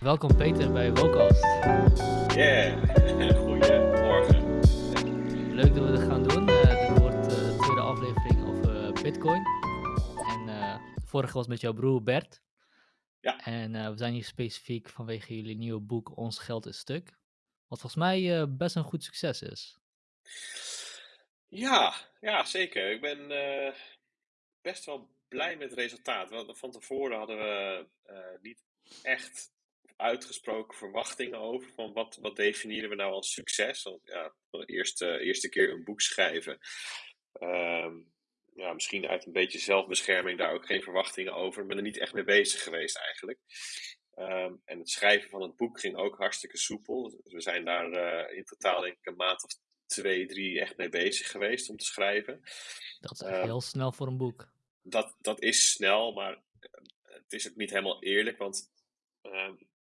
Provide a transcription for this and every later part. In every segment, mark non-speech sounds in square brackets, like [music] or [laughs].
Welkom Peter bij Wokast. Yeah, [laughs] goedemorgen. Leuk dat we dit gaan doen. Uh, dit wordt uh, de tweede aflevering over uh, Bitcoin. En de vorige was met jouw broer Bert. Ja. En we zijn hier specifiek vanwege jullie nieuwe boek Ons Geld is Stuk. Wat volgens mij best een goed succes is. Ja, ja zeker. Ik ben best wel blij met het resultaat. Want van tevoren hadden we niet echt uitgesproken verwachtingen over. Van wat, wat definiëren we nou als succes? Want ja, de eerste, eerste keer een boek schrijven. Ehm, ja, misschien uit een beetje zelfbescherming daar ook geen verwachtingen over. Ik ben er niet echt mee bezig geweest eigenlijk. Ehm, en het schrijven van het boek ging ook hartstikke soepel. Dus we zijn daar uh, in totaal denk ik een maand of twee, drie echt mee bezig geweest om te schrijven. Dat is um, heel snel voor een boek. Dat, dat is snel, maar eh, het is ook niet helemaal eerlijk. Want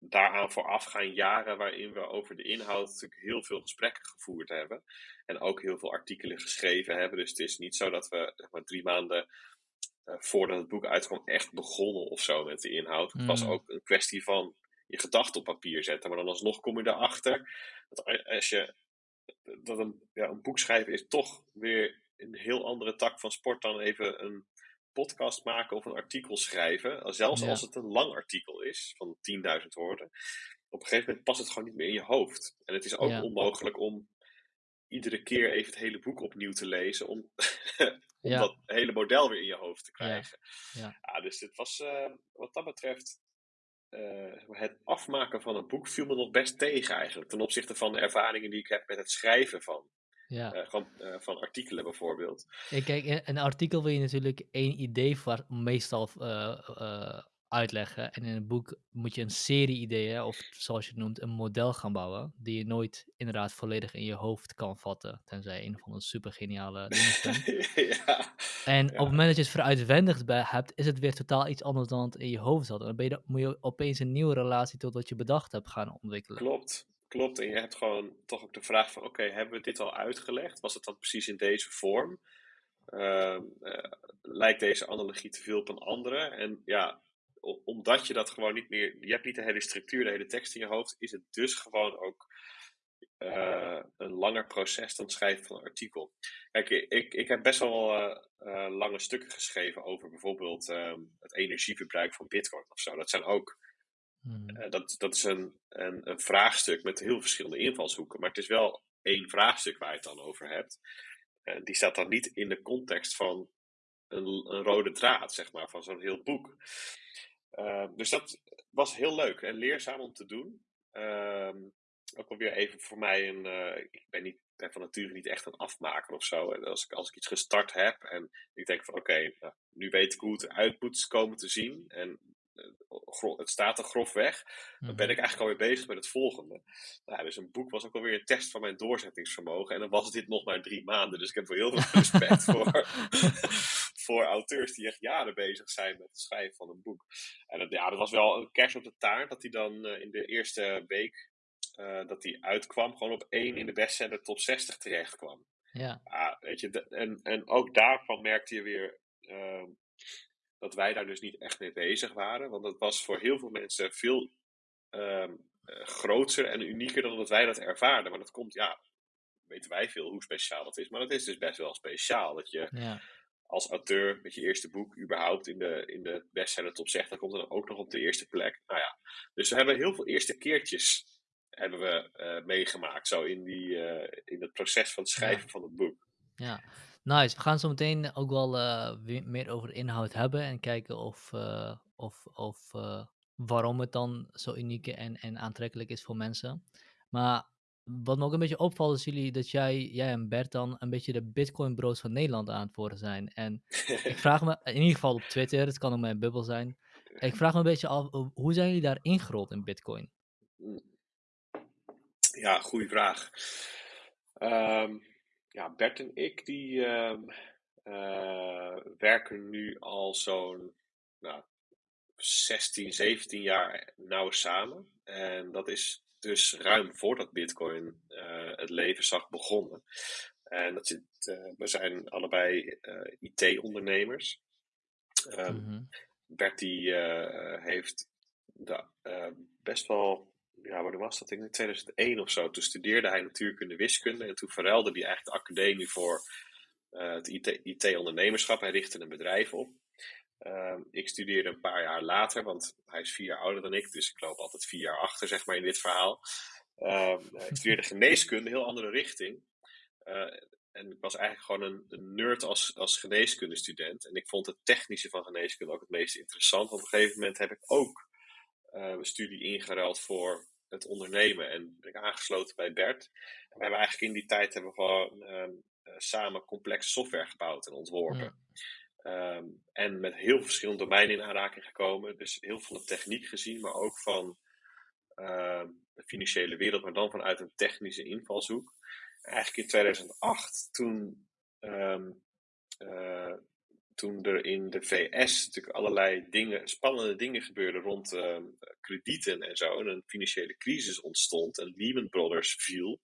daaraan vooraf gaan jaren waarin we over de inhoud natuurlijk heel veel gesprekken gevoerd hebben. En ook heel veel artikelen geschreven hebben. Dus het is niet zo dat we zeg maar, drie maanden uh, voordat het boek uitkwam echt begonnen of zo met de inhoud. Het was mm. ook een kwestie van je gedachten op papier zetten. Maar dan alsnog kom je erachter dat als je dat een, ja, een boek schrijven is toch weer een heel andere tak van sport dan even een podcast maken of een artikel schrijven, zelfs als het een lang artikel is, van 10.000 woorden, op een gegeven moment past het gewoon niet meer in je hoofd. En het is ook onmogelijk om iedere keer even het hele boek opnieuw te lezen, om, [laughs] om dat hele model weer in je hoofd te krijgen. Ja, ja. dus het was uh, wat dat betreft. Uh, het afmaken van een boek viel me nog best tegen eigenlijk. Ten opzichte van de ervaringen die ik heb met het schrijven van ja. Uh, van, uh, van, artikelen bijvoorbeeld. Ja, kijk, een artikel wil je natuurlijk één idee voor, meestal uh, uitleggen. En in een boek moet je een serie ideeën, of zoals je het noemt, een model gaan bouwen. Die je nooit inderdaad volledig in je hoofd kan vatten. Tenzij een van de super geniale [laughs] ja. En op het moment dat je het veruitwendigd hebt, is het weer totaal iets anders dan het in je hoofd zat. En dan ben je, moet je opeens een nieuwe relatie tot wat je bedacht hebt gaan ontwikkelen. Klopt, Klopt, en je hebt gewoon toch ook de vraag van, oké, hebben we dit al uitgelegd? Was het dan precies in deze vorm? Uh, uh, lijkt deze analogie te veel op een andere? En ja, omdat je dat gewoon niet meer, je hebt niet de hele structuur, de hele tekst in je hoofd, is het dus gewoon ook uh, een langer proces dan het schrijven van een artikel. Kijk, ik, ik heb best wel lange stukken geschreven over bijvoorbeeld ehm, het energieverbruik van Bitcoin of zo. Dat zijn ook Hmm. Eh, dat, dat is een, een, een, vraagstuk met heel verschillende invalshoeken, maar het is wel één vraagstuk waar je het dan over hebt. Uh, die staat dan niet in de context van een, een rode draad, zeg maar, van zo'n heel boek. Uh, dus dat was heel leuk en leerzaam om te doen. Ehm, ook alweer even voor mij een. ik ben, niet, van nature niet echt een afmaker of zo. En als ik, als ik iets gestart heb en ik denk van oké, nou, nu weet ik hoe het eruit moet komen te zien. En het staat er grofweg, dan ben mhm. ik eigenlijk alweer bezig met het volgende. Nou, dus een boek was ook alweer een test van mijn doorzettingsvermogen. En dan was dit nog maar drie maanden. Dus ik heb wel heel veel [laughs] respect voor, [laughs] voor auteurs die echt jaren bezig zijn met het schrijven van een boek. En dat, ja, dat was wel een kerst op de taart dat hij dan uh, in de eerste week uh, dat hij uitkwam, gewoon op één in de bestseller top 60 terecht kwam. Ja. Weet je, en, en ook daarvan merkte je weer. Dat wij daar dus niet echt mee bezig waren. Want dat was voor heel veel mensen veel um, groter en unieker dan dat wij dat ervaarden. Maar dat komt, ja, weten wij veel hoe speciaal dat is. Maar dat is dus best wel speciaal. Dat je ja. als auteur met je eerste boek überhaupt in de, in de bestseller top zegt. Dan komt dan ook nog op de eerste plek. Nou ja, dus we hebben heel veel eerste keertjes hebben we uh, meegemaakt. Zo in, die, uh, in het proces van het schrijven van het boek. Ja, Nice. We gaan zo meteen ook wel uh, meer over de inhoud hebben en kijken of, uh, of, of uh, waarom het dan zo uniek en, en aantrekkelijk is voor mensen. Maar wat me ook een beetje opvalt is jullie, dat jij, jij en Bert dan een beetje de Bitcoin bros van Nederland aan het worden zijn. En ik vraag me, in ieder geval op Twitter, het kan ook mijn bubbel zijn. Ik vraag me een beetje af, hoe zijn jullie daar ingerold in Bitcoin? Ja, goede vraag. Um ja, Bert en ik die uh, uh, werken nu al zo'n nou, 16, 17 jaar nauw samen. En dat is dus ruim voordat Bitcoin uh, het leven zag begonnen. En dat zit, we zijn allebei IT-ondernemers. Um, mm -hmm. Bert die, heeft eh, best wel, ja, wanneer was dat? In 2001 of zo. Toen studeerde hij natuurkunde wiskunde en toen verruilde hij eigenlijk de academie voor eh, het IT-ondernemerschap. hij richtte een bedrijf op. Ehm, ik studeerde een paar jaar later, want hij is vier jaar ouder dan ik, dus ik loop altijd vier jaar achter, zeg maar, in dit verhaal. Ehm, ik studeerde geneeskunde, heel andere richting. Eh, en ik was eigenlijk gewoon een, nerd als, als geneeskundestudent. En ik vond het technische van geneeskunde ook het meest interessant. Op een gegeven moment heb ik ook uh, een studie ingeruild voor het ondernemen. En ben ik aangesloten bij Bert. En we hebben eigenlijk in die tijd hebben we gewoon ehm, eh, samen complexe software gebouwd en ontworpen. Ehm, en met heel verschillende domeinen in aanraking gekomen. Dus heel veel van de techniek gezien, maar ook van ehm, de financiële wereld, maar dan vanuit een technische invalshoek. Eigenlijk in 2008, toen, uh, toen er in de VS natuurlijk allerlei dingen, spannende dingen gebeurden rond ehm, kredieten en zo, en een financiële crisis ontstond en Lehman Brothers viel.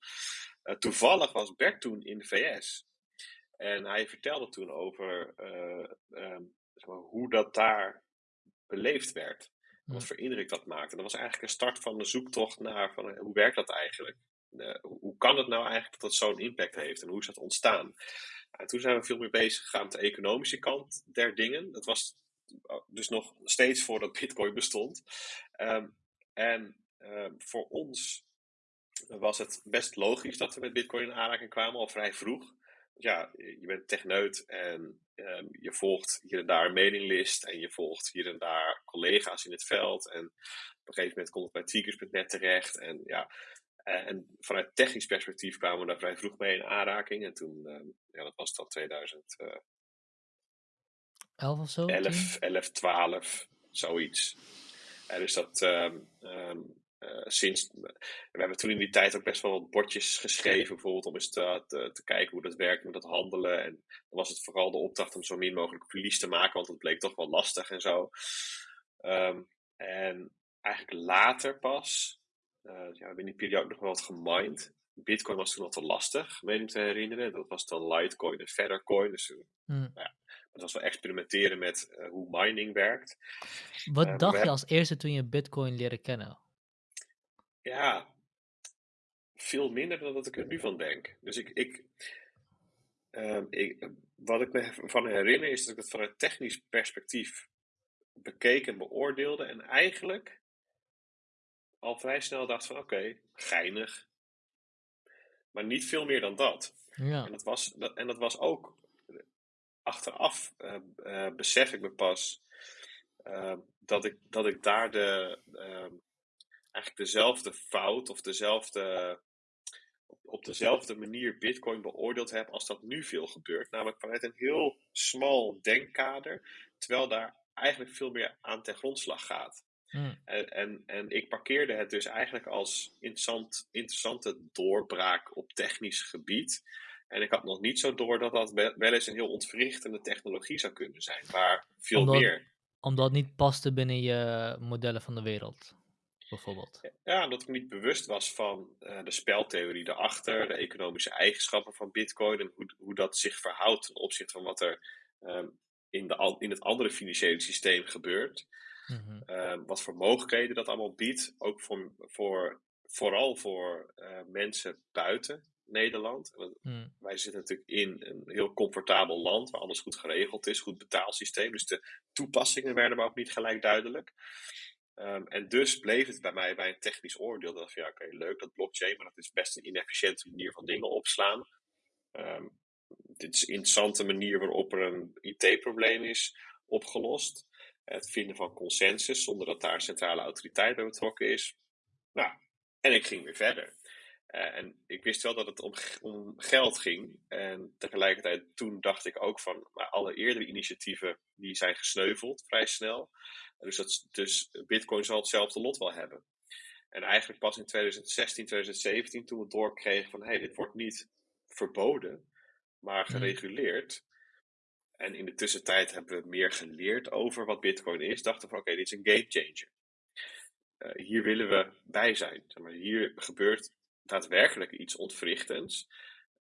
Uh, toevallig was Bert toen in de VS. En hij vertelde toen over uh, zeg maar, hoe dat daar beleefd werd. Wat voor indruk dat maakte. En dat was eigenlijk een start van de zoektocht naar van, hoe werkt dat eigenlijk? Uh, hoe kan het nou eigenlijk dat dat zo'n impact heeft en hoe is dat ontstaan? En toen zijn we veel meer bezig gegaan met de economische kant der dingen. Dat was dus nog steeds voordat [laughs] Bitcoin bestond. Um, en um, voor ons was het best logisch dat we met Bitcoin in aanraking kwamen, al vrij vroeg ja, je bent techneut en um, je volgt hier en daar een mailinglist en je volgt hier en daar collega's in het veld. En op een gegeven moment komt het bij Tweakers.net terecht. En ja, en vanuit technisch perspectief kwamen we daar vrij vroeg mee in aanraking. En toen, um, ja, dat was dan 2011 uh, of zo? 11, 11, 12, zoiets. En dus dat, um, uh, sinds, we hebben toen in die tijd ook best wel wat bordjes geschreven, bijvoorbeeld om eens te, te, te, kijken hoe dat werkt met dat handelen. En dan was het vooral de opdracht om zo min mogelijk verlies te maken, want dat bleek toch wel lastig en zo. Um, en eigenlijk later pas, uh, ja, we hebben in die periode ook nog wel wat gemined. Bitcoin was toen al te lastig, meen ik te herinneren. Dat was dan Litecoin en Feathercoin. Dus hmm. ja, het was wel experimenteren met uh, hoe mining werkt. Wat uh, dacht je als eerste toen je Bitcoin leerde kennen? Ja, veel minder dan dat ik er nu van denk. Dus ik, ik, uh, ik, wat ik me van herinner is dat ik het vanuit technisch perspectief bekeek en beoordeelde. En eigenlijk al vrij snel dacht van oké, okay, geinig. Maar niet veel meer dan dat. Ja. En, dat was, dat, en dat was ook achteraf uh, uh, besef ik me pas uh, dat, ik, dat ik daar de, ehm, eigenlijk dezelfde fout of dezelfde, op, op dezelfde manier Bitcoin beoordeeld heb als dat nu veel gebeurt. Namelijk vanuit een heel smal denkkader, terwijl daar eigenlijk veel meer aan ten grondslag gaat. Hmm. En, en, en, ik parkeerde het dus eigenlijk als interessant, interessante doorbraak op technisch gebied. En ik had nog niet zo door dat dat wel eens een heel ontwrichtende technologie zou kunnen zijn, maar veel omdat, meer. Omdat het niet paste binnen je modellen van de wereld bijvoorbeeld. Ja, omdat ik niet bewust was van uh, de speltheorie erachter, de economische eigenschappen van Bitcoin en hoe, hoe dat zich verhoudt ten opzichte van wat er um, in, de, in het andere financiële systeem gebeurt. Mm-hmm. Um, wat voor mogelijkheden dat allemaal biedt, ook voor, voor, vooral voor uh, mensen buiten Nederland. Mm. Wij zitten natuurlijk in een heel comfortabel land waar alles goed geregeld is, goed betaalsysteem. Dus de toepassingen werden maar ook niet gelijk duidelijk. Um, en dus bleef het bij mij bij een technisch oordeel. Dat van ja, oké, okay, leuk dat blockchain, maar dat is best een inefficiënte manier van dingen opslaan. Um, dit is een interessante manier waarop er een IT-probleem is opgelost. Het vinden van consensus zonder dat daar centrale autoriteit bij betrokken is. Nou, en ik ging weer verder. Uh, en ik wist wel dat het om, om, geld ging. En tegelijkertijd toen dacht ik ook van, maar alle eerdere initiatieven die zijn gesneuveld vrij snel. Dus, dat, dus Bitcoin zal hetzelfde lot wel hebben. En eigenlijk pas in 2016, 2017, toen we doorkregen van hé, hey, dit wordt niet verboden, maar gereguleerd. En in de tussentijd hebben we meer geleerd over wat Bitcoin is. Dachten van oké, okay, dit is een game changer. Uh, hier willen we bij zijn. Zeg maar, hier gebeurt daadwerkelijk iets ontwrichtends.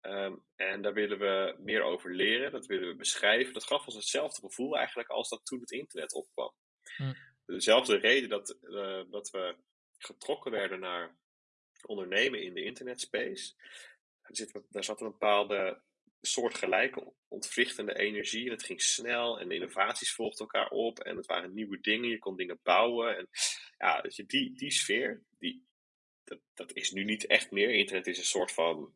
Um, en daar willen we meer over leren, dat willen we beschrijven. Dat gaf ons hetzelfde gevoel eigenlijk als dat toen het internet opkwam. Hm. Dezelfde reden dat, uh, dat we getrokken werden naar ondernemen in de internetspace. Zit, daar zat een bepaalde soortgelijke ontwrichtende energie. En het ging snel en de innovaties volgden elkaar op. En het waren nieuwe dingen, je kon dingen bouwen. En ja, je, die, die sfeer, die, dat, dat is nu niet echt meer. Internet is een soort van.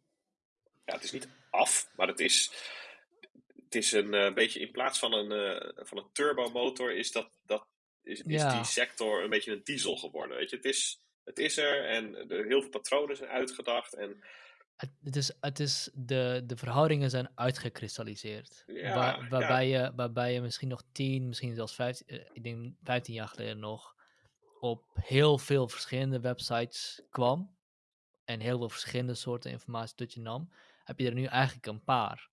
Ja, het is niet af, maar het is. Het is een uh, beetje in plaats van een, uh, van een turbomotor, is, dat, dat, is, is ja. die sector een beetje een diesel geworden. Weet je? Het, is, het is er en er heel veel patronen zijn uitgedacht. En het, is, het is de, de verhoudingen zijn uitgekristalliseerd. Waar, waarbij, Je, waarbij je misschien nog tien, misschien zelfs vijftien, uh, ik denk 15 jaar geleden nog op heel veel verschillende websites kwam en heel veel verschillende soorten informatie tot je nam, heb je er nu eigenlijk een paar.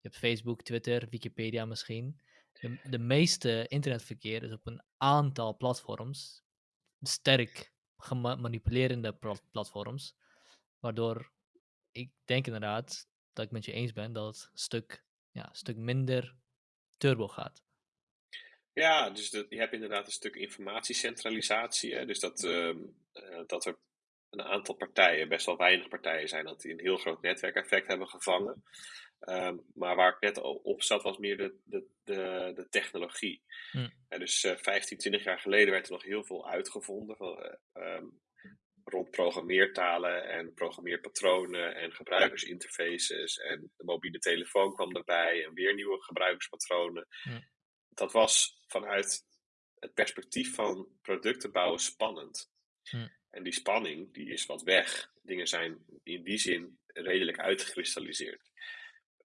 Je hebt Facebook, Twitter, Wikipedia misschien. De, de meeste internetverkeer is op een aantal platforms, sterk gemanipulerende platforms, waardoor ik denk inderdaad dat ik met je eens ben dat het een stuk, ja, stuk minder turbo gaat. Ja, dus dat, je hebt inderdaad een stuk informatiecentralisatie. Hè? Dus dat, uh, dat er een aantal partijen, best wel weinig partijen zijn, dat die een heel groot netwerkeffect hebben gevangen. Um, maar waar ik net op zat, was meer de, de, de, de technologie. Hm. En dus uh, 15, 20 jaar geleden werd er nog heel veel uitgevonden. Van, um, rond programmeertalen en programmeerpatronen en gebruikersinterfaces. En de mobiele telefoon kwam erbij en weer nieuwe gebruikerspatronen. Dat was vanuit het perspectief van producten bouwen spannend. En die spanning die is wat weg. Dingen zijn in die zin redelijk uitgekristalliseerd.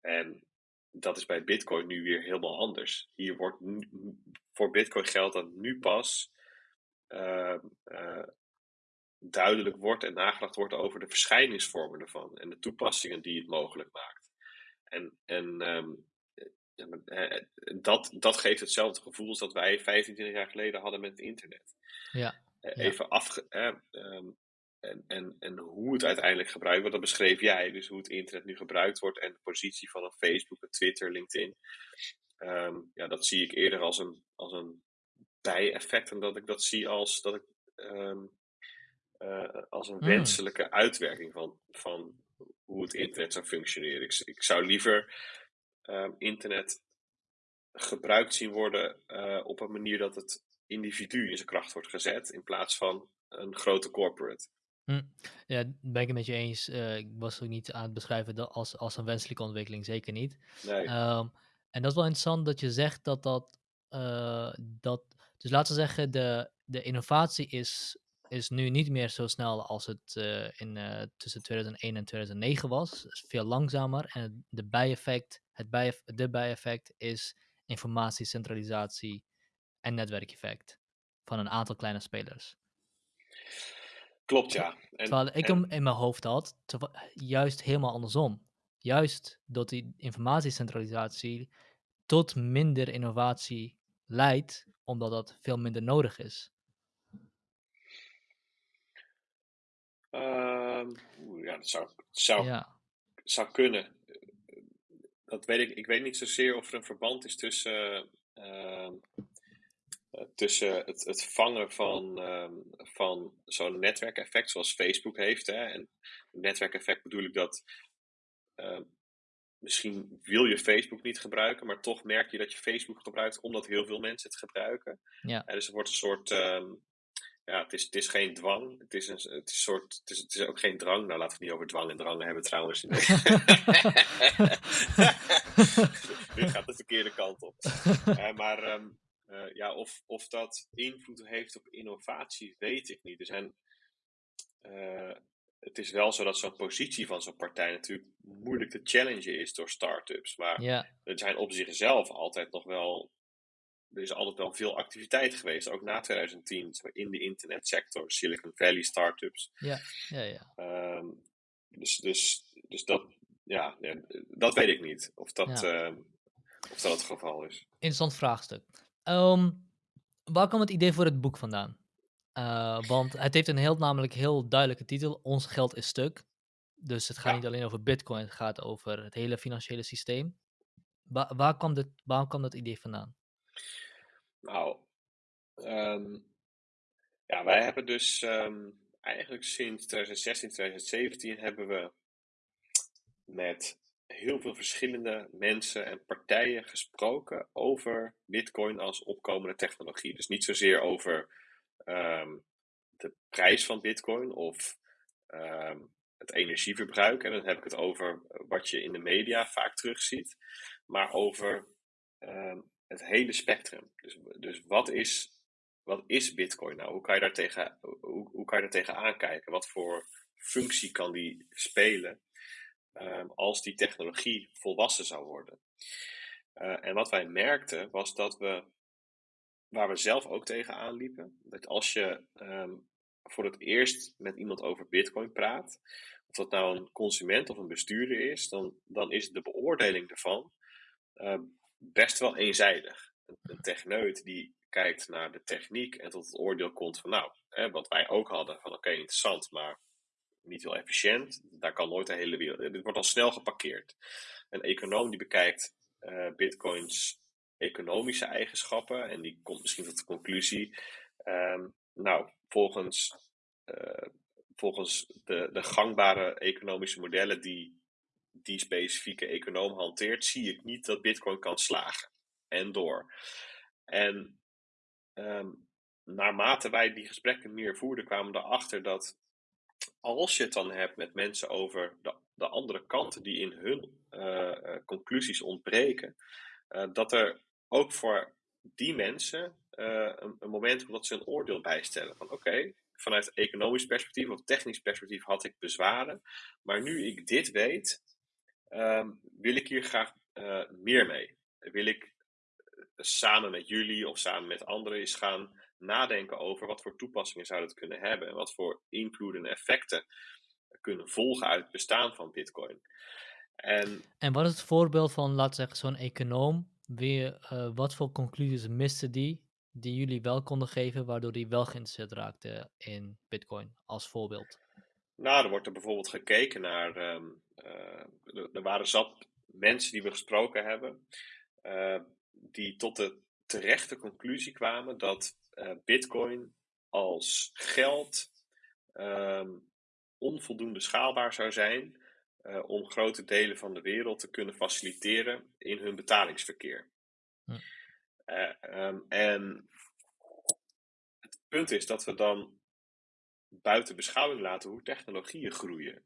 En dat is bij Bitcoin nu weer helemaal anders. Hier wordt voor Bitcoin geldt dat nu pas uh, uh, duidelijk wordt en nagedacht wordt over de verschijningsvormen ervan en de toepassingen die het mogelijk maakt. En, en um, dat, dat geeft hetzelfde gevoel als dat wij 25 jaar geleden hadden met het internet. Ja. Even afge. Um, en, en, en hoe het uiteindelijk gebruikt wordt, dat beschreef jij. Dus hoe het internet nu gebruikt wordt en de positie van een Facebook, een Twitter, LinkedIn. Um, ja, dat zie ik eerder als een, als een bijeffect en dat ik dat zie als dat ik um, uh, als een mm. wenselijke uitwerking van, van hoe het internet zou functioneren. Ik, ik zou liever um, internet gebruikt zien worden uh, op een manier dat het individu in zijn kracht wordt gezet, in plaats van een grote corporate. Mm. Ja, ben ik het met je eens. Uh, ik was ook niet aan het beschrijven dat als, als een wenselijke ontwikkeling, zeker niet. Nee. Um, en dat is wel interessant dat je zegt dat dat. Uh, dat dus laten we zeggen, de, de innovatie is is nu niet meer zo snel als het uh, in, uh, tussen 2001 en 2009 was. Het is veel langzamer. En de bijeffect, het bijef de bijeffect is informatiecentralisatie en netwerkeffect van een aantal kleine spelers. Klopt, ja. En, Terwijl ik hem in mijn hoofd had, juist helemaal andersom. Juist dat die informatiecentralisatie tot minder innovatie leidt, omdat dat veel minder nodig is. Uh, ja, dat zou, zou, ja. zou kunnen. Dat weet ik. Ik weet niet zozeer of er een verband is tussen, uh, tussen het, het vangen van, uh, van zo'n netwerkeffect zoals Facebook heeft. Hè. En netwerkeffect bedoel ik dat ehm, misschien wil je Facebook niet gebruiken, maar toch merk je dat je Facebook gebruikt omdat heel veel mensen het gebruiken. Ja. dus er wordt een soort ja, het is, het is geen dwang. Het is, een, het, is soort, het, is, het is ook geen drang. Nou, laten we het niet over dwang en drang hebben trouwens. [laughs] Nu gaat de verkeerde kant op. Uh, maar um, uh, ja, of, of dat invloed heeft op innovatie, weet ik niet. Er zijn, uh, het is wel zo dat zo'n positie van zo'n partij natuurlijk moeilijk te challengen is door start-ups. Maar ja. er zijn op zichzelf altijd nog wel er is altijd wel veel activiteit geweest, ook na 2010, in de internetsector, Silicon Valley startups. Ja, ja, ja. Um, dus, dus, dus dat, ja, dat weet ik niet, of dat, ja. uh, of dat het geval is. Interessant vraagstuk. Um, waar kwam het idee voor het boek vandaan? Uh, want het heeft een heel, namelijk heel duidelijke titel, Ons geld is stuk. Dus het gaat ja. niet alleen over bitcoin, het gaat over het hele financiële systeem. Waar, waar, kwam, dit, waar kwam dat idee vandaan? Nou, um, Ja, wij hebben dus ehm, eigenlijk sinds 2016, 2017 hebben we met heel veel verschillende mensen en partijen gesproken over Bitcoin als opkomende technologie. Dus niet zozeer over ehm, de prijs van Bitcoin of ehm, het energieverbruik. En dan heb ik het over wat je in de media vaak terugziet, maar over het hele spectrum. Dus, dus wat is wat is Bitcoin nou? Hoe kan je daar tegen, hoe, hoe kan je daar tegen aankijken? Wat voor functie kan die spelen um, als die technologie volwassen zou worden? Uh, en wat wij merkten was dat we, waar we zelf ook tegen aanliepen, dat als je um, voor het eerst met iemand over Bitcoin praat, of dat nou een consument of een bestuurder is, dan, dan is de beoordeling ervan uh, best wel eenzijdig. Een, techneut die kijkt naar de techniek en tot het oordeel komt van nou, hè, wat wij ook hadden, van oké, interessant, maar niet heel efficiënt. Daar kan nooit de hele wereld. Dit wordt al snel geparkeerd. Een econoom die bekijkt uh, bitcoins economische eigenschappen en die komt misschien tot de conclusie, um, nou, volgens, uh, volgens de, de gangbare economische modellen die die specifieke econoom hanteert, zie ik niet dat bitcoin kan slagen. En door. En um, naarmate wij die gesprekken meer voerden, kwamen we erachter dat als je het dan hebt met mensen over de, de andere kanten die in hun uh, conclusies ontbreken, uh, dat er ook voor die mensen een, een, moment dat ze een oordeel bijstellen. Van oké, vanuit economisch perspectief of technisch perspectief had ik bezwaren, maar nu ik dit weet, um, wil ik hier graag meer mee. Wil ik samen met jullie of samen met anderen eens gaan nadenken over wat voor toepassingen zou dat kunnen hebben en wat voor invloeden en effecten kunnen volgen uit het bestaan van Bitcoin. En, en wat is het voorbeeld van, laten zeggen, zo'n econoom? Weer, uh, wat voor conclusies miste die, die jullie wel konden geven, waardoor die wel geïnteresseerd raakte in Bitcoin, als voorbeeld? Nou, er wordt er bijvoorbeeld gekeken naar. Um, uh, er waren zat mensen die we gesproken hebben. Uh, die tot de terechte conclusie kwamen dat uh, Bitcoin als geld um, onvoldoende schaalbaar zou zijn uh, om grote delen van de wereld te kunnen faciliteren in hun betalingsverkeer. Hm. Uh, um, en het punt is dat we dan buiten beschouwing laten hoe technologieën groeien.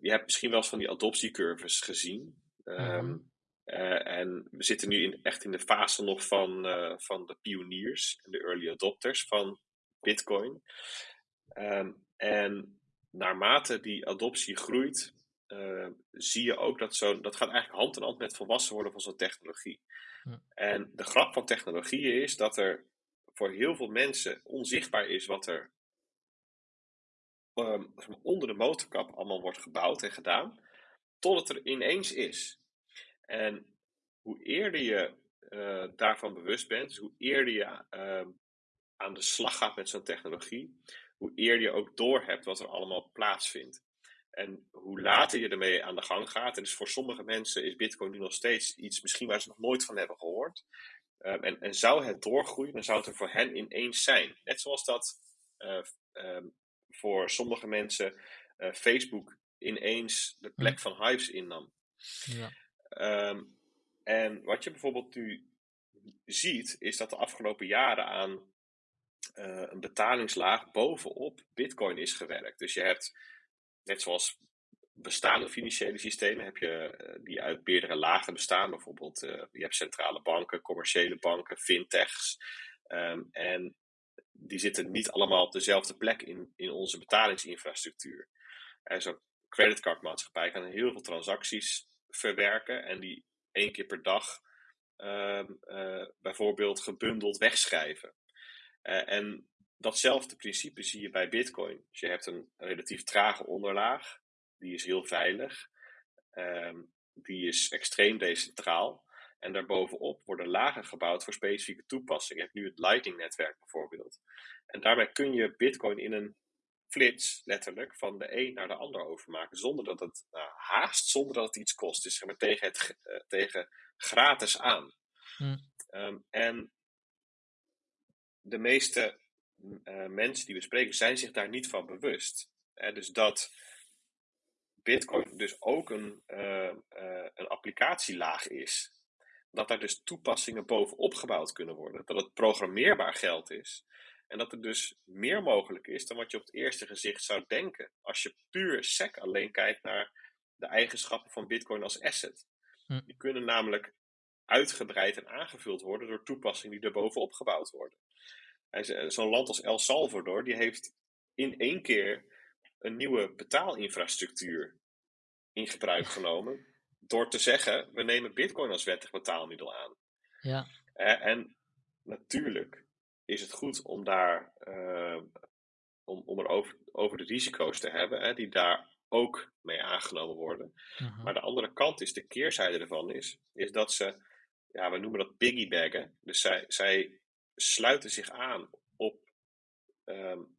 je hebt misschien wel eens van die adoptiecurves gezien. Um, uh, en we zitten nu in, echt in de fase nog van, uh, van de pioniers en de early adopters van Bitcoin. Um, en naarmate die adoptie groeit, uh, zie je ook dat zo, dat gaat eigenlijk hand in hand met volwassen worden van zo'n technologie. En de grap van technologieën is dat er voor heel veel mensen onzichtbaar is wat er um, onder de motorkap allemaal wordt gebouwd en gedaan, tot het er ineens is. En hoe eerder je uh, daarvan bewust bent, dus hoe eerder je uh, aan de slag gaat met zo'n technologie, hoe eerder je ook doorhebt wat er allemaal plaatsvindt. En hoe later je ermee aan de gang gaat, en dus voor sommige mensen is Bitcoin nu nog steeds iets misschien waar ze nog nooit van hebben gehoord. Um, en, en, zou het doorgroeien, dan zou het er voor hen ineens zijn. Net zoals dat uh, um, voor sommige mensen uh, Facebook ineens de plek van Hives innam. Ja. Um, en wat je bijvoorbeeld nu ziet, is dat de afgelopen jaren aan uh, een betalingslaag bovenop Bitcoin is gewerkt. Dus je hebt, net zoals bestaande financiële systemen, heb je uh, die uit meerdere lagen bestaan. Bijvoorbeeld, uh, je hebt centrale banken, commerciële banken, fintechs. Um, en die zitten niet allemaal op dezelfde plek in, in onze betalingsinfrastructuur. En zo'n creditcardmaatschappij kan heel veel transacties verwerken en die één keer per dag uh, bijvoorbeeld gebundeld wegschrijven. En datzelfde principe zie je bij Bitcoin. Dus je hebt een relatief trage onderlaag, die is heel veilig, um, die is extreem decentraal. En daarbovenop worden lagen gebouwd voor specifieke toepassingen. Je hebt nu het Lightning-netwerk bijvoorbeeld. En daarmee kun je Bitcoin in een flits, letterlijk, van de een naar de ander overmaken. Zonder dat het nou, haast, zonder dat het iets kost. Dus zeg maar tegen, het, uh, tegen gratis aan. Hm. Um, en de meeste uh, mensen die we spreken zijn zich daar niet van bewust. Hè? Dus dat Bitcoin dus ook een, uh, uh, een applicatielaag is. Dat daar dus toepassingen bovenop gebouwd kunnen worden. Dat het programmeerbaar geld is. En dat er dus meer mogelijk is dan wat je op het eerste gezicht zou denken. Als je puur SEC alleen kijkt naar de eigenschappen van Bitcoin als asset. Hm. Die kunnen namelijk uitgebreid en aangevuld worden door toepassingen die er bovenop gebouwd worden. Zo'n land als El Salvador, die heeft in één keer een nieuwe betaalinfrastructuur in gebruik genomen. Door te zeggen, we nemen bitcoin als wettig betaalmiddel aan. Ja. en natuurlijk is het goed om daar uh, om, om er over, over de risico's te hebben, hè, die daar ook mee aangenomen worden. Uh-huh. Maar de andere kant is, de keerzijde ervan is, is dat ze, ja, we noemen dat piggybaggen. Dus zij, zij sluiten zich aan op, um,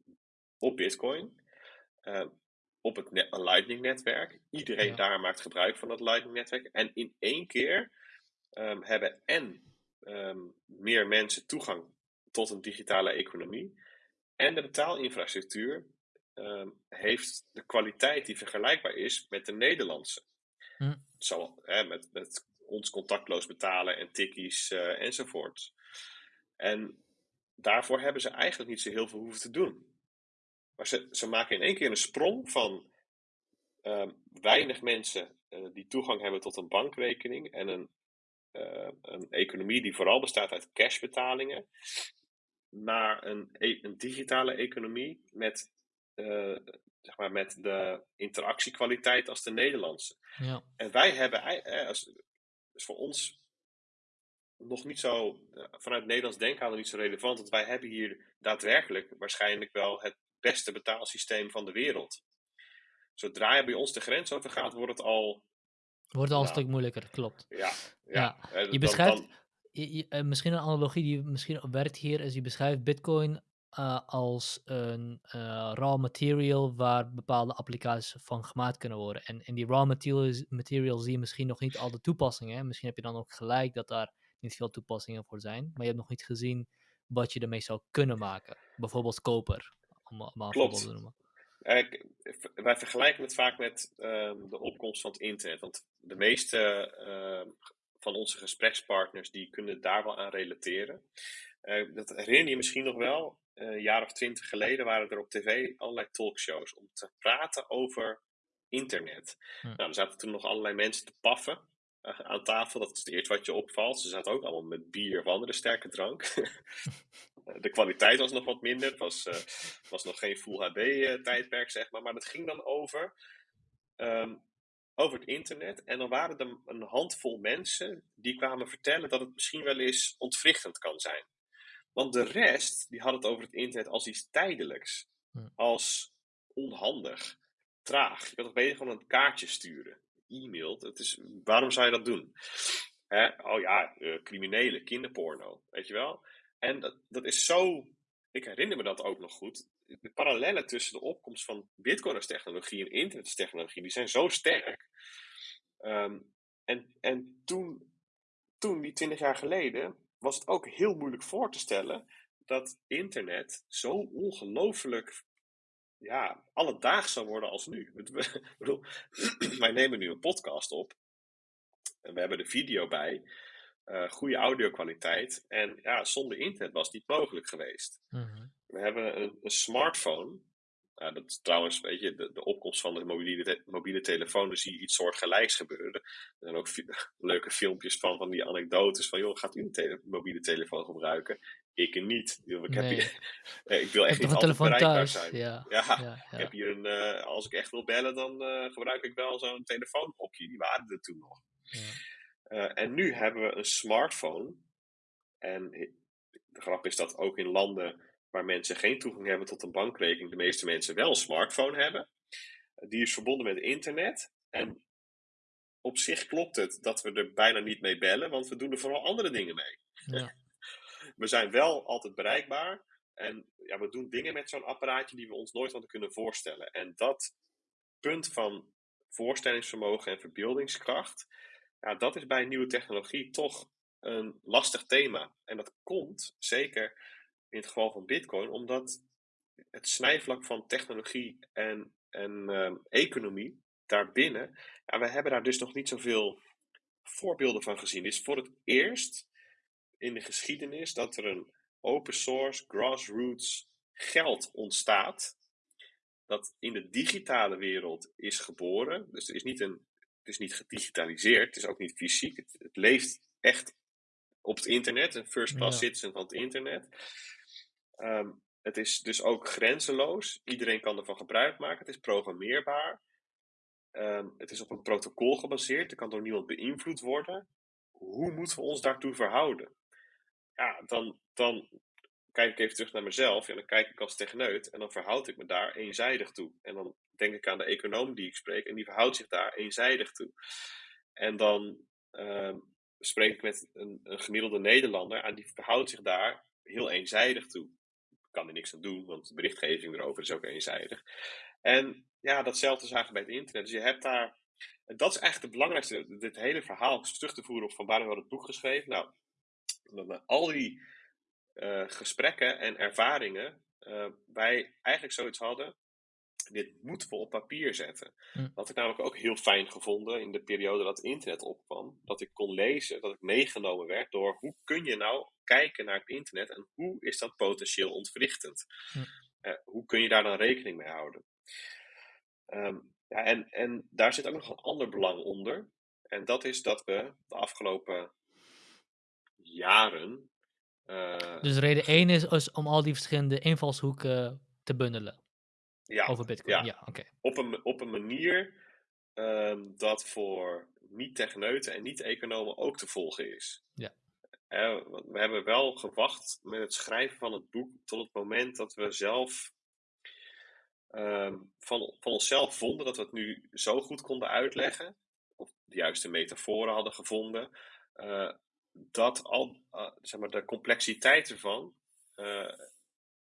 op Bitcoin, op het Lightning-netwerk. Iedereen ja. daar maakt gebruik van dat Lightning-netwerk. En in één keer um, hebben en meer mensen toegang tot een digitale economie. En de betaalinfrastructuur heeft de kwaliteit die vergelijkbaar is met de Nederlandse. Hm. Zo, hè, met, met ons contactloos betalen en tikkies uh, enzovoort. En daarvoor hebben ze eigenlijk niet zo heel veel hoeven te doen. Maar ze, ze maken in één keer een sprong van uh, weinig mensen uh, die toegang hebben tot een bankrekening en een, uh, een economie die vooral bestaat uit cashbetalingen, naar een, e een digitale economie met, zeg maar met de interactiekwaliteit als de Nederlandse. Ja. En wij hebben, als, dus voor ons nog niet zo, eh, vanuit Nederlands denken niet zo relevant. Want wij hebben hier daadwerkelijk waarschijnlijk wel het beste betaalsysteem van de wereld. Zodra je bij ons de grens over gaat, wordt het al. Wordt al een stuk moeilijker, klopt. Ja, ja. ja. Je beschrijft, je, eh, misschien een analogie die misschien werkt hier, is je beschrijft Bitcoin uh, als een uh, raw material waar bepaalde applicaties van gemaakt kunnen worden. En in die raw materials, material zie je misschien nog niet al de toepassingen. Misschien heb je dan ook gelijk dat daar niet veel toepassingen voor zijn. Maar je hebt nog niet gezien wat je ermee zou kunnen maken. Bijvoorbeeld koper, om voorbeeld te noemen. wij vergelijken het vaak met um, de opkomst van het internet. Want de meeste uh, van onze gesprekspartners die kunnen daar wel aan relateren. Uh, dat herinner je misschien nog wel. Uh, een jaar of twintig geleden waren er op tv allerlei talkshows om te praten over internet. Hm. Nou, er zaten toen nog allerlei mensen te paffen aan tafel. Dat is het eerste wat je opvalt. Ze zaten ook allemaal met bier of andere sterke drank. [laughs] de kwaliteit was nog wat minder. Het was, uh, was nog geen Full HD-tijdperk, zeg maar. Maar het ging dan over, um, over het internet. En dan waren er een handvol mensen die kwamen vertellen dat het misschien wel eens ontwrichtend kan zijn. Want de rest, die had het over het internet als iets tijdelijks. Als onhandig, traag. Je kan toch beter gewoon een kaartje sturen. E-mailt. Het is, waarom zou je dat doen? Hè? Oh ja, uh, criminelen, kinderporno. Weet je wel? En dat, dat is zo. Ik herinner me dat ook nog goed. De parallellen tussen de opkomst van Bitcoin als technologie en internet als technologie, die zijn zo sterk. Um, en en toen, toen, die twintig jaar geleden, was het ook heel moeilijk voor te stellen dat internet zo ongelooflijk ja, alledaags zou worden als nu. Ik bedoel, [clears throat] wij nemen nu een podcast op en we hebben de video bij, uh, goede audio-kwaliteit en ja, zonder internet was het niet mogelijk geweest. Mm-hmm. We hebben een, een smartphone uh, dat is trouwens, weet je, de, de opkomst van de mobiele, te mobiele telefoon, dan zie je iets soortgelijks gebeuren. Er zijn ook [laughs] leuke filmpjes van, van die anekdotes van, joh, gaat u een mobiele telefoon gebruiken? Ik niet. Ik, heb hier, [laughs] eh, ik wil echt niet altijd bereikbaar thuis. zijn. Ja. Ja, ja, Ik heb hier een, uh, als ik echt wil bellen, dan uh, gebruik ik wel zo'n telefoonhokje. Die waren er toen nog. En nu hebben we een smartphone. En de grap is dat ook in landen waar mensen geen toegang hebben tot een bankrekening, de meeste mensen wel een smartphone hebben. Die is verbonden met internet. En op zich klopt het dat we er bijna niet mee bellen, want we doen er vooral andere dingen mee. Ja. [laughs] We zijn wel altijd bereikbaar. En ja, we doen dingen met zo'n apparaatje die we ons nooit hadden kunnen voorstellen. En dat punt van voorstellingsvermogen en verbeeldingskracht, ja, dat is bij nieuwe technologie toch een lastig thema. En dat komt zeker in het geval van Bitcoin, omdat het snijvlak van technologie en, en ehm, economie daarbinnen, ja, we hebben daar dus nog niet zoveel voorbeelden van gezien. Het is voor het eerst in de geschiedenis dat er een open source, grassroots geld ontstaat. Dat in de digitale wereld is geboren. Dus er is niet een, het is niet gedigitaliseerd, het is ook niet fysiek. Het, het leeft echt op het internet, een first class citizen van het internet. Ehm, het is dus ook grenzeloos. Iedereen kan ervan gebruik maken. Het is programmeerbaar. Ehm, het is op een protocol gebaseerd. Er kan door niemand beïnvloed worden. Hoe moeten we ons daartoe verhouden? Ja, dan, dan kijk ik even terug naar mezelf. En dan kijk ik als techneut. En dan verhoud ik me daar eenzijdig toe. En dan denk ik aan de econoom die ik spreek. En die verhoudt zich daar eenzijdig toe. En dan ehm, spreek ik met een, gemiddelde Nederlander. En die verhoudt zich daar heel eenzijdig toe. Kan er niks aan doen, want de berichtgeving erover is ook eenzijdig. En ja, datzelfde zagen bij het internet. Dus je hebt daar. Dat is eigenlijk het belangrijkste. Dit hele verhaal terug te voeren op van waarom we het boek geschreven. Nou, met al die uh, gesprekken en ervaringen. Uh, wij eigenlijk zoiets hadden. Dit moeten we op papier zetten. Hm. Dat ik namelijk ook heel fijn gevonden in de periode dat internet opkwam. Dat ik kon lezen, dat ik meegenomen werd door hoe kun je nou kijken naar het internet en hoe is dat potentieel ontwrichtend. Hm. Uh, hoe kun je daar dan rekening mee houden? Um, ja, en, en daar zit ook nog een ander belang onder. En dat is dat we de afgelopen jaren. Uh, dus reden 1 is, is, om al die verschillende invalshoeken te bundelen. Ja, over Bitcoin. Ja, ja oké. Op, een, op een manier um, dat voor niet-techneuten en niet-economen ook te volgen is. Ja. Uh, we hebben wel gewacht met het schrijven van het boek tot het moment dat we zelf Ehm, van, van onszelf vonden dat we het nu zo goed konden uitleggen, of de juiste metaforen hadden gevonden, uh, dat al uh, zeg maar, de complexiteit ervan uh,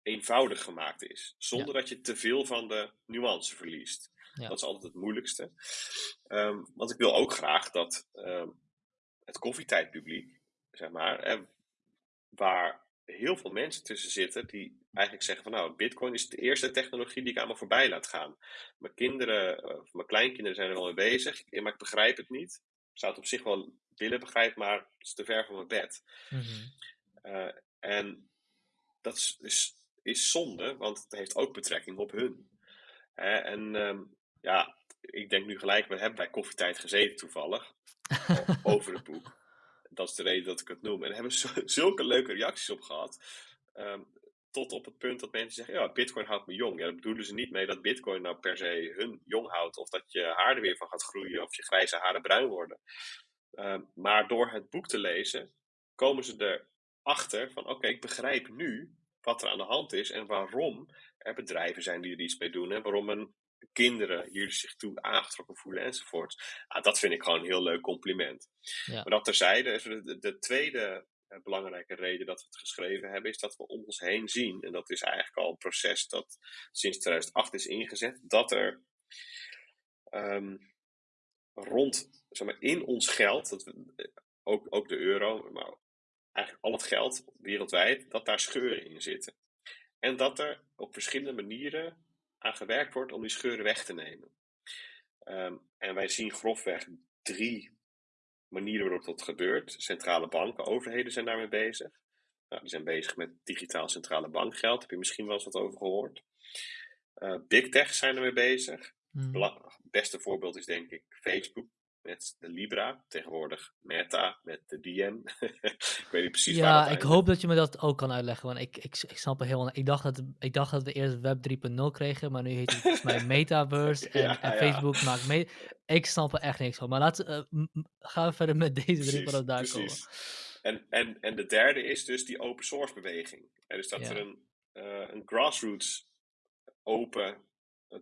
eenvoudig gemaakt is, zonder dat je te veel van de nuance verliest. Ja. Dat is altijd het moeilijkste. Um, want ik wil ook graag dat um, het koffietijdpubliek, zeg maar, waar heel veel mensen tussen zitten die eigenlijk zeggen van nou, bitcoin is de eerste technologie die ik aan me voorbij laat gaan. Mijn kinderen, of mijn kleinkinderen zijn er wel mee bezig, maar ik begrijp het niet. Ik zou het op zich wel willen begrijpen, maar het is te ver van mijn bed. Mm -hmm. en dat is, is, is, zonde, want het heeft ook betrekking op hun. en um, ja, ik denk nu gelijk, we hebben bij koffietijd gezeten toevallig, [laughs] over het boek. Dat is de reden dat ik het noem. En daar hebben we [laughs] zulke leuke reacties op gehad. Um, tot op het punt dat mensen zeggen, ja, bitcoin houdt me jong. Ja, daar bedoelen ze niet mee dat bitcoin nou per se hun jong houdt. Of dat je haar er weer van gaat groeien. Of je grijze haren bruin worden. Uh, maar door het boek te lezen, komen ze erachter van, oké, ik begrijp nu wat er aan de hand is. En waarom er bedrijven zijn die er iets mee doen. En waarom een kinderen hier zich toe aangetrokken voelen enzovoort. Ah, dat vind ik gewoon een heel leuk compliment. Ja. Maar dat terzijde, de, de tweede een belangrijke reden dat we het geschreven hebben, is dat we om ons heen zien, en dat is eigenlijk al een proces dat sinds 2008 is ingezet, dat er um, rond, zeg maar, in ons geld, dat we, ook, ook de euro, maar eigenlijk al het geld wereldwijd, dat daar scheuren in zitten. En dat er op verschillende manieren aan gewerkt wordt om die scheuren weg te nemen. Um, en wij zien grofweg drie manieren waarop dat gebeurt. Centrale banken, overheden zijn daarmee bezig. Nou, die zijn bezig met digitaal centrale bankgeld. Heb je misschien wel eens wat over gehoord? Uh, Big Tech zijn ermee bezig. Hmm. Het beste voorbeeld is denk ik Facebook met de Libra. Tegenwoordig Meta met de DM. [laughs] ik weet niet precies ja, waar Ja, ik hoop dat je me dat ook kan uitleggen. Want ik, ik, ik snap het helemaal Ik dacht, dat, ik dacht dat we eerst Web 3.0 kregen. Maar nu heet het volgens mij [laughs] Metaverse. En, en Facebook maakt mee. Ik snap er echt niks van. Maar laten uh, gaan we verder met deze drie voordat daar precies. komen. En, en, en de derde is dus die open source beweging. En dus dat er een, uh, een grassroots open,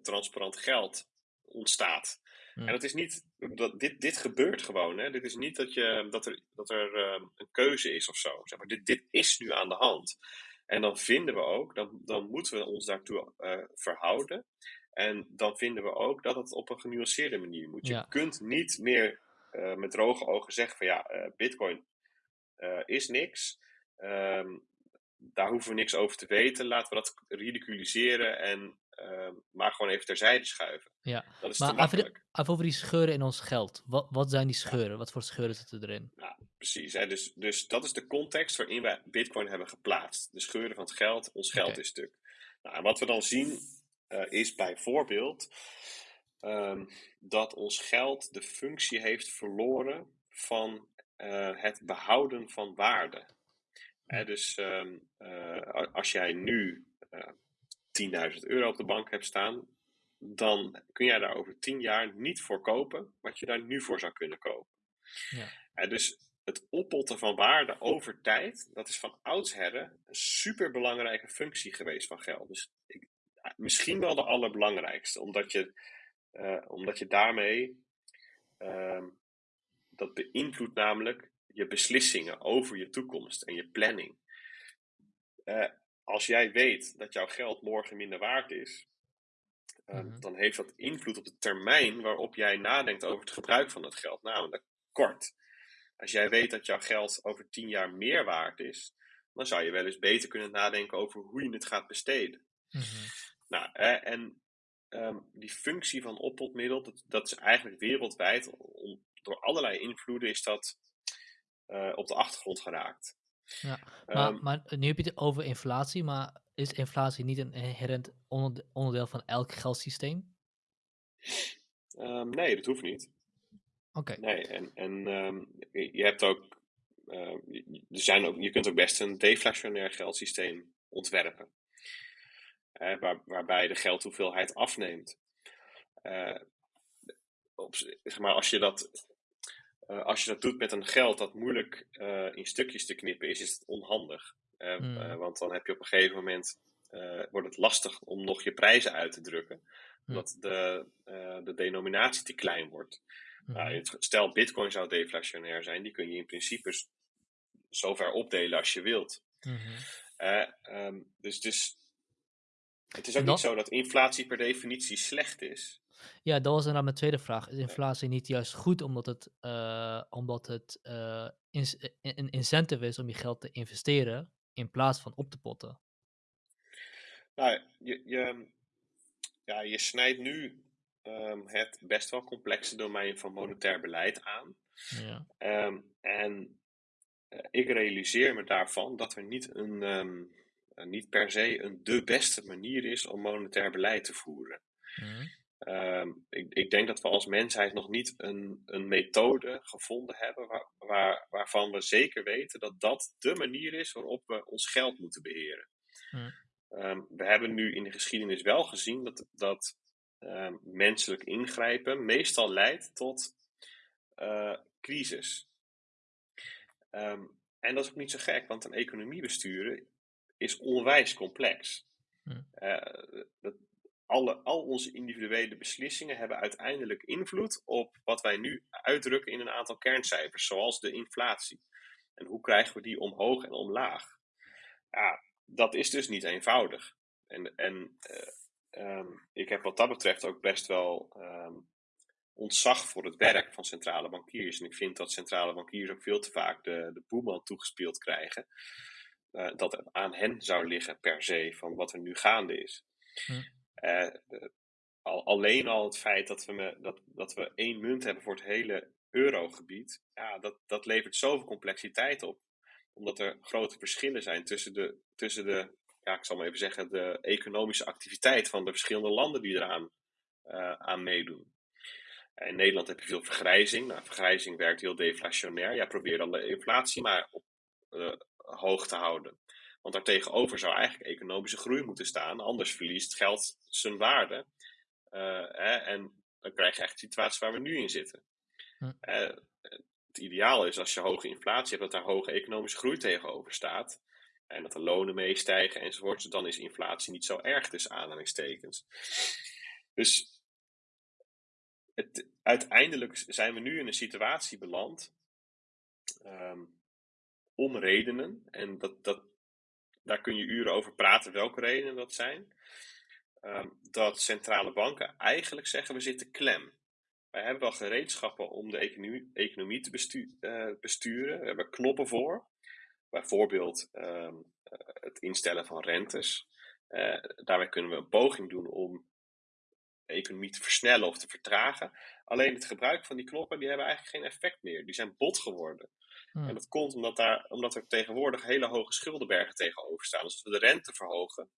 transparant geld ontstaat. En dat is niet, dat, dit, dit gebeurt gewoon. Hè? Dit is niet dat, je, dat er, dat er uh, een keuze is of zo. Zeg maar. dit, dit is nu aan de hand. En dan vinden we ook, dan, dan moeten we ons daartoe uh, verhouden. En dan vinden we ook dat het op een genuanceerde manier moet. Je kunt niet meer uh, met droge ogen zeggen van ja, Bitcoin is niks. Um, daar hoeven we niks over te weten. Laten we dat ridiculiseren en uh, maar gewoon even terzijde schuiven. Ja, Dat is maar te even, makkelijk. even over die scheuren in ons geld. Wat, wat zijn die scheuren? Wat voor scheuren zitten erin? Nou, precies. Hè? Dus, dus dat is de context waarin wij Bitcoin hebben geplaatst. De scheuren van het geld, ons geld is stuk. Nou, en wat we dan zien uh, is bijvoorbeeld um, dat ons geld de functie heeft verloren van uh, het behouden van waarde. Hè, dus um, uh, als jij nu 10.000 euro op de bank hebt staan, dan kun jij daar over 10 jaar niet voor kopen wat je daar nu voor zou kunnen kopen. Ja. Uh, dus het oppotten van waarde over tijd, dat is van oudsher een superbelangrijke functie geweest van geld. Dus ik, misschien wel de allerbelangrijkste, omdat je, uh, omdat je daarmee, uh, dat beïnvloedt namelijk je beslissingen over je toekomst en je planning. Uh, als jij weet dat jouw geld morgen minder waard is, uh, Mhm. dan heeft dat invloed op de termijn waarop jij nadenkt over het gebruik van dat geld, namelijk kort. Als jij weet dat jouw geld over tien jaar meer waard is, dan zou je wel eens beter kunnen nadenken over hoe je het gaat besteden. Mhm. Nou, eh, en um, die functie van oppotmiddel, dat, dat is eigenlijk wereldwijd, om, door allerlei invloeden is dat uh, op de achtergrond geraakt. Ja, maar, Ehm, maar nu heb je het over inflatie, maar is inflatie niet een inherent onderde- onderdeel van elk geldsysteem? um, nee, dat hoeft niet. Oké, Nee, en, en um, je hebt ook, uh, er zijn ook, je kunt ook best een deflationair geldsysteem ontwerpen. Uh, waar, waarbij de geldhoeveelheid afneemt. Uh, op, zeg maar, als je dat uh, als je dat doet met een geld dat moeilijk uh, in stukjes te knippen is, is het onhandig. Uh, Mm. want dan heb je op een gegeven moment wordt het lastig om nog je prijzen uit te drukken, omdat de, de denominatie te klein wordt. Mhm. Nou, het- stel, Bitcoin zou deflationair zijn, die kun je in principe zover opdelen als je wilt. Um, dus, dus het is ook niet zo dat inflatie per definitie slecht is. Ja, dat was inderdaad mijn tweede vraag. Is inflatie niet juist goed omdat het, eh, omdat het eh, eh, een incentive is om je geld te investeren in plaats van op te potten? Nou, je, je, ja, je snijdt nu um, het best wel complexe domein van monetair beleid aan. Ja. Um, en uh, ik realiseer me daarvan dat er niet, een, um, uh, niet per se een de beste manier is om monetair beleid te voeren. Mhm. Um, ik, ik, denk dat we als mensheid nog niet een, een methode gevonden hebben waar, waar, waarvan we zeker weten dat dat de manier is waarop we ons geld moeten beheren. Um, we hebben nu in de geschiedenis wel gezien dat, dat um, menselijk ingrijpen meestal leidt tot uh, crisis. En dat is ook niet zo gek, want een economie besturen is onwijs complex. Uh, dat, alle, al onze individuele beslissingen hebben uiteindelijk invloed op wat wij nu uitdrukken in een aantal kerncijfers, zoals de inflatie. En hoe krijgen we die omhoog en omlaag? Ja, dat is dus niet eenvoudig. En, en uh, um, ik heb wat dat betreft ook best wel um, ontzag voor het werk van centrale bankiers. En ik vind dat centrale bankiers ook veel te vaak de, de boeman toegespeeld krijgen. Uh, dat het aan hen zou liggen per se van wat er nu gaande is. Hm. Uh, al, alleen al het feit dat we, me, dat, dat we één munt hebben voor het hele eurogebied, ja, dat, dat levert zoveel complexiteit op. Omdat er grote verschillen zijn tussen de, tussen de ja, ik zal maar even zeggen, de economische activiteit van de verschillende landen die eraan uh, aan meedoen. In Nederland heb je veel vergrijzing. Nou, vergrijzing werkt heel deflationair. Jij probeert dan de inflatie maar op, uh, hoog te houden. Want daartegenover zou eigenlijk economische groei moeten staan. Anders verliest geld zijn waarde. Uh, hè, en dan krijg je echt de situatie waar we nu in zitten. Hm. Uh, het ideaal is als je hoge inflatie hebt, dat daar hoge economische groei tegenover staat. En dat de lonen meestijgen enzovoort. Dan is inflatie niet zo erg tussen aanhalingstekens. Dus het, uiteindelijk zijn we nu in een situatie beland. Um, om redenen. En dat, dat, daar kun je uren over praten welke redenen dat zijn. Um, dat centrale banken eigenlijk zeggen we zitten klem. Wij hebben wel gereedschappen om de economie, te uh, besturen. We hebben knoppen voor. bijvoorbeeld ehm, het instellen van rentes. daarbij kunnen we een poging doen om de economie te versnellen of te vertragen. Alleen het gebruik van die knoppen die hebben eigenlijk geen effect meer. Die zijn bot geworden. Hmm. En dat komt omdat, daar, omdat er tegenwoordig hele hoge schuldenbergen tegenover staan. Dus als we de rente verhogen,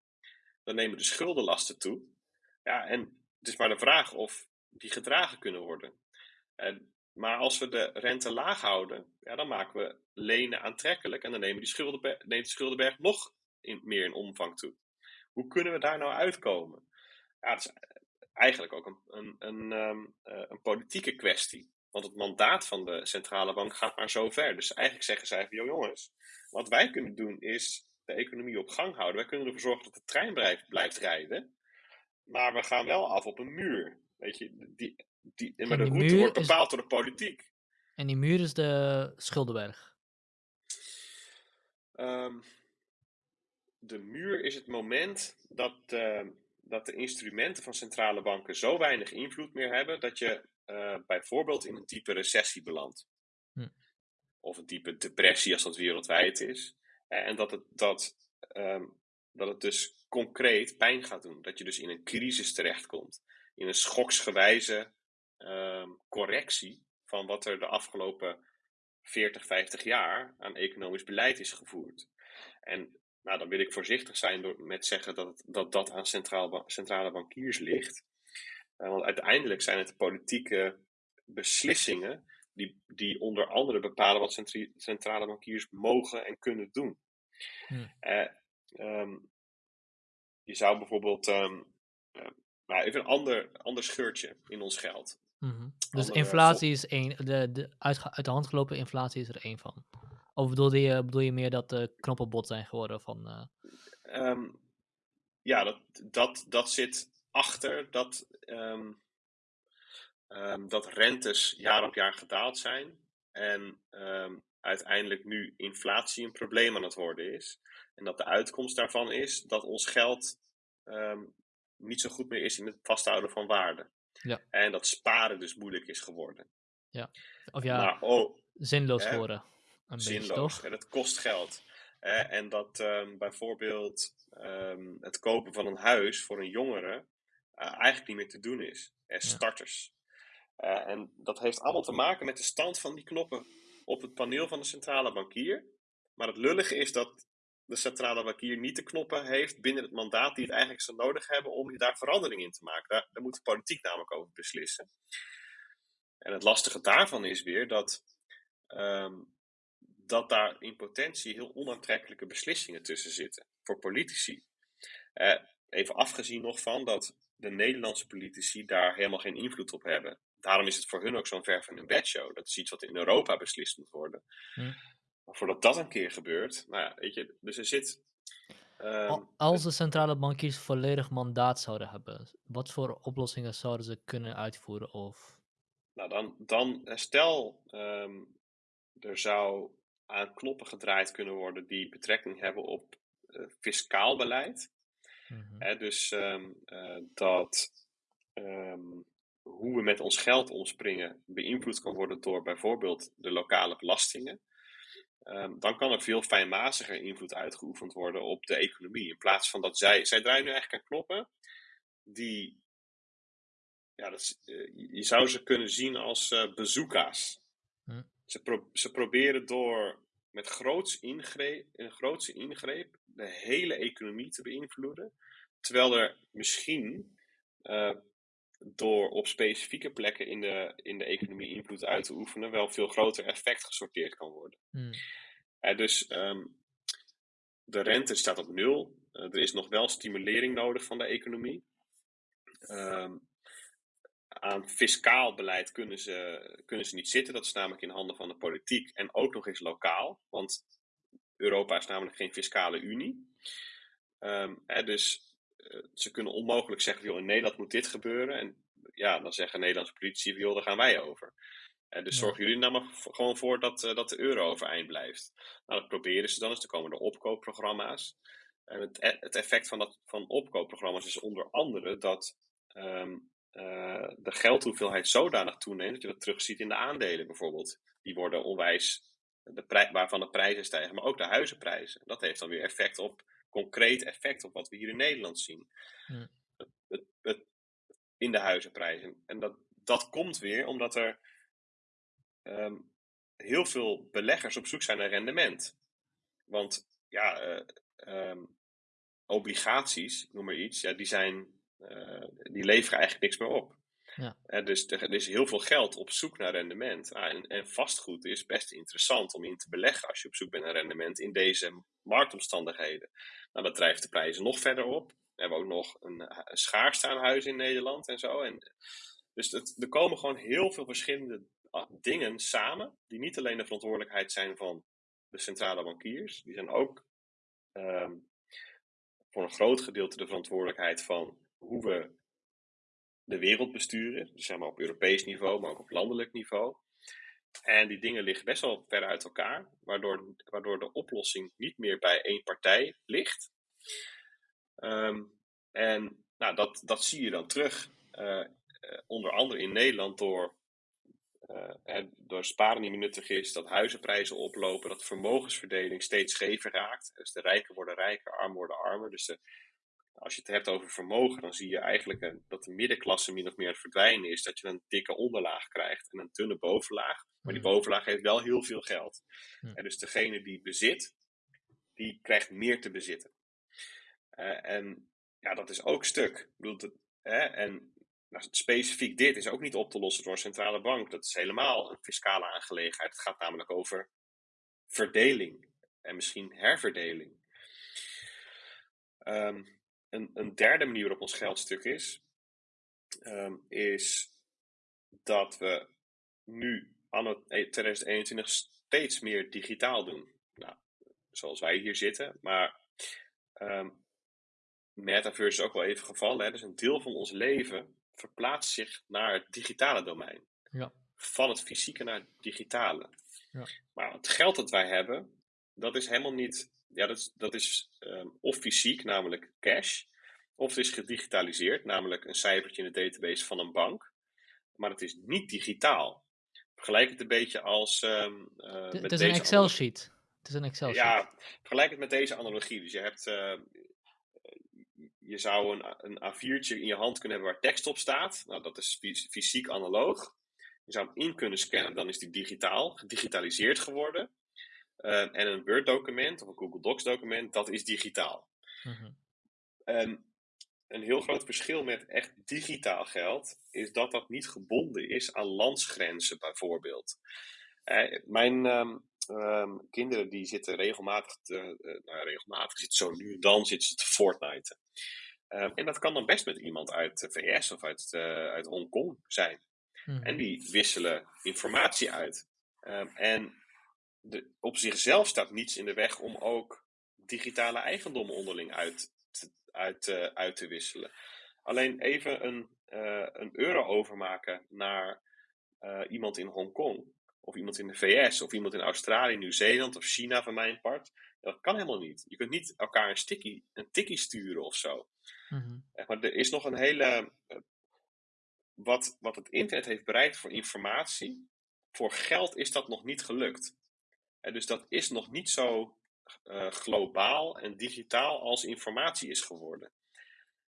dan nemen de schuldenlasten toe. Ja, en het is maar de vraag of die gedragen kunnen worden. En, maar als we de rente laag houden, ja, dan maken we lenen aantrekkelijk en dan nemen die schuldenberg, neemt de schuldenberg nog in, meer in omvang toe. Hoe kunnen we daar nou uitkomen? Ja, dat is eigenlijk ook een, een, een, ehm, eh, een politieke kwestie. Want het mandaat van de centrale bank gaat maar zo ver. Dus eigenlijk zeggen zij van, jongens, wat wij kunnen doen is de economie op gang houden. Wij kunnen ervoor zorgen dat de trein blijft, blijft rijden. Maar we gaan wel af op een muur. Weet je, die, die, maar de route wordt bepaald door de politiek. En die muur is de Schuldenberg. Ehm, de muur is het moment dat, uh, dat de instrumenten van centrale banken zo weinig invloed meer hebben dat je uh, bijvoorbeeld in een diepe recessie belandt. Hm. Of een diepe depressie als dat wereldwijd is. Uh, en dat het, dat, um, dat het dus concreet pijn gaat doen. Dat je dus in een crisis terechtkomt. In een schoksgewijze um, correctie van wat er de afgelopen 40, 50 jaar aan economisch beleid is gevoerd. En nou, dan wil ik voorzichtig zijn door, met zeggen dat het, dat, dat aan centraal, centrale bankiers ligt. Uh, want uiteindelijk zijn het de politieke beslissingen die, die onder andere bepalen wat centrale bankiers mogen en kunnen doen. Hmm. Uh, um, je zou bijvoorbeeld, um, uh, nou even een ander, ander scheurtje in ons geld. Mm -hmm. Dus inflatie is één, de, de uit, uit de hand gelopen inflatie is er één van. Of bedoel je, bedoel je meer dat de knoppen bot zijn geworden van... Um, ja, dat, dat, dat zit achter dat, um, um, dat rentes jaar op jaar gedaald zijn. En uiteindelijk nu inflatie een probleem aan het worden is. En dat de uitkomst daarvan is dat ons geld niet zo goed meer is in het vasthouden van waarde. Ja. En dat sparen dus moeilijk is geworden. Ja, of ja, maar, oh, zinloos geworden. Een zinloos. Beetje, toch? En het kost geld. en dat um, bijvoorbeeld um, het kopen van een huis voor een jongere eigenlijk niet meer te doen is. Ja. starters. Uh, en dat heeft allemaal te maken met de stand van die knoppen op het paneel van de centrale bankier. Maar het lullige is dat de centrale bankier niet de knoppen heeft binnen het mandaat die het eigenlijk zou nodig hebben om daar verandering in te maken. Daar, daar moet de politiek namelijk over beslissen. En het lastige daarvan is weer dat, um, dat daar in potentie heel onaantrekkelijke beslissingen tussen zitten voor politici. Uh, even afgezien nog van dat de Nederlandse politici daar helemaal geen invloed op hebben. Daarom is het voor hun ook zo'n ver van een bedshow. Dat is iets wat in Europa beslist moet worden. Hm. Maar voordat dat een keer gebeurt, nou ja, weet je, dus er zit. Um, Als de centrale bankiers volledig mandaat zouden hebben, wat voor oplossingen zouden ze kunnen uitvoeren? Of... Nou, dan, dan stel um, er zou aan knoppen gedraaid kunnen worden die betrekking hebben op uh, fiscaal beleid. Mm -hmm. dus um, uh, dat hoe we met ons geld omspringen beïnvloed kan worden door bijvoorbeeld de lokale belastingen. Um, dan kan er veel fijnmaziger invloed uitgeoefend worden op de economie. In plaats van dat zij, zij draaien nu eigenlijk aan knoppen die, ja, dat, uh, je zou ze kunnen zien als uh, bazooka's. Hm. Ze, pro ze proberen door met groots ingreep, een grootse ingreep de hele economie te beïnvloeden. Terwijl er misschien uh, door op specifieke plekken in de, in de economie invloed uit te oefenen, wel veel groter effect gesorteerd kan worden. Uh, dus um, de rente staat op nul. Uh, er is nog wel stimulering nodig van de economie. Um, aan fiscaal beleid kunnen ze, kunnen ze niet zitten. Dat is namelijk in handen van de politiek en ook nog eens lokaal. Want Europa is namelijk geen fiscale unie. Um, hè, dus uh, ze kunnen onmogelijk zeggen, joh, in Nederland moet dit gebeuren. En ja, dan zeggen Nederlandse politici, joh, daar gaan wij over. Uh, dus ja. zorgen jullie nou maar gewoon voor dat, uh, dat de euro overeind blijft. Nou, dat proberen ze dan eens. Dan komen er opkoopprogramma's. En het, e-, het effect van, dat, van opkoopprogramma's is onder andere dat um, de geldhoeveelheid zodanig toeneemt dat je dat terugziet in de aandelen bijvoorbeeld. Die worden onwijs de prij- waarvan de prijzen stijgen, maar ook de huizenprijzen. Dat heeft dan weer effect op, concreet effect op wat we hier in Nederland zien. Hmm. Het, het, in de huizenprijzen. En dat, dat komt weer omdat er ehm, heel veel beleggers op zoek zijn naar rendement. Want ja, eh, ehm, obligaties, noem maar iets, ja, die, zijn, eh, die leveren eigenlijk niks meer op. Ja. Eh, dus er, is heel veel geld op zoek naar rendement. Ah, en, en vastgoed is best interessant om in te beleggen als je op zoek bent naar rendement in deze marktomstandigheden. Nou, dat drijft de prijzen nog verder op. We hebben ook nog een, een schaarste aan huizen in Nederland en zo. En, dus er komen gewoon heel veel verschillende ah, dingen samen, die niet alleen de verantwoordelijkheid zijn van de centrale bankiers, die zijn ook ehm, voor een groot gedeelte de verantwoordelijkheid van hoe we de wereld besturen. Dus zeg maar op Europees niveau, maar ook op landelijk niveau. En die dingen liggen best wel ver uit elkaar, waardoor, waardoor de oplossing niet meer bij één partij ligt. Ehm, en nou, dat, dat zie je dan terug, uh, onder andere in Nederland, door, uh, door sparen meer nuttig is, dat huizenprijzen oplopen, dat vermogensverdeling steeds schever raakt. Dus de rijken worden rijker, armen worden armer. Dus de, als je het hebt over vermogen, dan zie je eigenlijk een, dat de middenklasse min of meer verdwijnen is. Dat je een dikke onderlaag krijgt en een dunne bovenlaag. Maar die bovenlaag heeft wel heel veel geld. Ja. En dus degene die bezit, die krijgt meer te bezitten. Uh, en ja, dat is ook stuk. Ik bedoel, dat, hè, en nou, specifiek dit is ook niet op te lossen door een centrale bank. Dat is helemaal een fiscale aangelegenheid. Het gaat namelijk over verdeling en misschien herverdeling. Um, een, een, derde manier waarop ons geldstuk is, um, is dat we nu anno 2021 steeds meer digitaal doen. Nou, zoals wij hier zitten, maar um, metaverse is ook wel even gevallen. Hè? Dus een deel van ons leven verplaatst zich naar het digitale domein. Ja. Van het fysieke naar het digitale. Ja. Maar het geld dat wij hebben, dat is helemaal niet. Ja, dat is, dat is um, of fysiek, namelijk cash. Of het is gedigitaliseerd, namelijk een cijfertje in de database van een bank. Maar het is niet digitaal. Vergelijk het een beetje als. Um, uh, het, het is een Excel-sheet. Het is een Excel-sheet. Ja, vergelijk het met deze analogie. Dus je hebt. Uh, je zou een, een A4'tje in je hand kunnen hebben waar tekst op staat. Nou, dat is fysiek analoog. Je zou hem in kunnen scannen, dan is die digitaal, gedigitaliseerd geworden. Uh, en een Word-document of een Google Docs-document, dat is digitaal. Mm -hmm. En een heel groot verschil met echt digitaal geld is dat dat niet gebonden is aan landsgrenzen, bijvoorbeeld. Uh, mijn um, um, kinderen die zitten regelmatig, te, uh, nou, regelmatig zitten zo nu en dan zitten ze te Fortnite. En dat kan dan best met iemand uit de VS of uit, uh, uit Hongkong zijn. Mhm. En die wisselen informatie uit. En de, op zichzelf staat niets in de weg om ook digitale eigendom onderling uit te, uit, uh, uit te wisselen. Alleen even een, uh, een euro overmaken naar uh, iemand in Hongkong, of iemand in de VS, of iemand in Australië, Nieuw-Zeeland of China van mijn part. Dat kan helemaal niet. Je kunt niet elkaar een, sticky, een tikkie sturen of zo. Mm -hmm. Maar er is nog een hele. Wat, wat het internet heeft bereikt voor informatie, voor geld is dat nog niet gelukt. En dus dat is nog niet zo uh, globaal en digitaal als informatie is geworden.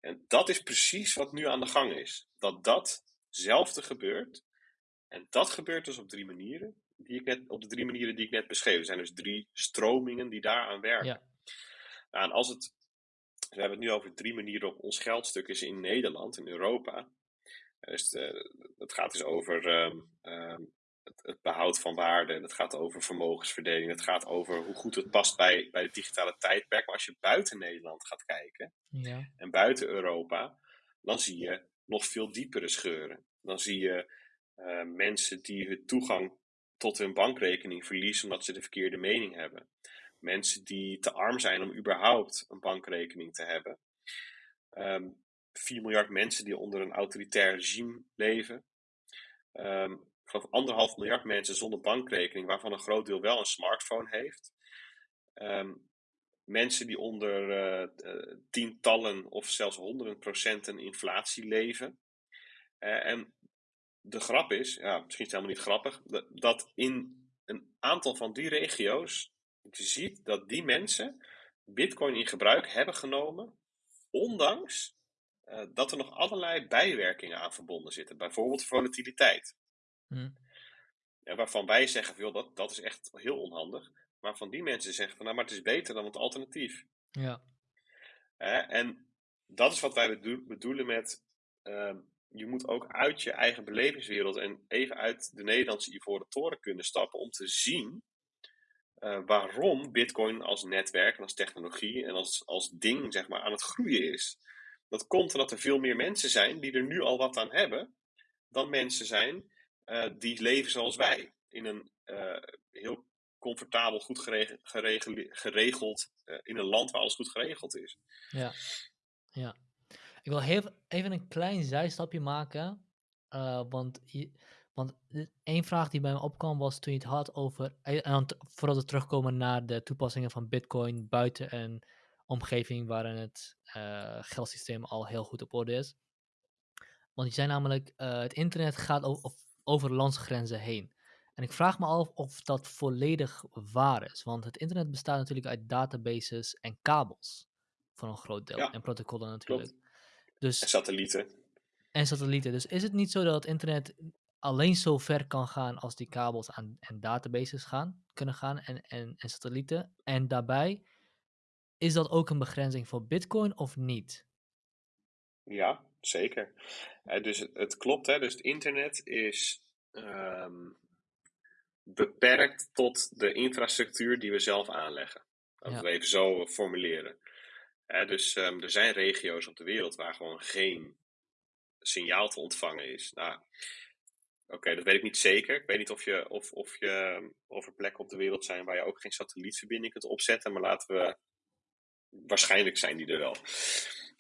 En dat is precies wat nu aan de gang is. Dat datzelfde gebeurt. En dat gebeurt dus op drie manieren. Die ik net, op de drie manieren die ik net beschreef. Er zijn dus drie stromingen die daaraan werken. Ja. Nou, en als het. We hebben het nu over drie manieren op ons geldstuk is in Nederland, in Europa. Dus de, gaat dus over um, um, het, het, behoud van waarde. Het gaat over vermogensverdeling. Het gaat over hoe goed het past bij, bij het digitale tijdperk. Maar als je buiten Nederland gaat kijken ja. en buiten Europa, dan zie je nog veel diepere scheuren. Dan zie je uh, mensen die hun toegang tot hun bankrekening verliezen omdat ze de verkeerde mening hebben. Mensen die te arm zijn om überhaupt een bankrekening te hebben. Um, 4 miljard mensen die onder een autoritair regime leven. Um, ik geloof anderhalf miljard mensen zonder bankrekening, waarvan een groot deel wel een smartphone heeft. Um, mensen die onder uh, uh, tientallen of zelfs honderden procenten inflatie leven. Uh, en de grap is, ja, misschien is het helemaal niet grappig, dat in een aantal van die regio's, je ziet dat die mensen Bitcoin in gebruik hebben genomen, ondanks dat er nog allerlei bijwerkingen aan verbonden zitten. Bijvoorbeeld volatiliteit. Hmm. Ja, waarvan wij zeggen, joh, dat, dat is echt heel onhandig. Maar van die mensen zeggen van, nou, maar het is beter dan het alternatief. Ja. en dat is wat wij bedoelen met, uh, je moet ook uit je eigen belevingswereld en even uit de Nederlandse Ivoren Toren kunnen stappen om te zien uh, waarom Bitcoin als netwerk en als technologie en als, als ding zeg maar, aan het groeien is. Dat komt omdat er veel meer mensen zijn die er nu al wat aan hebben, dan mensen zijn uh, die leven zoals wij. In een uh, heel comfortabel, goed geregeld, geregeld in een land waar alles goed geregeld is. Ja, ja. Ik wil heel, even een klein zijstapje maken. want want één vraag die bij me opkwam was toen je het had over, en vooral te terugkomen naar de toepassingen van Bitcoin buiten een omgeving waarin het geldsysteem al heel goed op orde is. Want je zei namelijk, het internet gaat over, over landsgrenzen heen. En ik vraag me af of dat volledig waar is. Want het internet bestaat natuurlijk uit databases en kabels. Voor een groot deel. Ja, en protocollen natuurlijk. Klopt. Dus, en satellieten. En satellieten. Dus is het niet zo dat het internet alleen zo ver kan gaan als die kabels aan, en databases gaan, kunnen gaan en, en, en satellieten? En daarbij, is dat ook een begrenzing voor Bitcoin of niet? Ja, zeker. Uh, dus het, het, klopt, hè? dus het internet is um, beperkt tot de infrastructuur die we zelf aanleggen. Laten we even zo formuleren. Uh, dus um, er zijn regio's op de wereld waar gewoon geen signaal te ontvangen is. Nou, Oké, dat weet ik niet zeker. Ik weet niet of, je, of, of, je, of er plekken op de wereld zijn waar je ook geen satellietverbinding kunt opzetten. Maar laten we. Waarschijnlijk zijn die er wel.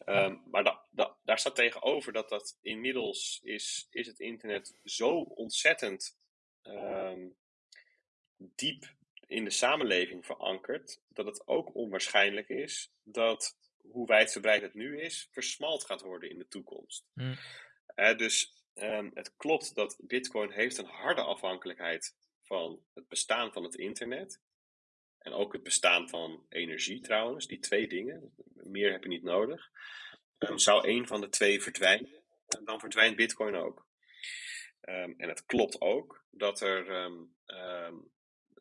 Um, maar da, da, daar staat tegenover dat dat inmiddels is, is het internet zo ontzettend um, diep in de samenleving verankerd, dat het ook onwaarschijnlijk is dat hoe wijdverbreid het nu is, versmalt gaat worden in de toekomst. Mm. Uh, dus Um, het klopt dat Bitcoin heeft een harde afhankelijkheid van het bestaan van het internet. En ook het bestaan van energie trouwens, die twee dingen. Meer heb je niet nodig. Um, zou een van de twee verdwijnen, dan verdwijnt Bitcoin ook. Um, en het klopt ook dat er,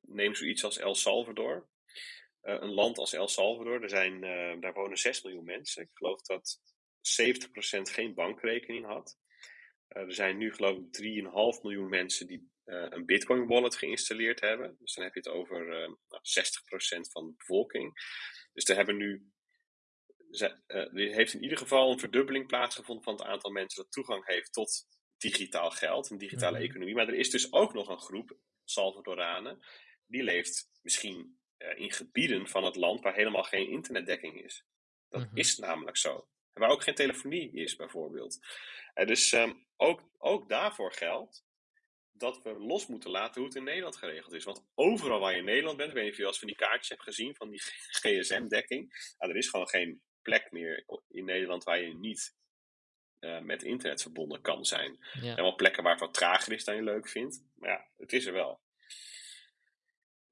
neem zoiets als El Salvador. Uh, een land als El Salvador, er zijn, daar wonen 6 miljoen mensen. Ik geloof dat 70% geen bankrekening had. Eh, er zijn nu geloof ik 3,5 miljoen mensen die een Bitcoin wallet geïnstalleerd hebben. Dus dan heb je het over uh, nou, 60% van de bevolking. Dus er hebben nu. er heeft in ieder geval een verdubbeling plaatsgevonden van het aantal mensen dat toegang heeft tot digitaal geld, een digitale Mhm. economie. Maar er is dus ook nog een groep Salvadoranen die leeft misschien in gebieden van het land waar helemaal geen internetdekking is. Dat Mhm. is namelijk zo. Waar ook geen telefonie is, bijvoorbeeld. Uh, dus um, ook, ook daarvoor geldt dat we los moeten laten hoe het in Nederland geregeld is. Want overal waar je in Nederland bent, ik weet niet of je wel eens van die kaartjes hebt gezien, van die [laughs] GSM-dekking. Nou, er is gewoon geen plek meer in Nederland waar je niet uh, met internet verbonden kan zijn. Ja. Er zijn wel plekken waar het wat trager is dan je leuk vindt. Maar ja, het is er wel.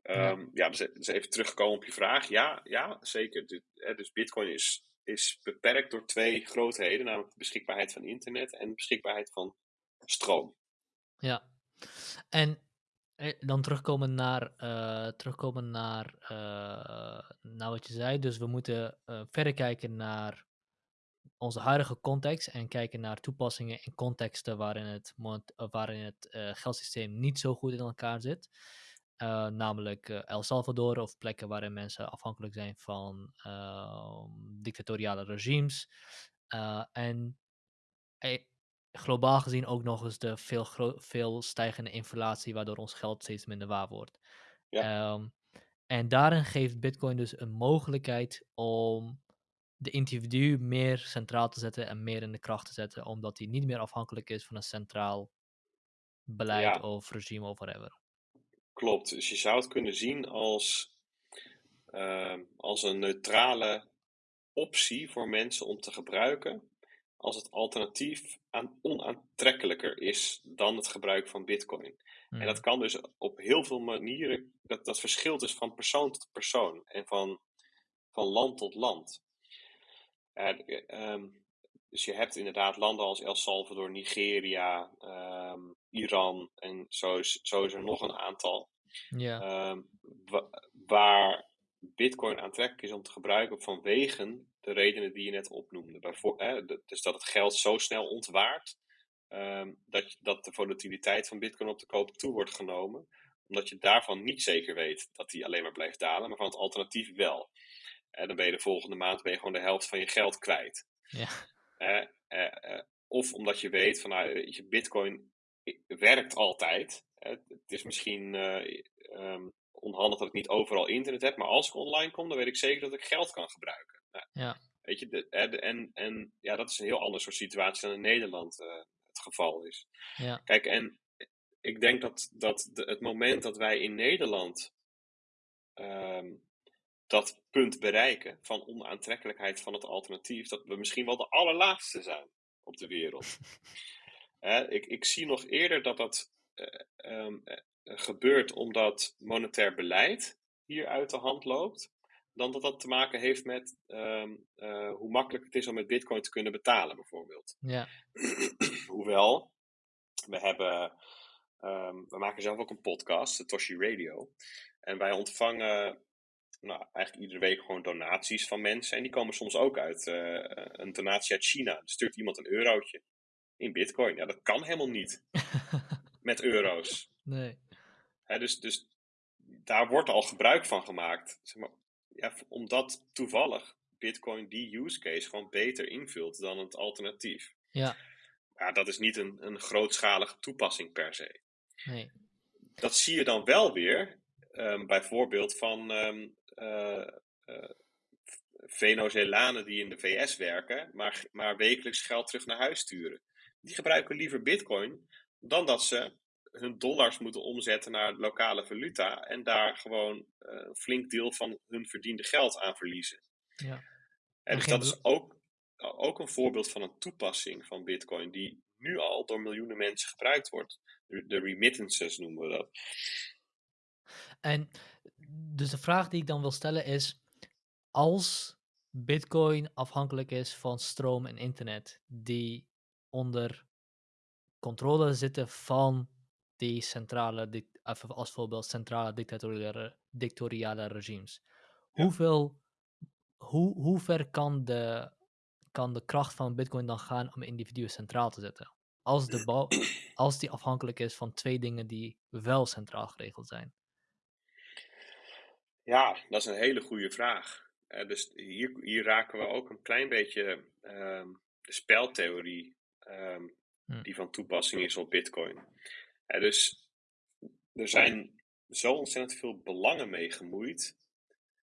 Um, ja. ja dus, dus, even terugkomen op je vraag. Ja, ja zeker. Dus, dus Bitcoin is is beperkt door twee grootheden, namelijk de beschikbaarheid van internet en de beschikbaarheid van stroom. Ja, en dan terugkomen naar, uh, terugkomen naar, uh, naar wat je zei. Dus we moeten uh, verder kijken naar onze huidige context en kijken naar toepassingen in contexten waarin het, waarin het geldsysteem niet zo goed in elkaar zit. Namelijk El Salvador of plekken waarin mensen afhankelijk zijn van uh, dictatoriale regimes. En eh, globaal gezien ook nog eens de veel, veel stijgende inflatie, waardoor ons geld steeds minder waar wordt. Ja. Um, en daarin geeft Bitcoin dus een mogelijkheid om de individu meer centraal te zetten en meer in de kracht te zetten, omdat hij niet meer afhankelijk is van een centraal beleid Ja. of regime of whatever. Klopt. Dus je zou het kunnen zien als, uh, als een neutrale optie voor mensen om te gebruiken. Als het alternatief aan onaantrekkelijker is dan het gebruik van Bitcoin. En dat Mm. kan dus op heel veel manieren, dat, dat verschilt dus van persoon tot persoon en van, van land tot land. Eh, eh, ehm, dus je hebt inderdaad landen als El Salvador, Nigeria, ehm, Iran en zo is, zo is er nog een aantal. Ja. ehm, wa- waar Bitcoin aantrekkelijk is om te gebruiken vanwege de redenen die je net opnoemde. Dus dat het geld zo snel ontwaart ehm, dat, dat de volatiliteit van Bitcoin op de koop toe wordt genomen, omdat je daarvan niet zeker weet dat die alleen maar blijft dalen, maar van het alternatief wel. En dan ben je de volgende maand ben je gewoon de helft van je geld kwijt. Ja. Eh, eh, of omdat je weet van nou, je, Bitcoin werkt altijd. Het is misschien eh, ehm, onhandig dat ik niet overal internet heb, maar als ik online kom, dan weet ik zeker dat ik geld kan gebruiken. Nou, Ja. Weet je, de, de- en, en ja, dat is een heel ander soort situatie dan in Nederland eh, het geval is. Ja. Kijk, en ik denk dat, dat de, het moment dat wij in Nederland ehm, dat punt bereiken van onaantrekkelijkheid van het alternatief, dat we misschien wel de allerlaatste zijn op de wereld. [laughs] Ik, ik zie nog eerder dat dat eh, ehm, eh, gebeurt omdat monetair beleid hier uit de hand loopt, dan dat dat te maken heeft met ehm, eh, hoe makkelijk het is om met bitcoin te kunnen betalen, bijvoorbeeld. Ja. [clears throat] Hoewel, we hebben, ehm, we maken zelf ook een podcast, de Toshi Radio. En wij ontvangen nou, eigenlijk iedere week gewoon donaties van mensen. En die komen soms ook uit eh, een donatie uit China. Dan stuurt iemand een eurotje in bitcoin. Ja, dat kan helemaal niet [laughs] met euro's. nee. Hè, dus, dus daar wordt al gebruik van gemaakt. Zeg maar, ja, omdat toevallig bitcoin die use case gewoon beter invult dan het alternatief. Ja. Ja, dat is niet een, een grootschalige toepassing per se. Nee. Dat zie je dan wel weer, ehm, bijvoorbeeld van Venezolanen die in de VS werken, maar, maar wekelijks geld terug naar huis sturen. Die gebruiken liever bitcoin dan dat ze hun dollars moeten omzetten naar lokale valuta en daar gewoon eh, een flink deel van hun verdiende geld aan verliezen. Ja. En dus dat is ook, ook een voorbeeld van een toepassing van Bitcoin die nu al door miljoenen mensen gebruikt wordt. De remittances noemen we dat. En dus de vraag die ik dan wil stellen is: als Bitcoin afhankelijk is van stroom en internet, die onder controle zitten van die centrale, even als voorbeeld, centrale dictatoriale, dictatoriale regimes, Ja. hoeveel, hoe, hoe ver kan de, kan de kracht van Bitcoin dan gaan om individuen centraal te zetten? Als, de als die afhankelijk is van twee dingen die wel centraal geregeld zijn. Ja, dat is een hele goede vraag. Eh, dus hier, hier raken we ook een klein beetje ehm, de speltheorie ehm, Hm. die van toepassing is op Bitcoin. Eh, dus er zijn zo ontzettend veel belangen mee gemoeid.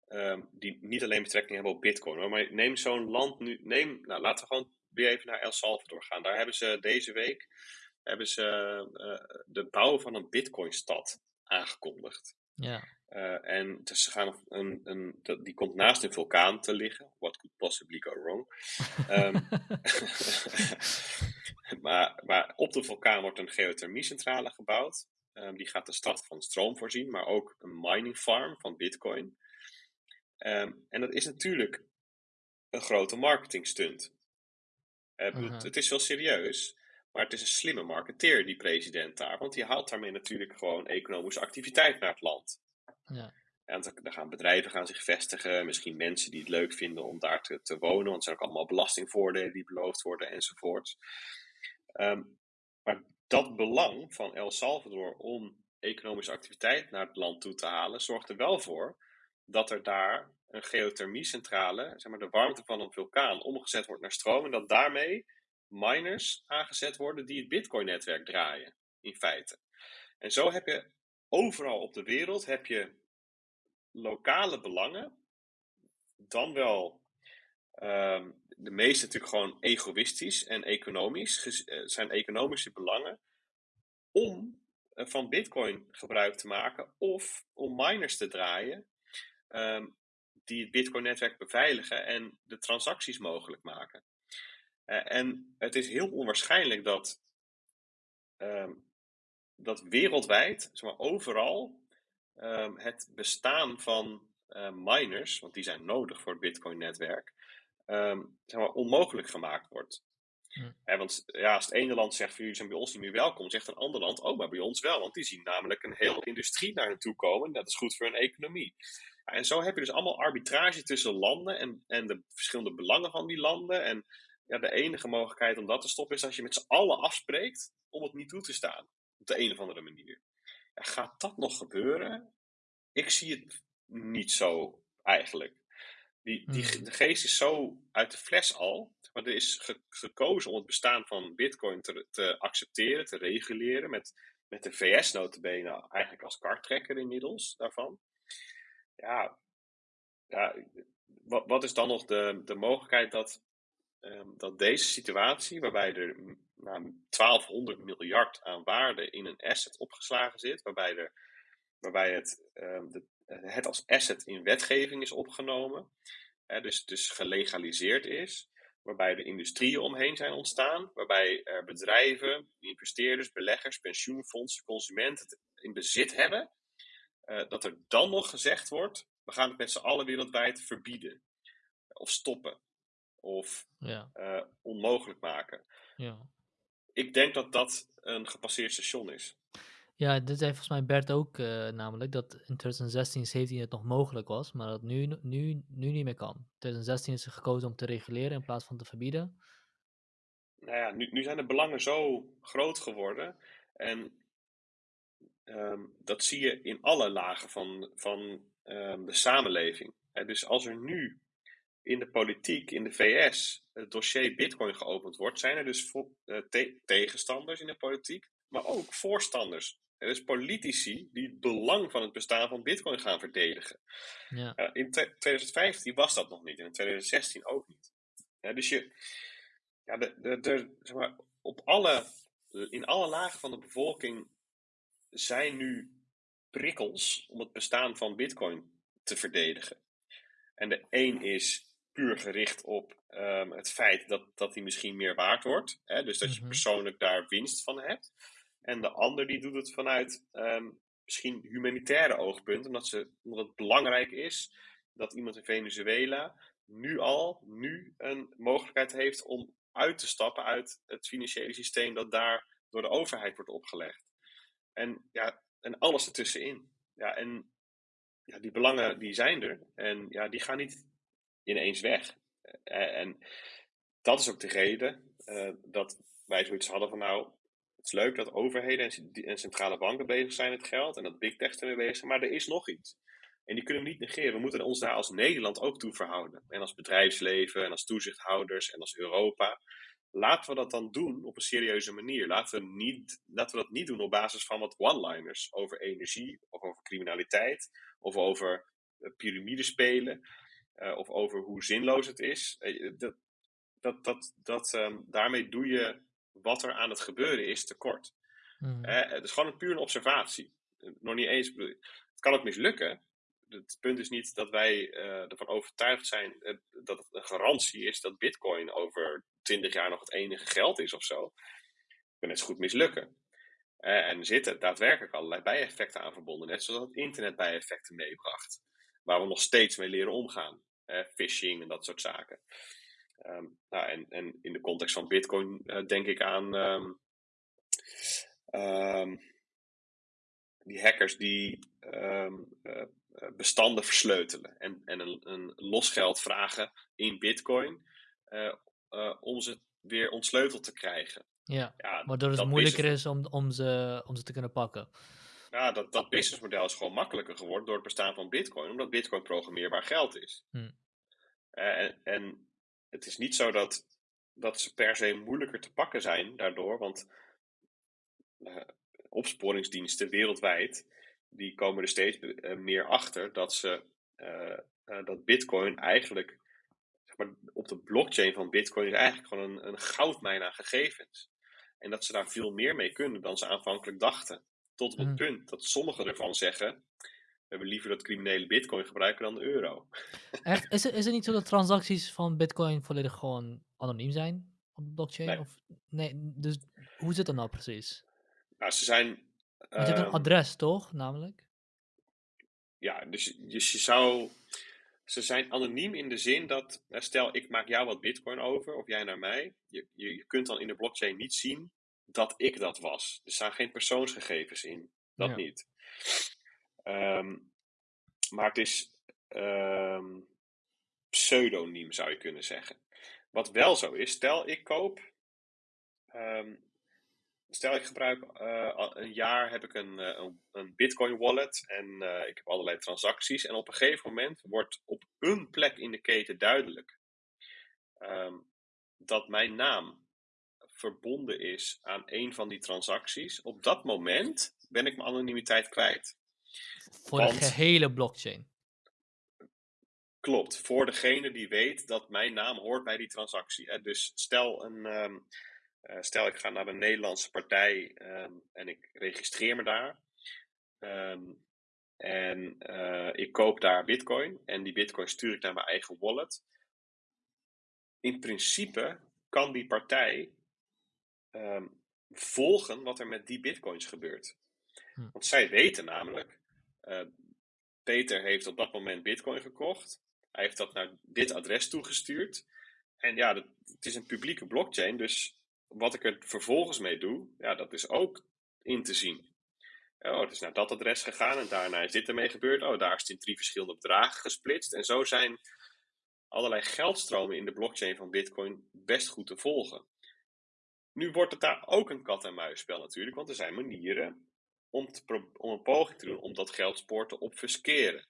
ehm, die niet alleen betrekking hebben op Bitcoin. Hoor. Maar neem zo'n land nu. Neem, nou, laten we gewoon weer even naar El Salvador gaan. Daar hebben ze deze week hebben ze, eh, de bouw van een Bitcoin-stad aangekondigd. Ja, Eh, en dus ze gaan een, een, die komt naast een vulkaan te liggen. What could possibly go wrong? [laughs] Ehm, [laughs] maar, maar op de vulkaan wordt een geothermiecentrale gebouwd. Ehm, die gaat de stad van stroom voorzien, maar ook een mining farm van Bitcoin. Ehm, en dat is natuurlijk een grote marketing stunt. Eh, Mhm. Het is wel serieus, maar het is een slimme marketeer, die president daar. Want die haalt daarmee natuurlijk gewoon economische activiteit naar het land. ja, En dan dan gaan bedrijven gaan zich vestigen, misschien mensen die het leuk vinden om daar te, te wonen, want er zijn ook allemaal belastingvoordelen die beloofd worden enzovoort. Ehm, maar dat belang van El Salvador om economische activiteit naar het land toe te halen, zorgt er wel voor dat er daar een geothermiecentrale, zeg maar de warmte van een vulkaan, omgezet wordt naar stroom en dat daarmee miners aangezet worden die het Bitcoin-netwerk draaien, in feite. En zo heb je overal op de wereld heb je lokale belangen, dan wel ehm, de meeste natuurlijk gewoon egoïstisch en economisch, eh, zijn economische belangen, om eh, van Bitcoin gebruik te maken of om miners te draaien ehm, die het Bitcoin-netwerk beveiligen en de transacties mogelijk maken. Eh, en het is heel onwaarschijnlijk dat ehm, dat wereldwijd, zeg maar overal, ehm, het bestaan van miners, want die zijn nodig voor het Bitcoin-netwerk, ehm, zeg maar onmogelijk gemaakt wordt. Hm. want ja, als het ene land zegt van jullie zijn bij ons niet meer welkom, zegt een ander land, oh maar bij ons wel, want die zien namelijk een hele industrie naar hen toe komen. Dat is goed voor hun economie. en zo heb je dus allemaal arbitrage tussen landen en, en de verschillende belangen van die landen. En ja, de enige mogelijkheid om dat te stoppen is als je met z'n allen afspreekt om het niet toe te staan. Op de een of andere manier. Ja, gaat dat nog gebeuren? Ik zie het niet zo eigenlijk. Die, die, hmm. de geest is zo uit de fles al. Maar er is gekozen om het bestaan van Bitcoin te, te, accepteren, te reguleren. Met, met de VS notabene eigenlijk als karttrekker inmiddels daarvan. Ja, ja wat, wat is dan nog de, de mogelijkheid dat Ehm, dat deze situatie, waarbij er nou, 1200 miljard aan waarde in een asset opgeslagen zit, waarbij, er, waarbij het, um, de, het als asset in wetgeving is opgenomen, hè, dus, dus gelegaliseerd is, waarbij er industrieën omheen zijn ontstaan, waarbij er bedrijven, investeerders, beleggers, pensioenfondsen, consumenten het in bezit hebben, uh, dat er dan nog gezegd wordt, we gaan het met z'n allen wereldwijd verbieden of stoppen of ja. uh, onmogelijk maken. Ja. Ik denk dat dat een gepasseerd station is. Ja, dit zei volgens mij Bert ook uh, namelijk, dat in 2016, 17 het nog mogelijk was, maar dat nu, nu, nu niet meer kan. In 2016 is er gekozen om te reguleren in plaats van te verbieden. Nou ja, nu, nu zijn de belangen zo groot geworden en um, dat zie je in alle lagen van, van um, de samenleving. dus als er nu in de politiek, in de VS, het dossier Bitcoin geopend wordt, zijn er dus uh, tegenstanders in de politiek, maar ook voorstanders. Er is politici die het belang van het bestaan van Bitcoin gaan verdedigen. Ja. Uh, in 2015 was dat nog niet, en in 2016 ook niet. dus je, ja, de, de, de, zeg maar, op alle, in alle lagen van de bevolking zijn nu prikkels om het bestaan van Bitcoin te verdedigen. En de een is puur gericht op um, het feit dat, dat die misschien meer waard wordt. Hè? Dus dat je mhm. persoonlijk daar winst van hebt. En de ander die doet het vanuit um, misschien humanitaire oogpunten, omdat, ze, omdat het belangrijk is dat iemand in Venezuela nu al, nu een mogelijkheid heeft om uit te stappen uit het financiële systeem dat daar door de overheid wordt opgelegd. En ja, en alles ertussenin. Ja, en ja, die belangen die zijn er. En ja, die gaan niet ineens weg. Eh, en dat is ook de reden uh, dat wij zoiets hadden van nou, het is leuk dat overheden en, centrale banken bezig zijn met geld en dat big tech ermee bezig zijn, maar er is nog iets. En die kunnen we niet negeren. We moeten ons daar als Nederland ook toe verhouden. En als bedrijfsleven en als toezichthouders en als Europa. Laten we dat dan doen op een serieuze manier. Laten we, niet, laten we dat niet doen op basis van wat one-liners over energie of over criminaliteit of over uh, piramidespelen. Eh, of over hoe zinloos het is. Eh, dat, dat, dat, dat, um, daarmee doe je wat er aan het gebeuren is tekort. Mm. het is gewoon een puur een observatie. Nog niet eens. Het kan ook mislukken. Het punt is niet dat wij ervan overtuigd zijn dat het een garantie is dat Bitcoin over 20 jaar nog het enige geld is of zo. Het kan net zo goed mislukken. en er zitten daadwerkelijk allerlei bijeffecten aan verbonden, net zoals het internet bijeffecten meebracht, waar we nog steeds mee leren omgaan phishing en dat soort zaken. Ehm, nou, en, en in de context van Bitcoin uh, denk ik aan um, um, die hackers die uh, bestanden versleutelen en, en een, een losgeld vragen in Bitcoin uh, om ze weer ontsleuteld te krijgen. Ja, ja waardoor het moeilijker is om, om, ze, om ze te kunnen pakken. Ja, dat, dat businessmodel is gewoon makkelijker geworden door het bestaan van Bitcoin, omdat Bitcoin programmeerbaar geld is. Hm. Eh, en, en, het is niet zo dat, dat ze per se moeilijker te pakken zijn daardoor, want uh, opsporingsdiensten wereldwijd die komen er steeds eh, meer achter dat ze dat Bitcoin eigenlijk zeg maar, op de blockchain van Bitcoin is eigenlijk gewoon een, een goudmijn aan gegevens. En dat ze daar veel meer mee kunnen dan ze aanvankelijk dachten. Tot op het mm. punt dat sommigen ervan zeggen: hebben liever dat criminele bitcoin gebruiken dan de euro. [laughs] Echt? Is het, is het niet zo dat transacties van bitcoin volledig gewoon anoniem zijn op de blockchain? Nee. Of, nee, dus hoe zit dat nou precies? Nou, ze zijn Want je hebt een Ehm, adres, toch? Namelijk? ja, dus, dus je zou. Ze zijn anoniem in de zin dat, stel ik maak jou wat bitcoin over, of jij naar mij. Je, je, je kunt dan in de blockchain niet zien dat ik dat was. Er staan geen persoonsgegevens in. Dat Ja. niet. Ehm, maar het is ehm, pseudoniem, zou je kunnen zeggen. Wat wel zo is, stel ik koop. ehm, stel ik gebruik al een jaar heb ik een, eh, een, een Bitcoin wallet en eh, ik heb allerlei transacties. En op een gegeven moment wordt op een plek in de keten duidelijk dat mijn naam verbonden is aan een van die transacties. Op dat moment ben ik mijn anonimiteit kwijt. Voor de gehele blockchain. Klopt, voor degene die weet dat mijn naam hoort bij die transactie. Hè. Dus stel, een, ehm, eh, stel ik ga naar een Nederlandse partij ehm, en ik registreer me daar. Ehm, en eh, ik koop daar bitcoin en die bitcoin stuur ik naar mijn eigen wallet. In principe kan die partij volgen wat er met die bitcoins gebeurt. Hm. Want zij weten namelijk, eh, Peter heeft op dat moment bitcoin gekocht. Hij heeft dat naar dit adres toegestuurd. En ja, het is een publieke blockchain, dus wat ik er vervolgens mee doe, ja, dat is ook in te zien. Oh, het is naar dat adres gegaan en daarna is dit ermee gebeurd. Oh, daar is het in drie verschillende bedragen gesplitst. En zo zijn allerlei geldstromen in de blockchain van Bitcoin best goed te volgen. Nu wordt het daar ook een kat-en-muisspel natuurlijk, want er zijn manieren om, om een poging te doen om dat geldspoor te obfusceren.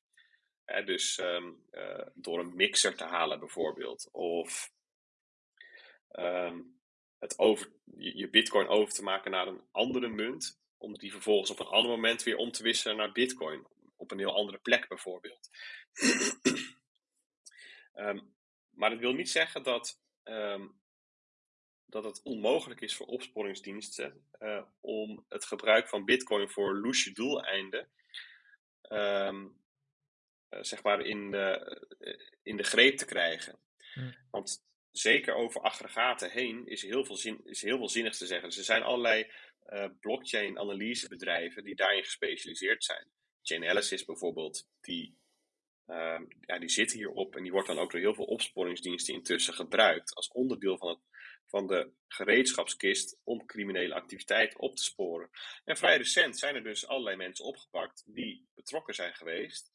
Dus ehm, eh, door een mixer te halen bijvoorbeeld. Of ehm, het over, je, bitcoin over te maken naar een andere munt. Om die vervolgens op een ander moment weer om te wisselen naar bitcoin. Op een heel andere plek bijvoorbeeld. [clears throat] Ehm, maar dat wil niet zeggen dat, dat het onmogelijk is voor opsporingsdiensten eh, om het gebruik van bitcoin voor loesje doeleinden ehm, eh, zeg maar in de, eh, in de greep te krijgen. Hm. Want zeker over aggregaten heen is heel veel, zin, is heel veel zinnigs te zeggen. Dus er zijn allerlei eh, blockchain analysebedrijven die daarin gespecialiseerd zijn. Chainalysis bijvoorbeeld, die, ehm, ja, die zit hierop en die wordt dan ook door heel veel opsporingsdiensten intussen gebruikt als onderdeel van, het, van de gereedschapskist om criminele activiteit op te sporen. En vrij recent zijn er dus allerlei mensen opgepakt die betrokken zijn geweest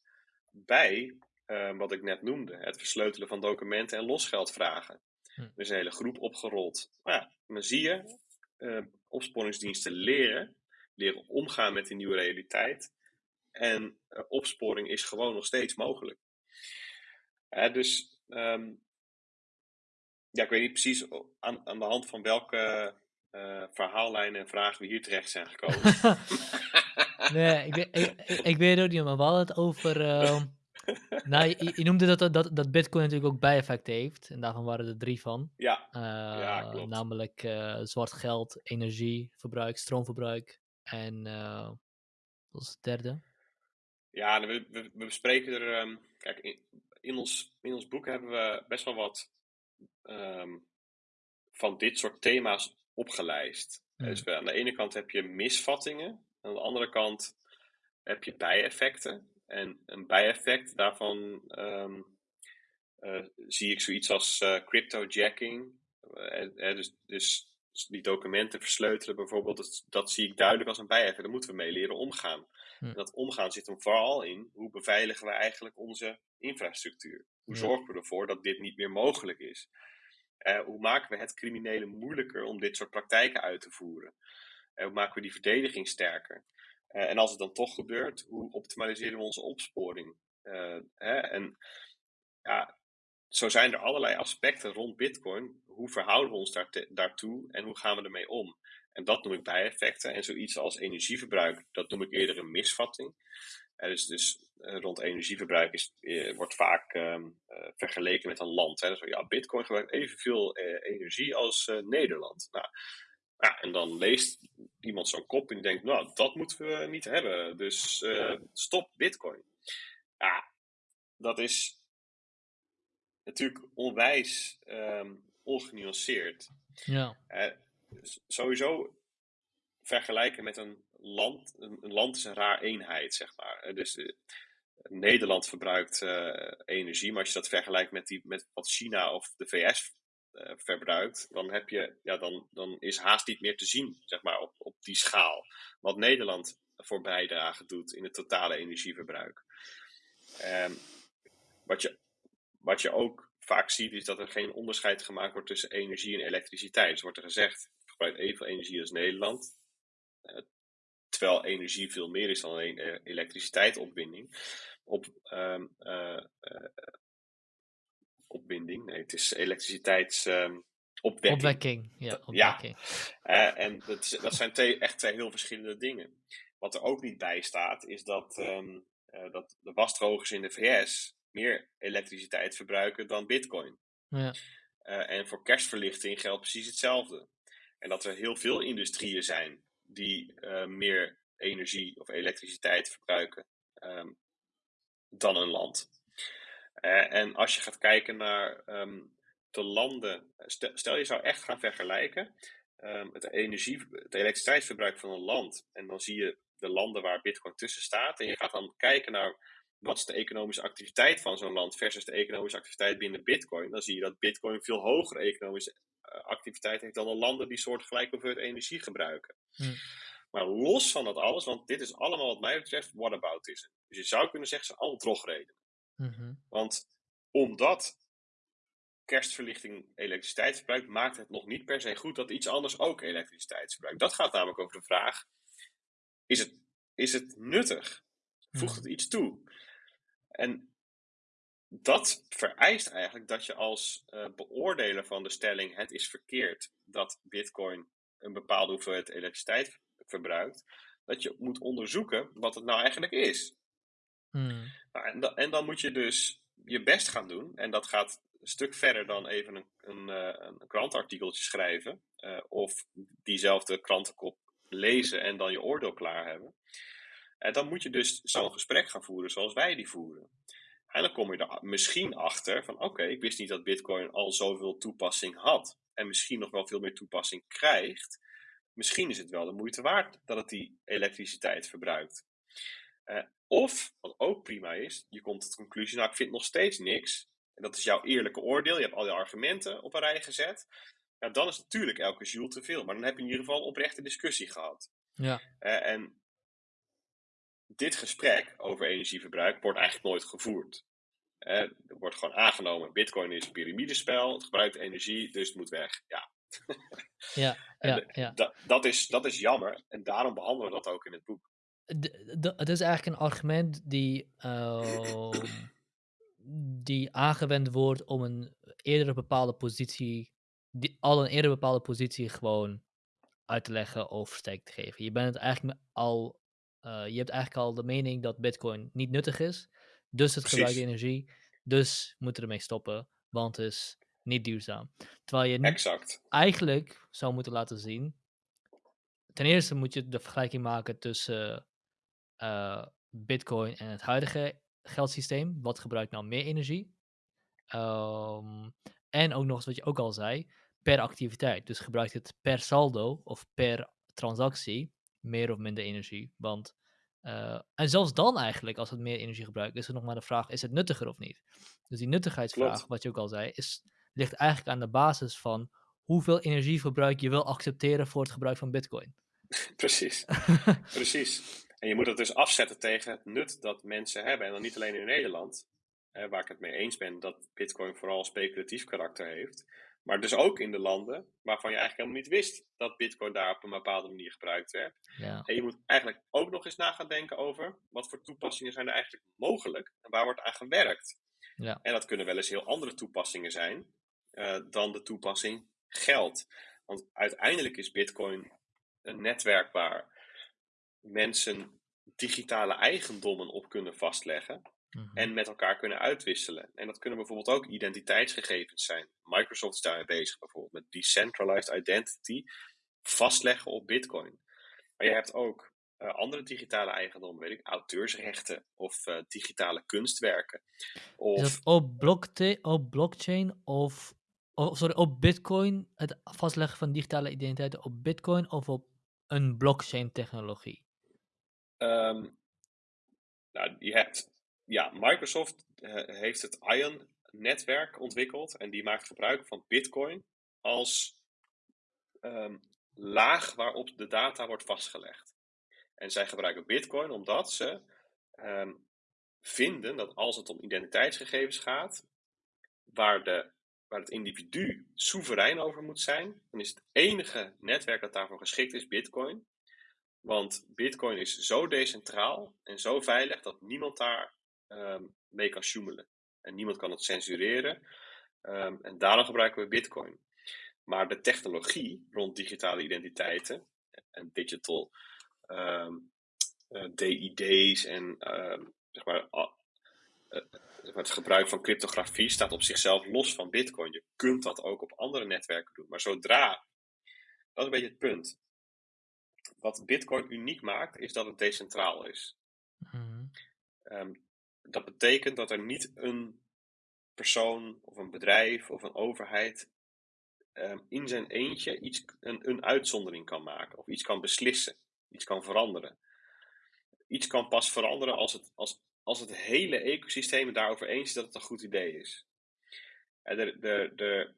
bij eh, wat ik net noemde, het versleutelen van documenten en losgeldvragen. Hm. Er is een hele groep opgerold. Nou ja, dan zie je, eh, opsporingsdiensten leren, leren omgaan met die nieuwe realiteit. En eh, opsporing is gewoon nog steeds mogelijk. Dus ehm, ja, ik weet niet precies aan, aan de hand van welke eh, verhaallijnen en vragen we hier terecht zijn gekomen. [laughs] nee, ik weet, ik, weet het ook niet, maar we hadden het over... ehm, [laughs] nou, je, je noemde dat, dat, dat Bitcoin natuurlijk ook bijeffecten heeft. En daarvan waren er drie van. ja, Eh, klopt. Namelijk eh, zwart geld, energieverbruik, stroomverbruik en wat was het derde? Ja, nou, we, we, we bespreken er. ehm, kijk, in, in, ons, in ons boek hebben we best wel wat ehm, van dit soort thema's opgelijst. Hmm. Dus we- aan de ene kant heb je misvattingen, aan de andere kant heb je bijeffecten. En een bijeffect daarvan ehm, eh, zie ik zoiets als eh, cryptojacking. Eh, eh, dus, dus die documenten versleutelen bijvoorbeeld, dat, dat zie ik duidelijk als een bijeffect. Daar moeten we mee leren omgaan. Hm. En dat omgaan zit hem vooral in hoe beveiligen we eigenlijk onze infrastructuur? Hoe zorgen we ervoor dat dit niet meer mogelijk is? Eh, hoe maken we het criminelen moeilijker om dit soort praktijken uit te voeren? Eh, hoe maken we die verdediging sterker? Eh, en als het dan toch gebeurt, hoe optimaliseren we onze opsporing? Hè? En ja, zo zijn er allerlei aspecten rond Bitcoin. Hoe verhouden we ons daar daartoe en hoe gaan we ermee om? En dat noem ik bijeffecten. En zoiets als energieverbruik, dat noem ik eerder een misvatting. Dus dus rond energieverbruik is, eh, wordt vaak ehm, eh, vergeleken met een land. Hè. Dus, ja, Bitcoin gebruikt evenveel eh, energie als Nederland. Nou, ja, en dan leest iemand zo'n kop en die denkt, nou, dat moeten we niet hebben. Dus stop Bitcoin. Ja, dat is natuurlijk onwijs ehm, ongenuanceerd. Ja, sowieso vergelijken met een land, een, land is een raar eenheid, zeg maar. Dus uh, Nederland verbruikt uh, energie, maar als je dat vergelijkt met, die, met wat China of de VS verbruikt, dan, heb je, ja, dan, dan is haast niet meer te zien, zeg maar, op, op die schaal. Wat Nederland voor bijdrage doet in het totale energieverbruik. Um, wat, je, wat je ook vaak ziet, is dat er geen onderscheid gemaakt wordt tussen energie en elektriciteit. Dus wordt er gezegd, gebruikt evenveel energie als Nederland. Uh, terwijl energie veel meer is dan alleen uh, elektriciteitsopwinding. Op, um, uh, opwinding, nee, het is elektriciteitsopwekking. Um, opwekking, ja. Opwekking. Ja, en dat, dat zijn twee, echt twee heel verschillende dingen. Wat er ook niet bij staat, is dat, um, dat de wasdrogers in de VS meer elektriciteit verbruiken dan bitcoin. Ja. En voor kerstverlichting geldt precies hetzelfde. En dat er heel veel industrieën zijn die uh, meer energie of elektriciteit verbruiken um, dan een land. Uh, en als je gaat kijken naar um, de landen, stel, je zou echt gaan vergelijken um, het, energie, het elektriciteitsverbruik van een land en dan zie je de landen waar Bitcoin tussen staat en je gaat dan kijken naar wat is de economische activiteit van zo'n land versus de economische activiteit binnen Bitcoin, dan zie je dat Bitcoin veel hogere economische activiteit heeft dan de landen die soortgelijke hoeveelheid energie gebruiken. Hm. Maar los van dat alles, want dit is allemaal wat mij betreft whataboutism. Dus je zou kunnen zeggen, ze zijn allemaal drogreden. Mm -hmm. Want omdat kerstverlichting elektriciteit verbruikt, maakt het nog niet per se goed dat iets anders ook elektriciteit verbruikt. Dat gaat namelijk over de vraag, is het, is het nuttig? Voegt het iets toe? En dat vereist eigenlijk dat je als uh, beoordeler van de stelling het is verkeerd dat Bitcoin een bepaalde hoeveelheid elektriciteit verbruikt, dat je moet onderzoeken wat het nou eigenlijk is. Hmm. Nou, en, da en, dan moet je dus je best gaan doen. En dat gaat een stuk verder dan even een, een, uh, een krantartikeltje schrijven. Uh, of diezelfde krantenkop lezen en dan je oordeel klaar hebben. En dan moet je dus zo'n gesprek gaan voeren zoals wij die voeren. En dan kom je er misschien achter van oké, okay, ik wist niet dat Bitcoin al zoveel toepassing had. En misschien nog wel veel meer toepassing krijgt. Misschien is het wel de moeite waard dat het die elektriciteit verbruikt. Uh, of, wat ook prima is, je komt tot de conclusie, nou ik vind nog steeds niks. En dat is jouw eerlijke oordeel. Je hebt al je argumenten op een rij gezet. Ja, dan is natuurlijk elke joule te veel. Maar dan heb je in ieder geval een oprechte discussie gehad. Ja. Uh, en dit gesprek over energieverbruik wordt eigenlijk nooit gevoerd. Er wordt gewoon aangenomen, bitcoin is een piramidespel, het gebruikt energie, dus het moet weg. Ja, ja, [laughs] ja, ja. Dat, dat, is, dat is jammer en daarom behandelen we dat ook in het boek. Het is eigenlijk een argument die, uh, [clears throat] die aangewend wordt om een eerder bepaalde positie, die, al een eerder bepaalde positie gewoon uit te leggen of steek te geven. Je bent het eigenlijk al uh, je hebt eigenlijk al de mening dat Bitcoin niet nuttig is. Dus het Precies. gebruikt energie. Dus moeten ermee stoppen. Want het is niet duurzaam. Terwijl je exact. eigenlijk zou moeten laten zien. Ten eerste moet je de vergelijking maken tussen uh, Bitcoin en het huidige geldsysteem. Wat gebruikt nou meer energie? Um, en ook nog eens wat je ook al zei, per activiteit. Dus gebruikt het per saldo of per transactie meer of minder energie. Want, uh, en zelfs dan eigenlijk, als het meer energie gebruikt, is er nog maar de vraag, is het nuttiger of niet? Dus die nuttigheidsvraag, Klopt. wat je ook al zei, is, ligt eigenlijk aan de basis van hoeveel energieverbruik je wil accepteren voor het gebruik van bitcoin. [laughs] Precies, [laughs] precies. En je moet het dus afzetten tegen het nut dat mensen hebben. En dan niet alleen in Nederland, hè, waar ik het mee eens ben dat bitcoin vooral speculatief karakter heeft. Maar dus ook in de landen waarvan je eigenlijk helemaal niet wist dat Bitcoin daar op een bepaalde manier gebruikt werd. Ja. En je moet eigenlijk ook nog eens na gaan denken over wat voor toepassingen zijn er eigenlijk mogelijk en waar wordt aan gewerkt. Ja. En dat kunnen wel eens heel andere toepassingen zijn uh, dan de toepassing geld. Want uiteindelijk is Bitcoin een netwerk waar mensen digitale eigendommen op kunnen vastleggen. Mhm. En met elkaar kunnen uitwisselen. En dat kunnen bijvoorbeeld ook identiteitsgegevens zijn. Microsoft is daarmee bezig bijvoorbeeld met decentralized identity vastleggen op Bitcoin. Maar je hebt ook uh, andere digitale eigendommen, weet ik, auteursrechten of uh, digitale kunstwerken. Of... Is dat op, op blockchain of, of, sorry, op Bitcoin, het vastleggen van digitale identiteiten op Bitcoin of op een blockchain technologie? Ehm, nou, je hebt, ja, Microsoft eh, heeft het Ion-netwerk ontwikkeld en die maakt gebruik van Bitcoin als ehm, laag waarop de data wordt vastgelegd. En zij gebruiken Bitcoin omdat ze ehm, vinden dat als het om identiteitsgegevens gaat, waar, de, waar het individu soeverein over moet zijn, dan is het enige netwerk dat daarvoor geschikt is Bitcoin. Want Bitcoin is zo decentraal en zo veilig dat niemand daar ehm, mee kan. En niemand kan het censureren. Ehm, en daarom gebruiken we Bitcoin. Maar de technologie rond digitale identiteiten en digital um, uh, DID's en zeg maar, uh, het gebruik van cryptografie staat op zichzelf los van Bitcoin. Je kunt dat ook op andere netwerken doen. Maar zodra, dat is een beetje het punt. Wat Bitcoin uniek maakt, is dat het decentraal is. Mm dat betekent dat er niet een persoon of een bedrijf of een overheid um, in zijn eentje iets, een, een uitzondering kan maken of iets kan beslissen, iets kan veranderen. Iets kan pas veranderen als het, als, als het hele ecosysteem het daarover eens is dat het een goed idee is. De, de, de,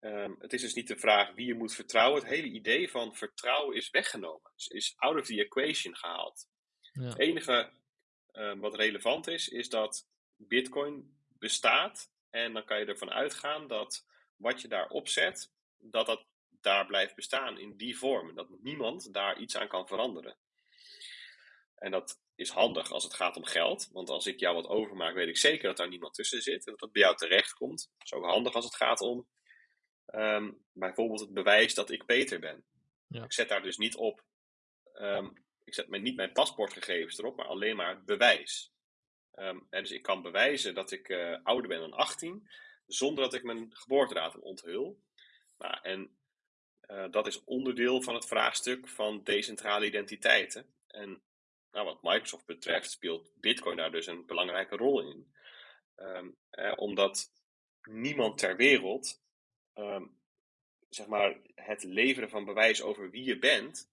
um, het is dus niet de vraag wie je moet vertrouwen. Het hele idee van vertrouwen is weggenomen. Is, is out of the equation gehaald. Ja. Het enige um, wat relevant is, is dat Bitcoin bestaat. En dan kan je ervan uitgaan dat wat je daar opzet, dat dat daar blijft bestaan in die vorm. Dat niemand daar iets aan kan veranderen. En dat is handig als het gaat om geld. Want als ik jou wat overmaak, weet ik zeker dat daar niemand tussen zit. En dat dat bij jou terecht komt. Dat is ook handig als het gaat om um, bijvoorbeeld het bewijs dat ik Peter ben. Ja. Ik zet daar dus niet op. Um, ik zet niet mijn paspoortgegevens erop, maar alleen maar bewijs. En dus ik kan bewijzen dat ik uh, ouder ben dan 18, zonder dat ik mijn geboortedatum onthul. Nou, en uh, dat is onderdeel van het vraagstuk van decentrale identiteiten. En nou, wat Microsoft betreft speelt Bitcoin daar dus een belangrijke rol in. Um, eh, omdat niemand ter wereld um, zeg maar, het leveren van bewijs over wie je bent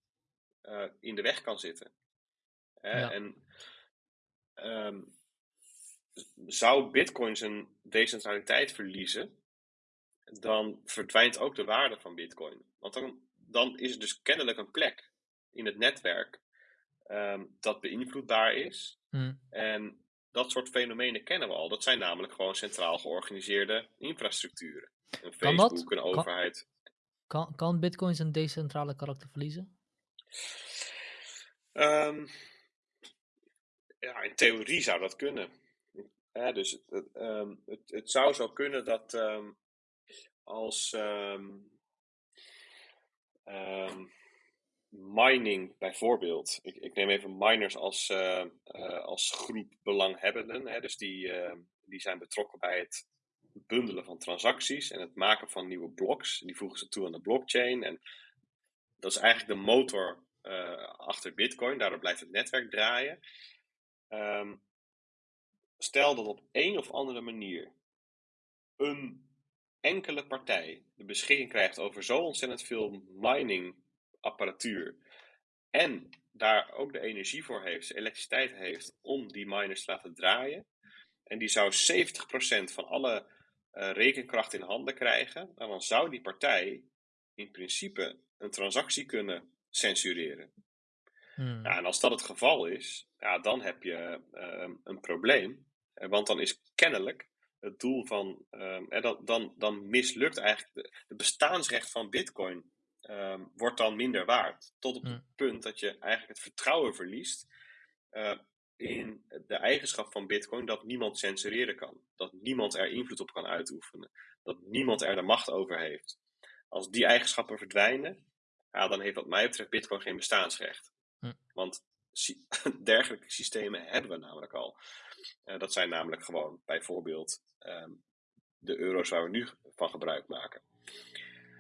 uh, in de weg kan zitten. Ja. En um, zou Bitcoin zijn decentraliteit verliezen, dan verdwijnt ook de waarde van Bitcoin. Want dan, dan is er dus kennelijk een plek in het netwerk um, dat beïnvloedbaar is. Hmm. En dat soort fenomenen kennen we al. Dat zijn namelijk gewoon centraal georganiseerde infrastructuren. Een Facebook, kan een overheid. Kan, kan Bitcoin zijn decentrale karakter verliezen? Um, ja, in theorie zou dat kunnen. Dus het, het, um, het, het, zou zo kunnen dat um, als mining bijvoorbeeld. Ik, ik, neem even miners als, uh, uh, als groep belanghebbenden. Hè, dus die, die zijn betrokken bij het bundelen van transacties en het maken van nieuwe blocks. Die voegen ze toe aan de blockchain. En dat is eigenlijk de motor achter Bitcoin. Daardoor blijft het netwerk draaien. Um, stel dat op een of andere manier een enkele partij de beschikking krijgt over zo ontzettend veel mining apparatuur en daar ook de energie voor heeft, elektriciteit heeft om die miners te laten draaien. En die zou 70% van alle uh, rekenkracht in handen krijgen. Nou, dan zou die partij in principe een transactie kunnen censureren. Hmm. Ja, en als dat het geval is, ja, dan heb je uh, een probleem. Eh, want dan is kennelijk het doel van. Uh, dan, dan, dan mislukt eigenlijk de, bestaansrecht van Bitcoin um, wordt dan minder waard. Tot op het mm. punt dat je eigenlijk het vertrouwen verliest uh, in de eigenschap van Bitcoin dat niemand censureren kan. Dat niemand er invloed op kan uitoefenen. Dat niemand er de macht over heeft. Als die eigenschappen verdwijnen, ja, dan heeft wat mij betreft Bitcoin geen bestaansrecht. Mm. Want [laughs] dergelijke systemen hebben we namelijk al. Uh, dat zijn namelijk gewoon bijvoorbeeld um, de euro's waar we nu van gebruik maken.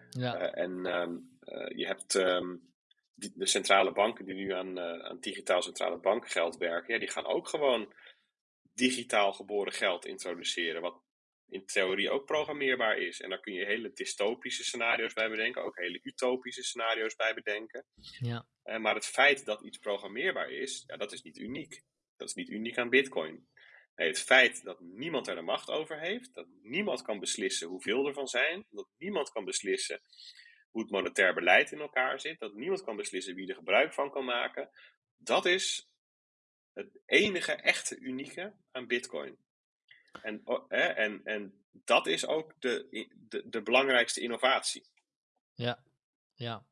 Ja. Uh, en um, uh, je hebt um, die, de centrale banken die nu aan, aan digitaal centrale bankgeld werken, ja, die gaan ook gewoon digitaal geboren geld introduceren. Wat in theorie ook programmeerbaar is. En daar kun je hele dystopische scenario's bij bedenken, ook hele utopische scenario's bij bedenken. Ja. Uh, maar het feit dat iets programmeerbaar is, ja, dat is niet uniek. Dat is niet uniek aan Bitcoin. Nee, het feit dat niemand er de macht over heeft, dat niemand kan beslissen hoeveel er van zijn, dat niemand kan beslissen hoe het monetair beleid in elkaar zit, dat niemand kan beslissen wie er gebruik van kan maken, dat is het enige echte unieke aan Bitcoin. En, en, en dat is ook de, de, de belangrijkste innovatie. Ja, ja.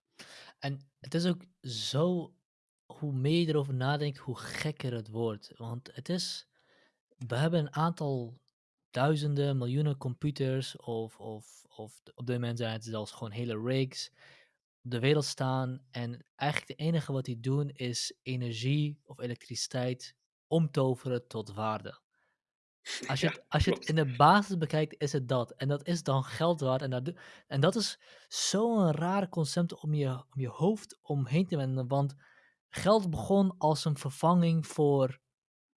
En het is ook zo, hoe meer je erover nadenkt, hoe gekker het wordt. Want het is, we hebben een aantal duizenden, miljoenen computers, of, of, of op dit moment zijn het zelfs gewoon hele rigs, op de wereld staan. En eigenlijk het enige wat die doen is energie of elektriciteit omtoveren tot waarde. Als je, Ja, het, [laughs] als je het klopt. in de basis bekijkt, is het dat. En dat is dan geld waard. En dat, en dat is zo'n raar concept om je, om je hoofd omheen te wenden. Want geld begon als een vervanging voor,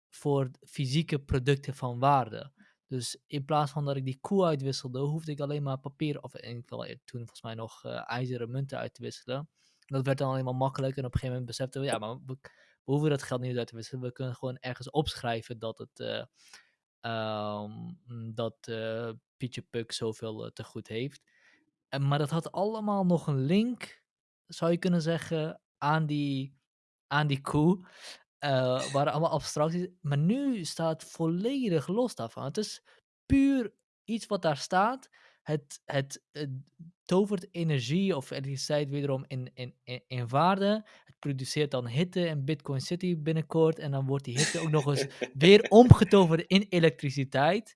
voor fysieke producten van waarde. Dus in plaats van dat ik die koe uitwisselde, hoefde ik alleen maar papier, of in ieder geval toen volgens mij nog uh, ijzeren munten uit te wisselen. Dat werd dan alleen maar makkelijk. En op een gegeven moment beseften we, ja, maar we, we hoeven dat geld niet uit te wisselen. We kunnen gewoon ergens opschrijven dat het. Uh, Um, dat uh, Pietje Puk zoveel uh, te goed heeft. En, maar dat had allemaal nog een link, zou je kunnen zeggen, aan die, aan die koe. Uh, waren allemaal abstracties. Maar nu staat volledig los daarvan. Het is puur iets wat daar staat. Het, het tovert energie of elektriciteit wederom in, in, in, in waarde. Het produceert dan hitte in Bitcoin City binnenkort. En dan wordt die hitte ook nog eens weer [laughs] omgetoverd in elektriciteit.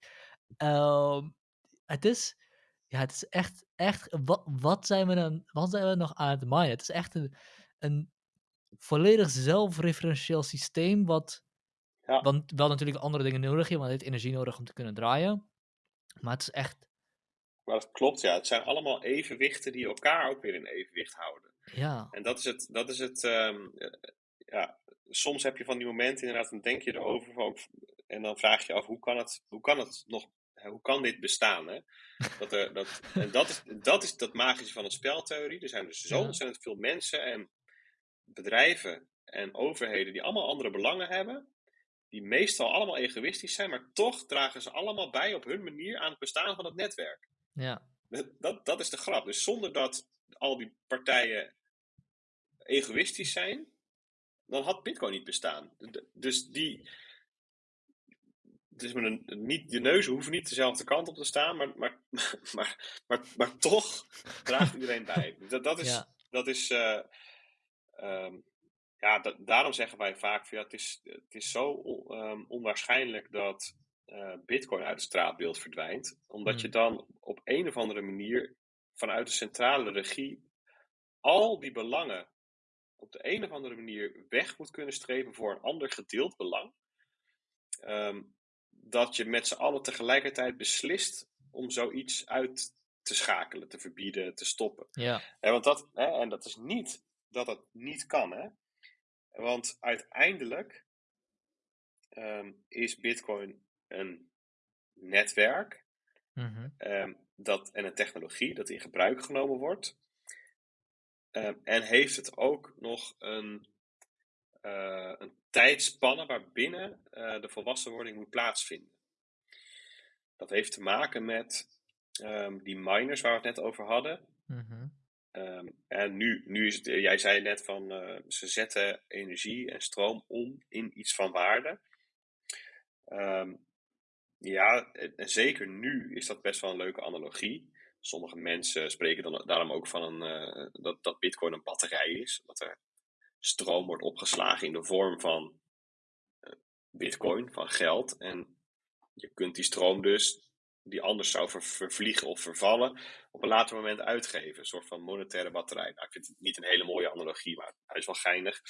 Uh, het is, ja, het is echt, echt wat, wat, zijn we dan, wat zijn we nog aan het maaien? Het is echt een, een volledig zelfreferentieel systeem, wat, Ja. want wel natuurlijk andere dingen nodig heeft, want het heeft energie nodig om te kunnen draaien. Maar het is echt, Maar dat klopt, ja. Het zijn allemaal evenwichten die elkaar ook weer in evenwicht houden. ja, En dat is het, dat is het ehm, eh, ja, soms heb je van die momenten inderdaad, dan denk je erover van- en dan vraag je af, hoe kan het, hoe kan het nog, hoe kan dit bestaan? Hè? Dat er, dat, en dat is, dat is dat magische van een speltheorie. Er zijn dus zo ontzettend veel mensen en bedrijven en overheden die allemaal andere belangen hebben, die meestal allemaal egoïstisch zijn, maar toch dragen ze allemaal bij op hun manier aan het bestaan van het netwerk. Ja, Dat, dat, is de grap. Dus zonder dat al die partijen egoïstisch zijn, dan had Bitcoin niet bestaan. Dus die. Dus met een, niet, de neuzen hoeven niet dezelfde kant op te staan, maar, maar, [laughs] maar, maar, maar toch draagt iedereen bij. Dat, dat is. ja, Dat is eh, ehm, ja, da- daarom zeggen wij vaak: van, ja, het, is, het is zo ehm, onwaarschijnlijk dat eh, Bitcoin uit het straatbeeld verdwijnt, omdat je Hmm. dan op een of andere manier vanuit de centrale regie al die belangen op de een of andere manier weg moet kunnen strepen voor een ander gedeeld belang. Ehm, dat je met z'n allen tegelijkertijd beslist om zoiets uit te schakelen, te verbieden, te stoppen. ja, Hè, want dat, hè, en dat is niet dat het niet kan, hè? Want uiteindelijk ehm, is Bitcoin een netwerk mhm, ehm, dat, en een technologie dat in gebruik genomen wordt. Ehm, en heeft het ook nog een, eh, een tijdspanne waarbinnen eh, de volwassenwording moet plaatsvinden. Dat heeft te maken met ehm, die miners waar we het net over hadden. mhm, en nu, nu is het, jij zei net van eh, ze zetten energie en stroom om in iets van waarde. Ja, en zeker nu is dat best wel een leuke analogie. Sommige mensen spreken dan daarom ook van een, eh, dat, dat Bitcoin een batterij is. Dat er stroom wordt opgeslagen in de vorm van eh, Bitcoin, van geld. En je kunt die stroom dus, die anders zou ver- vervliegen of vervallen, op een later moment uitgeven. Een soort van monetaire batterij. Nou, ik vind het niet een hele mooie analogie, maar hij is wel geinig.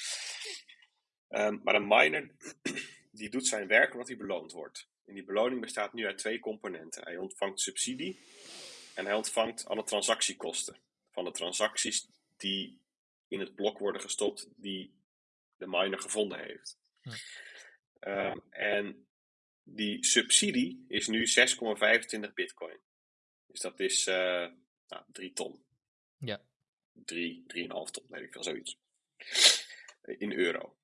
Ehm, maar een miner, [clears throat] die doet zijn werk omdat hij beloond wordt. En die beloning bestaat nu uit twee componenten. Hij ontvangt subsidie en hij ontvangt alle transactiekosten van de transacties die in het blok worden gestopt die de miner gevonden heeft. Ja. Ehm, en die subsidie is nu 6,25 bitcoin. Dus dat is uh, nou, 3 ton. Ja. 3, 3,5 ton, weet ik veel, zoiets. In euro.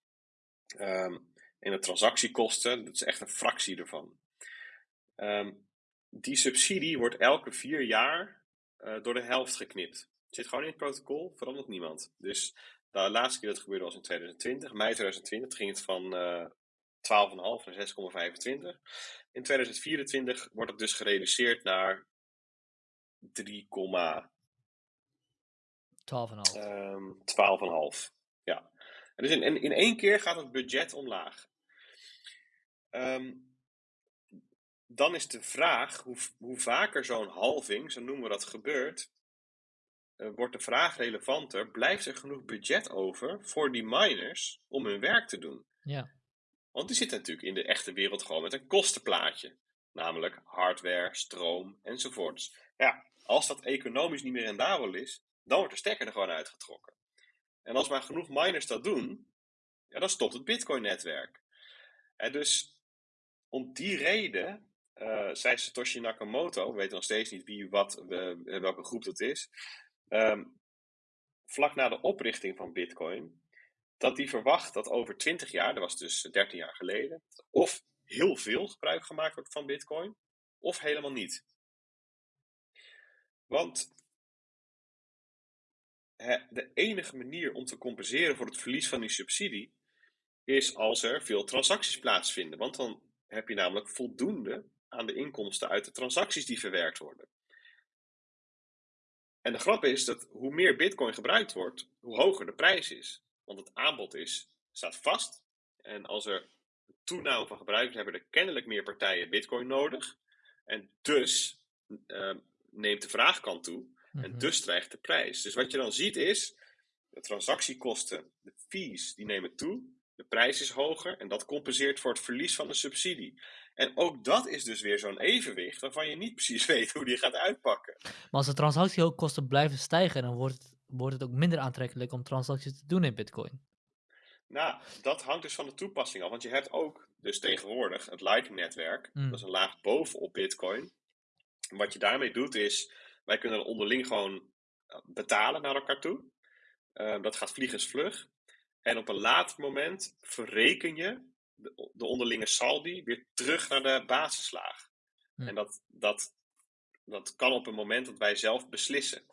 Um, en de transactiekosten, dat is echt een fractie ervan. Um, die subsidie wordt elke vier jaar uh, door de helft geknipt. Het zit gewoon in het protocol, verandert niemand. Dus de laatste keer dat het gebeurde was in 2020, mei 2020, ging het van uh, 12,5 naar 6,25. In 2024 wordt het dus gereduceerd naar 3, 12,5. Um, 12,5. Ja. En dus in, in, in één keer gaat het budget omlaag. Um, dan is de vraag, hoe, hoe vaker zo'n halving, zo noemen we dat, gebeurt, uh, wordt de vraag relevanter. Blijft er genoeg budget over voor die miners om hun werk te doen? Ja. Want die zitten natuurlijk in de echte wereld gewoon met een kostenplaatje. Namelijk hardware, stroom enzovoorts. Ja, als dat economisch niet meer rendabel is, dan wordt de stekker er gewoon uitgetrokken. En als maar genoeg miners dat doen, ja, dan stopt het Bitcoin-netwerk. dus om die reden uh, zei Satoshi Nakamoto, we weten nog steeds niet wie, wat, welke groep dat is, um, vlak na de oprichting van Bitcoin, dat hij verwacht dat over 20 jaar, dat was dus 13 jaar geleden, of heel veel gebruik gemaakt wordt van Bitcoin, of helemaal niet. Want de enige manier om te compenseren voor het verlies van die subsidie is als er veel transacties plaatsvinden. Want dan heb je namelijk voldoende aan de inkomsten uit de transacties die verwerkt worden. En de grap is dat hoe meer Bitcoin gebruikt wordt, hoe hoger de prijs is. Want het aanbod is, staat vast. En als er toename van gebruikers hebben er kennelijk meer partijen Bitcoin nodig. En dus uh, neemt de vraagkant toe. En mhm. dus stijgt de prijs. Dus wat je dan ziet is, de transactiekosten, de fees, die nemen toe. De prijs is hoger en dat compenseert voor het verlies van de subsidie. En ook dat is dus weer zo'n evenwicht waarvan je niet [laughs] precies weet hoe die gaat uitpakken. Maar als de transactiekosten blijven stijgen, dan wordt het, wordt het ook minder aantrekkelijk om transacties te doen in Bitcoin. Nou, dat hangt dus van de toepassing af. Want je hebt ook dus tegenwoordig het Lightning-netwerk. Mm. Dat is een laag bovenop Bitcoin. wat je daarmee doet is, wij kunnen onderling gewoon eh, betalen naar elkaar toe. Uh, dat gaat vliegensvlug. En op een later moment verreken je de, de onderlinge saldi weer terug naar de basislaag. En dat, dat, dat kan op een moment dat wij zelf beslissen.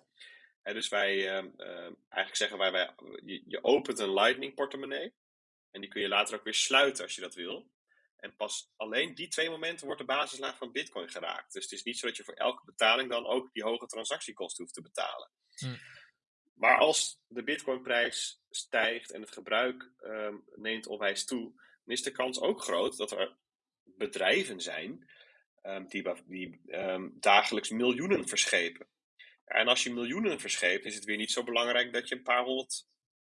dus wij, uh, uh, eigenlijk zeggen wij, wij je, je, opent een Lightning portemonnee. En die kun je later ook weer sluiten als je dat wil. En pas alleen die twee momenten wordt de basislaag van Bitcoin geraakt. Dus het is niet zo dat je voor elke betaling dan ook die hoge transactiekosten hoeft te betalen. Hm. Maar als de Bitcoinprijs stijgt en het gebruik um, neemt onwijs toe, dan is de kans ook groot dat er bedrijven zijn um, die, die um, dagelijks miljoenen verschepen. En als je miljoenen verscheept, is het weer niet zo belangrijk dat je een paar honderd,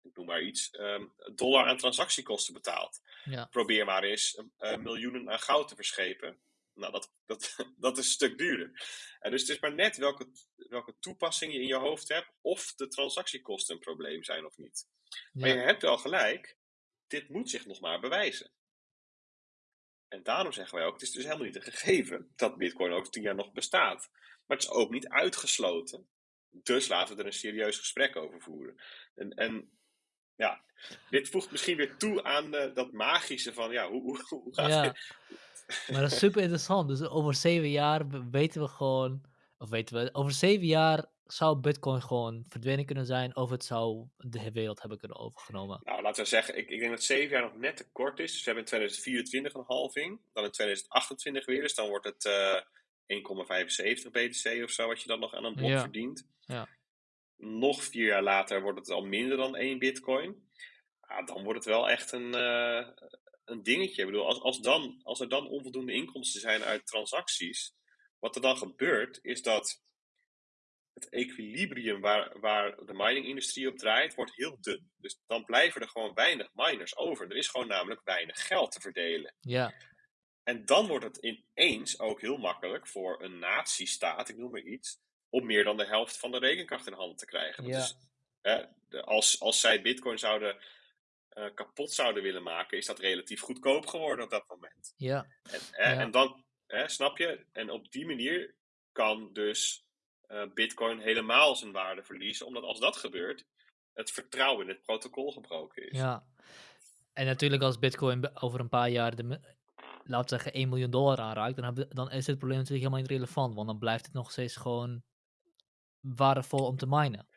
ik noem maar iets, um, dollar aan transactiekosten betaalt. Ja. Probeer maar eens uh, miljoenen aan goud te verschepen. Nou, dat, dat, [laughs] dat is een stuk duurder. En dus het is maar net welke, welke toepassing je in je hoofd hebt, of de transactiekosten een probleem zijn of niet. Maar je hebt wel gelijk, dit moet zich nog maar bewijzen. En daarom zeggen wij ook, het is dus helemaal niet een gegeven dat Bitcoin over tien jaar nog bestaat. Maar het is ook niet uitgesloten. Dus laten we er een serieus gesprek over voeren. En, en ja, dit voegt misschien weer toe aan de, dat magische van, ja, hoe, hoe, hoe gaat ja. Maar dat is super interessant. Dus over zeven jaar weten we gewoon, of weten we, over zeven jaar zou Bitcoin gewoon verdwenen kunnen zijn of het zou de wereld hebben kunnen overgenomen? Nou, laten we zeggen, ik, ik denk dat zeven jaar nog net te kort is. Dus we hebben in 2024 een halving, dan in 2028 weer, dus dan wordt het uh, eh, 1,75 BTC of zo, wat je dan nog aan een blok verdient. Ja. Nog vier jaar later wordt het al minder dan één Bitcoin. Ja, dan wordt het wel echt een, uh, een dingetje. Ik bedoel, als, als, dan, als er dan onvoldoende inkomsten zijn uit transacties, wat er dan gebeurt, is dat het equilibrium waar, waar de miningindustrie op draait, wordt heel dun. Dus dan blijven er gewoon weinig miners over. Er is gewoon namelijk weinig geld te verdelen. Ja. En dan wordt het ineens ook heel makkelijk voor een natiestaat, ik noem maar iets, om meer dan de helft van de rekenkracht in handen te krijgen. Ja. Dus, hè, als, als zij bitcoin zouden eh, kapot zouden willen maken, is dat relatief goedkoop geworden op dat moment. Ja. En, Ja. en dan, hè, snap je? En op die manier kan dus eh, Bitcoin helemaal zijn waarde verliezen, omdat als dat gebeurt, het vertrouwen in het protocol gebroken is. Ja. En natuurlijk als Bitcoin over een paar jaar de, laten we zeggen 1 miljoen dollar aanraakt, dan, dan is het probleem natuurlijk helemaal niet relevant, want dan blijft het nog steeds gewoon waardevol om te minen.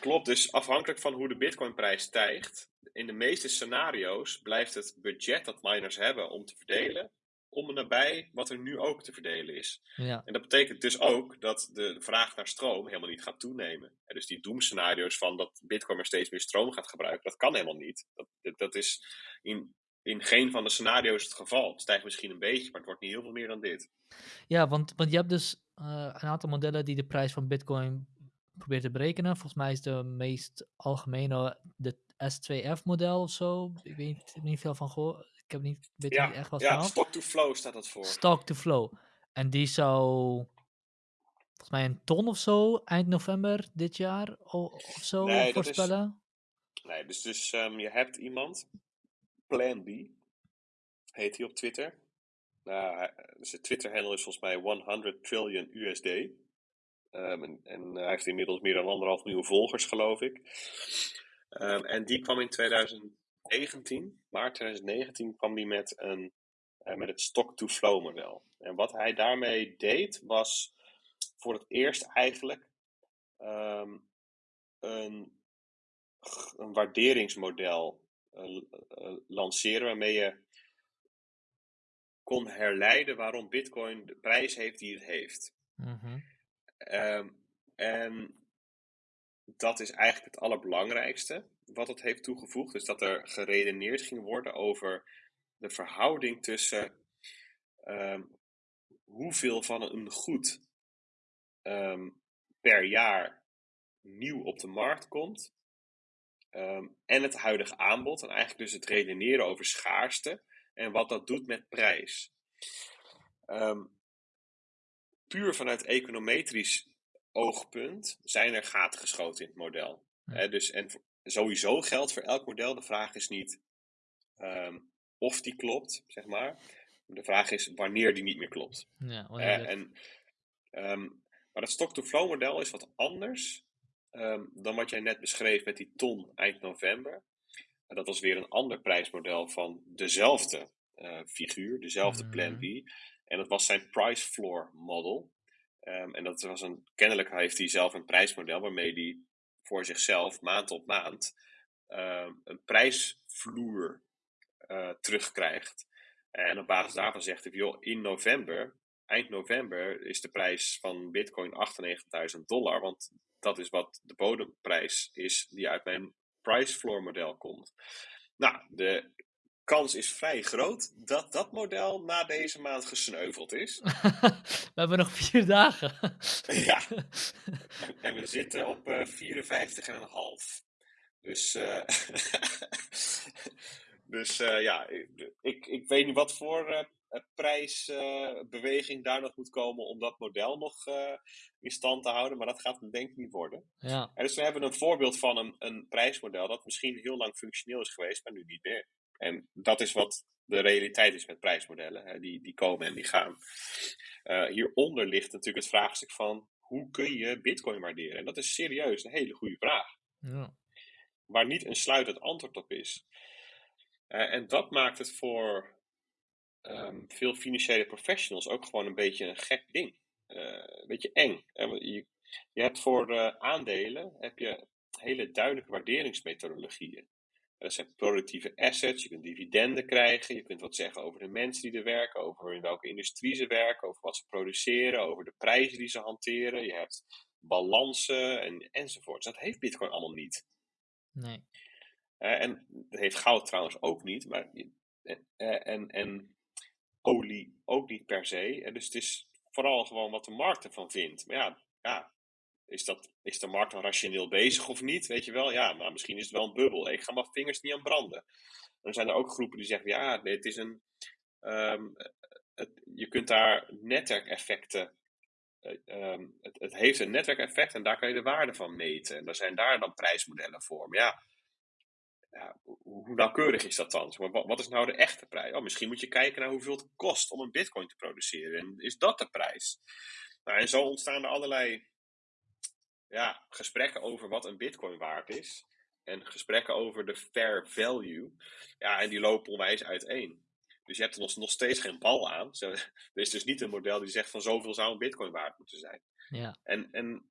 Klopt, dus afhankelijk van hoe de Bitcoinprijs stijgt, in de meeste scenario's blijft het budget dat miners hebben om te verdelen, om en nabij wat er nu ook te verdelen is. Ja, En dat betekent dus ook dat de vraag naar stroom helemaal niet gaat toenemen. En dus die doemscenario's van dat Bitcoin maar steeds meer stroom gaat gebruiken, dat kan helemaal niet. Dat, dat, dat is in, in geen van de scenario's het geval. Het stijgt misschien een beetje, maar het wordt niet heel veel meer dan dit. ja want, want je hebt dus eh, een aantal modellen die de prijs van Bitcoin proberen te berekenen. Volgens mij is de meest algemene de S2F-model of zo. Ik weet niet, niet veel van gehoord. Ik heb niet, weet Ja, niet echt wat ja van. stock to flow staat dat voor. Stock to flow. En die zou volgens mij een ton of zo eind november dit jaar of zo Nee, dat is- voorspellen. Nee, dus, dus ehm, je hebt iemand, Plan B, heet hij op Twitter. Nou, hij- dus Twitter-handle is volgens mij 100 trillion USD. Ehm, en, hij heeft inmiddels meer dan anderhalf miljoen volgers, geloof ik. Ehm, en die kwam in 2019, maart 2019, kwam die met, een, eh, met het stock-to-flow model. En wat hij daarmee deed, was voor het eerst eigenlijk ehm, een, een waarderingsmodel lanceren waarmee je kon herleiden waarom Bitcoin de prijs heeft die het heeft. Mhm. Ehm, en dat is eigenlijk het allerbelangrijkste wat het heeft toegevoegd. Dus dat er geredeneerd ging worden over de verhouding tussen ehm, hoeveel van een goed ehm, per jaar nieuw op de markt komt. Ehm, en het huidige aanbod. En eigenlijk dus het redeneren over schaarste. En wat dat doet met prijs. Ehm, puur vanuit econometrisch oogpunt zijn er gaten geschoten in het model. Ja. Dus, en sowieso geldt voor elk model. De vraag is niet ehm, of die klopt, zeg maar. De vraag is wanneer die niet meer klopt. Ja, en, maar het stock-to-flow model is wat anders ehm, dan wat jij net beschreef met die ton eind november. En dat was weer een ander prijsmodel van dezelfde eh, figuur, dezelfde Plan B. En dat was zijn price floor model. Ehm, en dat was een, kennelijk heeft hij zelf een prijsmodel waarmee hij voor zichzelf maand op maand ehm, een prijsvloer eh, terugkrijgt. En op basis daarvan zegt hij, joh, in november, eind november, is de prijs van Bitcoin 98.000 dollar. Want dat is wat de bodemprijs is die uit mijn price floor model komt. Nou, de kans is vrij groot dat dat model na deze maand gesneuveld is. [laughs] We hebben nog vier dagen. Ja. [laughs] En we zitten op eh 54,5. Dus, eh, [laughs] dus eh, ja, ik, ik weet niet wat voor prijsbeweging daar nog moet komen om dat model nog eh, in stand te houden. Maar dat gaat het denk ik niet worden. ja, En dus we hebben een voorbeeld van een, een prijsmodel dat misschien heel lang functioneel is geweest, maar nu niet meer. En dat is wat de realiteit is met prijsmodellen. Hè. Die, die komen en die gaan. Eh, hieronder ligt natuurlijk het vraagstuk van hoe kun je bitcoin waarderen? En dat is serieus een hele goede vraag. ja. Waar niet een sluitend antwoord op is. Eh, en dat maakt het voor ehm, veel financiële professionals ook gewoon een beetje een gek ding. Eh, een beetje eng. Eh, je, je hebt voor eh, aandelen heb je hele duidelijke waarderingsmethodologieën. Dat zijn productieve assets, je kunt dividenden krijgen, je kunt wat zeggen over de mensen die er werken, over in welke industrie ze werken, over wat ze produceren, over de prijzen die ze hanteren. Je hebt balansen en, enzovoorts. Dat heeft Bitcoin allemaal niet. Nee. En dat heeft goud trouwens ook niet, maar en, en olie ook niet per se. En dus het is vooral gewoon wat de markt ervan vindt. Maar ja, ja is, dat, is de markt dan rationeel bezig of niet? Weet je wel, ja, maar misschien is het wel een bubbel. Ik ga mijn vingers niet aan branden. Dan zijn er ook groepen die zeggen, ja, het is een... ehm, je kunt daar netwerkeffecten... eh, ehm, het, het heeft een netwerkeffect en daar kan je de waarde van meten. En daar zijn daar dan prijsmodellen voor. Maar ja, ja, hoe nauwkeurig is dat dan? Wat, wat is nou de echte prijs? Oh, misschien moet je kijken naar hoeveel het kost om een bitcoin te produceren. En is dat de prijs? Nou, en zo ontstaan er allerlei ja, gesprekken over wat een bitcoin waard is. En gesprekken over de fair value. Ja, en die lopen onwijs uiteen. Dus je hebt er nog, steeds geen bal aan. [laughs] er is dus niet een model die zegt van zoveel zou een bitcoin waard moeten zijn. Ja. En, en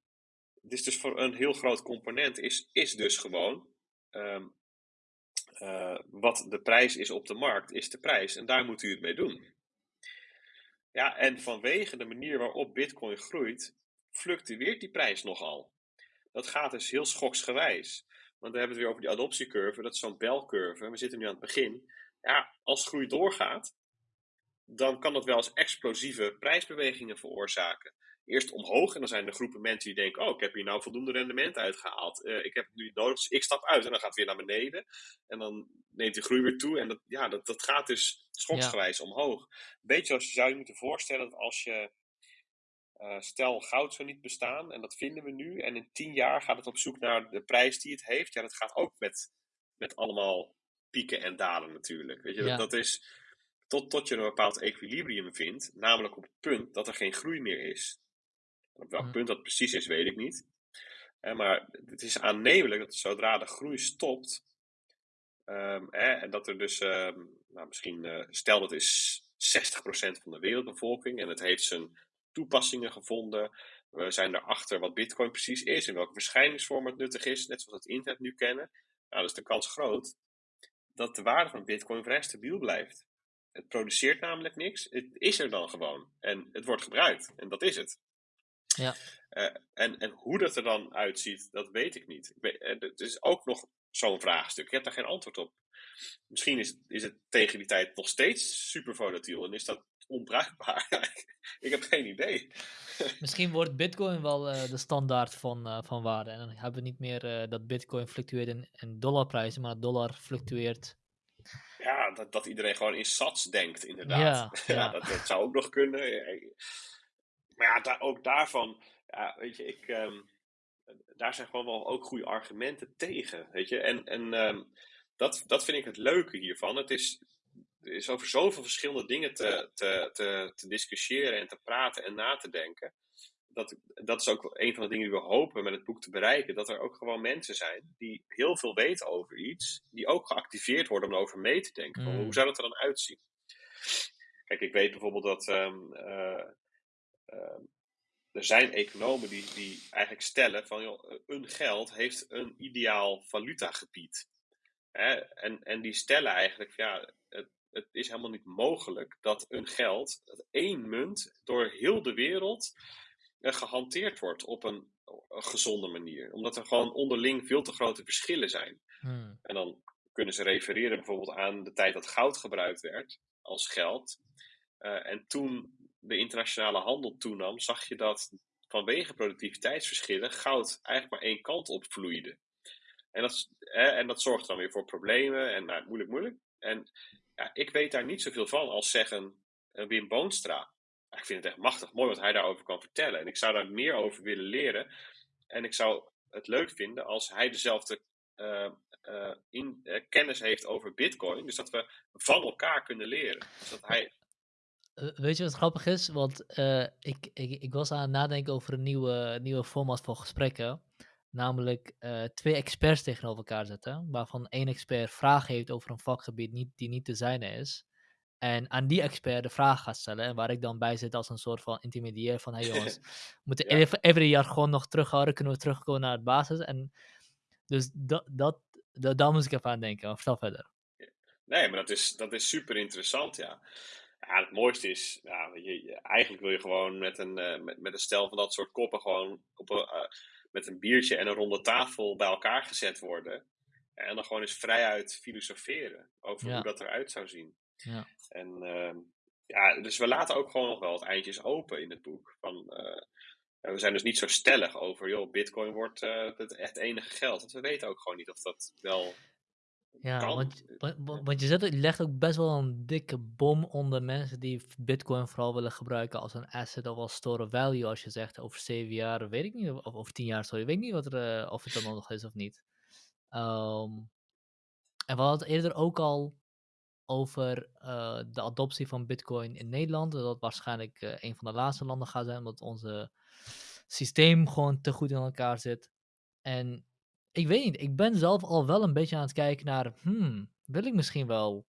is dus voor een heel groot component is, is dus gewoon um, uh, wat de prijs is op de markt, is de prijs. En daar moet u het mee doen. Ja, en vanwege de manier waarop bitcoin groeit, fluctueert die prijs nogal. Dat gaat dus heel schoksgewijs. Want we hebben het weer over die adoptiecurve, dat is zo'n belcurve. We zitten nu aan het begin. Ja, als groei doorgaat, dan kan dat wel eens explosieve prijsbewegingen veroorzaken. Eerst omhoog en dan zijn er groepen mensen die denken: Oh, ik heb hier nou voldoende rendement uitgehaald. Uh, ik heb het nu nodig, dus ik stap uit en dan gaat het weer naar beneden. En dan neemt die groei weer toe. En dat, ja, dat, dat gaat dus schoksgewijs ja. omhoog. Beetje als je zou je moeten voorstellen dat als je uh, stel, goud zou niet bestaan en dat vinden we nu. En in tien jaar gaat het op zoek naar de prijs die het heeft. Ja, dat gaat ook met, met allemaal pieken en dalen natuurlijk. Weet je, ja. dat, dat, is tot, tot je een bepaald equilibrium vindt. Namelijk op het punt dat er geen groei meer is. Op welk punt dat precies is, weet ik niet. Eh, maar het is aannemelijk dat zodra de groei stopt. Um, eh, en dat er dus, um, nou, misschien, uh, stel dat is 60% van de wereldbevolking en het heeft zijn toepassingen gevonden. We zijn erachter wat Bitcoin precies is en welke verschijningsvorm het nuttig is, net zoals we het internet nu kennen. Nou, dus de kans groot dat de waarde van Bitcoin vrij stabiel blijft. Het produceert namelijk niks, het is er dan gewoon en het wordt gebruikt en dat is het. Ja. Uh, en, en hoe dat er dan uitziet, dat weet ik niet. Ik weet, uh, het is ook nog zo'n vraagstuk. Ik heb daar geen antwoord op. Misschien is, is het tegen die tijd nog steeds super volatiel en is dat onbruikbaar. [laughs] ik heb geen idee. [laughs] Misschien wordt Bitcoin wel uh, de standaard van, van waarde. En dan hebben we niet meer dat Bitcoin fluctueert in, in dollarprijzen, maar dollar fluctueert. Ja, dat, dat iedereen gewoon in sats denkt, inderdaad. Ja, [laughs] ja. ja dat, dat zou ook nog kunnen maar ja, daar, ook daarvan, ja, weet je, ik, um, daar zijn gewoon wel ook goede argumenten tegen, weet je. En, en um, dat, dat vind ik het leuke hiervan. Het is, er is over zoveel verschillende dingen te, te, te, te discussiëren en te praten en na te denken. Dat, dat is ook een van de dingen die we hopen met het boek te bereiken. Dat er ook gewoon mensen zijn die heel veel weten over iets. Die ook geactiveerd worden om erover mee te denken. Mm. Hoe zou dat er dan uitzien? Kijk, ik weet bijvoorbeeld dat um, uh, uh, er zijn economen die, die eigenlijk stellen van joh, een geld heeft een ideaal valutagebied. Hè? En, en die stellen eigenlijk, ja, het, het is helemaal niet mogelijk dat een geld, dat één munt, door heel de wereld uh, gehanteerd wordt op een, een, gezonde manier. Omdat er gewoon onderling veel te grote verschillen zijn. Hmm. En dan kunnen ze refereren bijvoorbeeld aan de tijd dat goud gebruikt werd als geld. Uh, en toen de internationale handel toenam, zag je dat vanwege productiviteitsverschillen goud eigenlijk maar één kant op vloeide. En dat, hè, en dat zorgt dan weer voor problemen en nou, moeilijk, moeilijk. En ja, ik weet daar niet zoveel van als zeggen uh, Wim Boonstra. Ik vind het echt machtig mooi wat hij daarover kan vertellen. En ik zou daar meer over willen leren. En ik zou het leuk vinden als hij dezelfde uh, in, kennis heeft over Bitcoin. Dus dat we van elkaar kunnen leren. Dus dat hij Weet je wat grappig is? Want uh, ik, ik, ik was aan het nadenken over een nieuwe, nieuwe format voor gesprekken. Namelijk uh, twee experts tegenover elkaar zetten. Waarvan één expert vragen heeft over een vakgebied niet, die niet te zijne is. En aan die expert de vraag gaat stellen. En waar ik dan bij zit als een soort van intermediair van... Hé hey [laughs] jongens, we moeten ja. even every jaar gewoon nog terughouden. Kunnen we terugkomen naar het basis. En dus dat, dat, dat, daar moest ik even aan denken. Vertel verder. Nee, maar dat is, dat is super interessant, ja. Ja, het mooiste is, ja, je, eigenlijk wil je gewoon met een, uh, met, met een stel van dat soort koppen gewoon op een, uh, met een biertje en een ronde tafel bij elkaar gezet worden. En dan gewoon eens vrijuit filosoferen over Ja. hoe dat eruit zou zien. Ja. En ehm, ja, dus we laten ook gewoon nog wel wat eindjes open in het boek. Van, eh, we zijn dus niet zo stellig over, joh, bitcoin wordt eh, het, het enige geld. Want we weten ook gewoon niet of dat wel Ja, kan. want, wa- wa- want je, zet, je legt ook best wel een dikke bom onder mensen die Bitcoin vooral willen gebruiken als een asset of als store of value. Als je zegt over zeven jaar, weet ik niet, of over tien jaar, sorry, weet ik niet wat er, eh, of het dan nog is of niet. Ehm, En we hadden het eerder ook al over uh, de adoptie van Bitcoin in Nederland. Dat waarschijnlijk uh, een van de laatste landen gaat zijn, omdat onze systeem gewoon te goed in elkaar zit. En ik weet niet, ik ben zelf al wel een beetje aan het kijken naar, hmm, wil ik misschien wel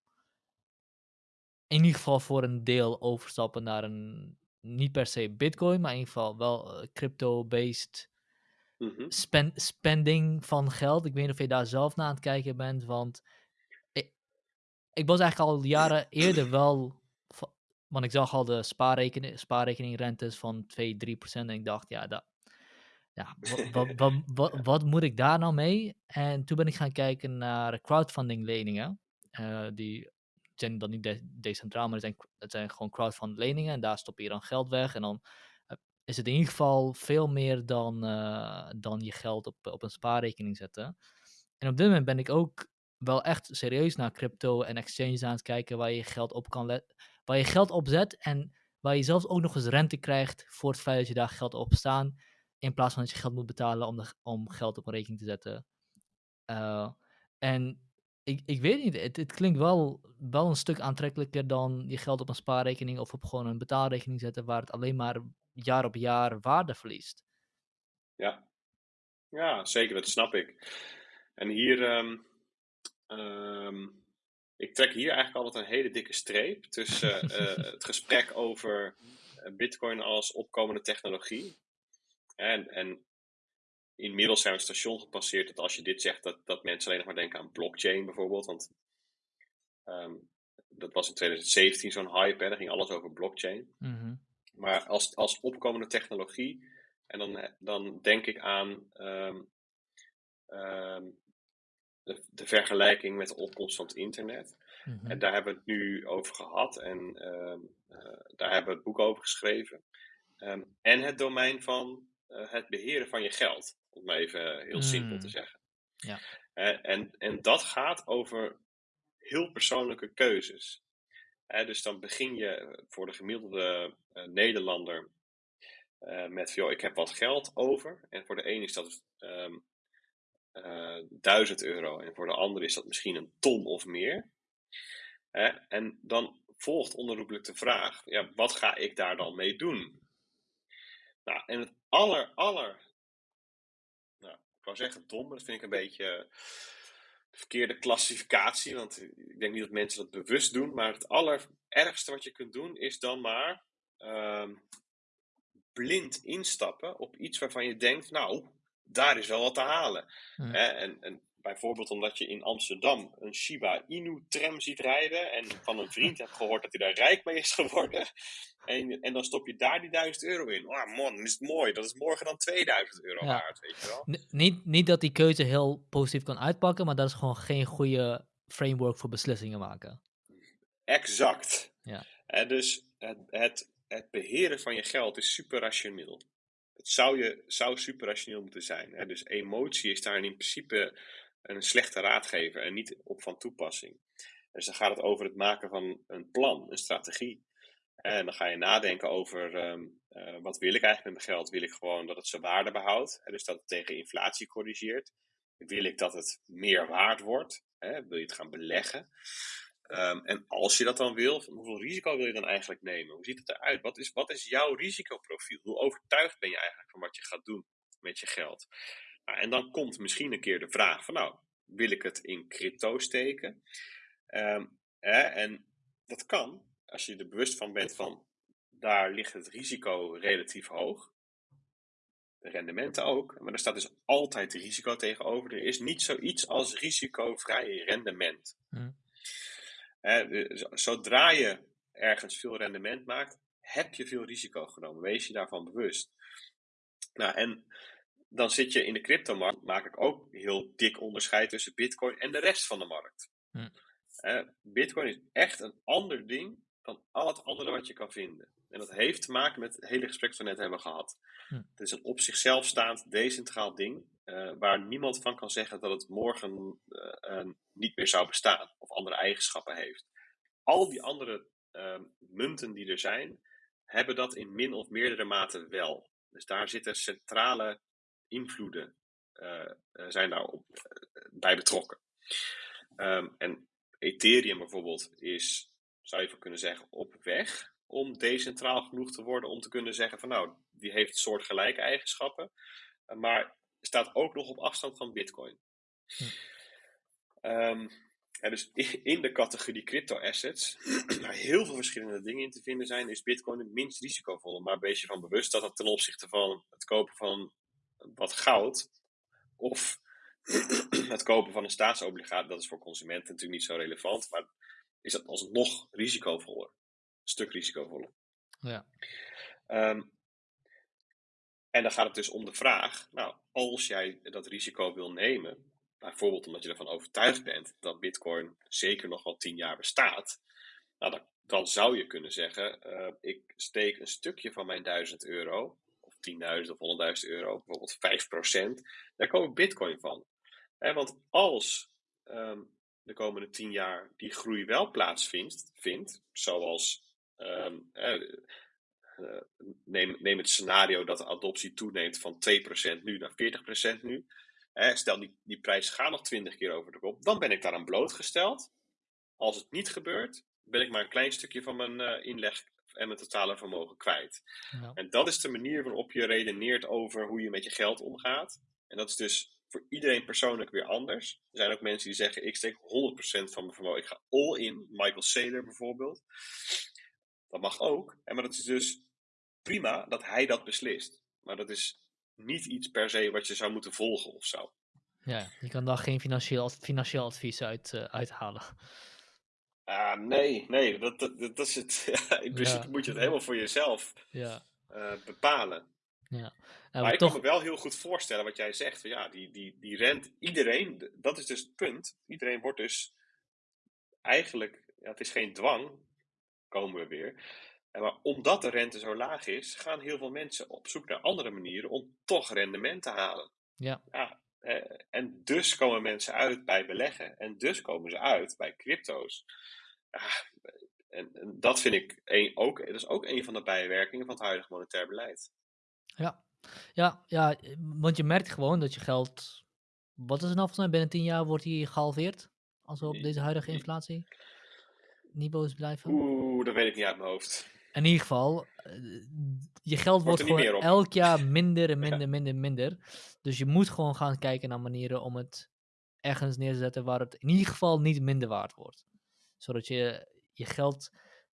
in ieder geval voor een deel overstappen naar een, niet per se Bitcoin, maar in ieder geval wel uh, crypto-based Mhm. spend, spending van geld. Ik weet niet of je daar zelf naar aan het kijken bent, want ik, ik was eigenlijk al jaren eerder [clears throat] wel, want ik zag al de spaarrekening, spaarrekeningrentes van 2, 3 procent en ik dacht, ja, dat, ja wat, [laughs] wat, wat, wat, moet ik daar nou mee? En toen ben ik gaan kijken naar crowdfunding leningen, uh, die zijn dan niet de decentraal, maar het zijn, het zijn gewoon crowdfunding leningen en daar stop je dan geld weg en dan is het in ieder geval veel meer dan, uh, dan je geld op, op een spaarrekening zetten. En op dit moment ben ik ook wel echt serieus naar crypto en exchanges aan het kijken waar je geld op kan waar je geld op zet en waar je zelfs ook nog eens rente krijgt voor het feit dat je daar geld op staan, in plaats van dat je geld moet betalen om, de, om geld op een rekening te zetten. Uh, en ik, ik weet niet, het, het klinkt wel, wel een stuk aantrekkelijker dan je geld op een spaarrekening of op gewoon een betaalrekening zetten waar het alleen maar jaar op jaar waarde verliest. Ja, ja zeker, dat snap ik. En hier, um, um, ik trek hier eigenlijk altijd een hele dikke streep tussen uh, [laughs] het gesprek over Bitcoin als opkomende technologie. En, en inmiddels zijn we een station gepasseerd dat als je dit zegt, dat, dat mensen alleen nog maar denken aan blockchain bijvoorbeeld. Want um, dat was in 2017 zo'n hype, hè, daar ging alles over blockchain. Mm -hmm. Maar als, als opkomende technologie, en dan, dan denk ik aan um, um, de, de, vergelijking met de opkomst van het internet. Mm -hmm. En daar hebben we het nu over gehad en uh, daar hebben we het boek over geschreven. en het domein van het beheren van je geld, om maar even heel simpel Mm. te zeggen. Ja. Uh, en, en dat gaat over heel persoonlijke keuzes. Dus dan begin je voor de gemiddelde Nederlander met, joh, ik heb wat geld over. En voor de een is dat um, uh, 1000 euro. En voor de ander is dat misschien een ton of meer. En dan volgt onherroepelijk de vraag, ja, wat ga ik daar dan mee doen? Nou, en het aller, aller, nou, ik wou zeggen dom, maar dat vind ik een beetje verkeerde klassificatie, want ik denk niet dat mensen dat bewust doen, maar het allerergste wat je kunt doen is dan maar uh, blind instappen op iets waarvan je denkt, nou, daar is wel wat te halen. Hmm. Hè? En, en, bijvoorbeeld omdat je in Amsterdam een Shiba Inu tram ziet rijden en van een vriend hebt gehoord dat hij daar rijk mee is geworden. En, en dan stop je daar die 1000 euro in. Oh man, is het mooi. Dat is morgen dan 2000 euro Ja. waard, weet je wel. N- niet, niet dat die keuze heel positief kan uitpakken, maar dat is gewoon geen goede framework voor beslissingen maken. Exact. Ja. En dus het, het, het beheren van je geld is super rationeel. Het zou, je, zou super rationeel moeten zijn. Hè? Dus emotie is daar in principe een slechte raadgever en niet op van toepassing. Dus dan gaat het over het maken van een plan, een strategie. En dan ga je nadenken over um, uh, wat wil ik eigenlijk met mijn geld? Wil ik gewoon dat het zijn waarde behoudt? Hè? Dus dat het tegen inflatie corrigeert? Wil ik dat het meer waard wordt? Hè? Wil je het gaan beleggen? Um, en als je dat dan wil, hoeveel risico wil je dan eigenlijk nemen? Hoe ziet het eruit? Wat is, wat is jouw risicoprofiel? Hoe overtuigd ben je eigenlijk van wat je gaat doen met je geld? Nou, en dan komt misschien een keer de vraag van, nou, wil ik het in crypto steken? Um, hè, en dat kan, als je er bewust van bent van, daar ligt het risico relatief hoog. De rendementen ook, maar er staat dus altijd risico tegenover. Er is niet zoiets als risicovrij rendement. Hm. Zodra je ergens veel rendement maakt, heb je veel risico genomen. Wees je daarvan bewust. Nou, en dan zit je in de cryptomarkt, maak ik ook heel dik onderscheid tussen Bitcoin en de rest van de markt. Hm. Uh, Bitcoin is echt een ander ding dan al het andere wat je kan vinden. En dat heeft te maken met het hele gesprek dat we net hebben gehad. Hm. Het is een op zichzelf staand, decentraal ding, uh, waar niemand van kan zeggen dat het morgen uh, niet meer zou bestaan of andere eigenschappen heeft. Al die andere uh, munten die er zijn, hebben dat in min of meerdere mate wel. Dus daar zitten centrale invloeden uh, zijn daar op, uh, bij betrokken. Ehm, en Ethereum bijvoorbeeld is, zou je van kunnen zeggen, op weg om decentraal genoeg te worden om te kunnen zeggen van nou, die heeft soortgelijke eigenschappen, maar staat ook nog op afstand van Bitcoin. Hm. Um, dus in de categorie crypto-assets, [clears throat] waar heel veel verschillende dingen in te vinden zijn, is Bitcoin het minst risicovolle. Maar wees je van bewust dat het ten opzichte van het kopen van wat goud of [clears throat] het kopen van een staatsobligatie, dat is voor consumenten natuurlijk niet zo relevant, maar is dat alsnog risicovoller. Een stuk risicovoller. Ja. Um, en dan gaat het dus om de vraag, nou, als jij dat risico wil nemen, bijvoorbeeld omdat je ervan overtuigd bent dat Bitcoin zeker nog wel tien jaar bestaat, nou, dan, dan zou je kunnen zeggen: uh, ik steek een stukje van mijn 1000 euro, 10.000 of 100.000 euro, bijvoorbeeld 5%, daar ik Bitcoin van. want als um, de komende 10 jaar die groei wel plaatsvindt, vindt, zoals um, uh, neem, neem het scenario dat de adoptie toeneemt van 2% nu naar 40% nu stel die, die prijs gaat nog 20 keer over de kop, dan ben ik daaraan blootgesteld. Als het niet gebeurt, ben ik maar een klein stukje van mijn uh, inleg en mijn totale vermogen kwijt. Ja. En dat is de manier waarop je redeneert over hoe je met je geld omgaat. En dat is dus voor iedereen persoonlijk weer anders. Er zijn ook mensen die zeggen: ik steek 100% van mijn vermogen. Ik ga all in. Michael Saylor bijvoorbeeld. Dat mag ook. En maar dat is dus prima dat hij dat beslist. Maar dat is niet iets per se wat je zou moeten volgen of zo. Ja, je kan daar geen financieel, financieel advies uit uh, uithalen. Uh, nee, nee, dat, dat, dat is het. [laughs] in principe moet je het helemaal voor jezelf ja. uh, bepalen. Ja. Nou, maar ik toch... kan me wel heel goed voorstellen wat jij zegt. Ja, die, die, die rent, iedereen, dat is dus het punt. Iedereen wordt dus eigenlijk, ja, het is geen dwang, komen we weer. Maar omdat de rente zo laag is, gaan heel veel mensen op zoek naar andere manieren om toch rendement te halen. Ja. ja en dus komen mensen uit bij beleggen. En dus komen ze uit bij crypto's. Ja, en, en, dat vind ik een, ook, dat is ook een van de bijwerkingen van het huidige monetair beleid. Ja. Ja, ja, want je merkt gewoon dat je geld. Wat is er nou volgens mij? Binnen 10 jaar wordt die gehalveerd. Als we op deze huidige inflatie niveaus blijven. Oeh, dat weet ik niet uit mijn hoofd in ieder geval, eh, je geld wordt, wordt gewoon elk jaar [laughs] minder en minder, minder, minder. Dus je moet gewoon gaan kijken naar manieren om het ergens neer te zetten waar het in ieder geval niet minder waard wordt. Zodat je je geld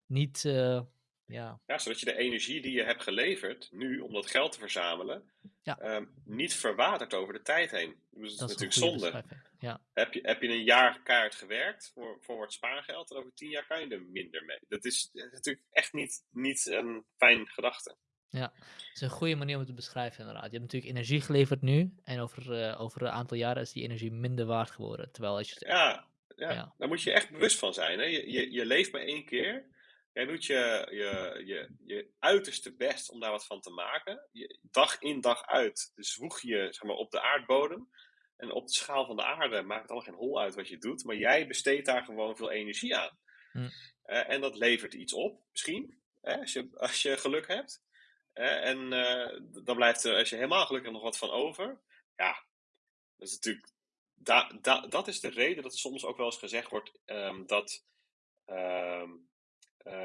niet, uh, ja... Ja, zodat je de energie die je hebt geleverd nu om dat geld te verzamelen, ja. um, niet verwatert over de tijd heen. Dus dat, is natuurlijk zonde. Ja. Heb, je, heb je een jaar kaart gewerkt voor, voor het spaargeld en over tien jaar kan je er minder mee. Dat is, natuurlijk echt niet, niet een fijn gedachte. Ja, het is een goede manier om het te beschrijven inderdaad. Je hebt natuurlijk energie geleverd nu en over, uh, over een aantal jaren is die energie minder waard geworden. Terwijl als je... ja, ja, ja, daar moet je echt bewust van zijn. Hè? Je, je, je leeft maar één keer. Jij doet je, je, je, je uiterste best om daar wat van te maken. Je, dag in dag uit zwoeg je zeg maar, op de aardbodem. En op de schaal van de aarde maakt het allemaal geen hol uit wat je doet. Maar jij besteedt daar gewoon veel energie aan. Hm. Uh, en dat levert iets op, misschien. Hè, als, je, als je geluk hebt. Uh, en uh, dan blijft er, als je helemaal gelukkig nog wat van over. Ja, dat is natuurlijk. Da, da, dat is de reden dat soms ook wel eens gezegd wordt um, dat. Um,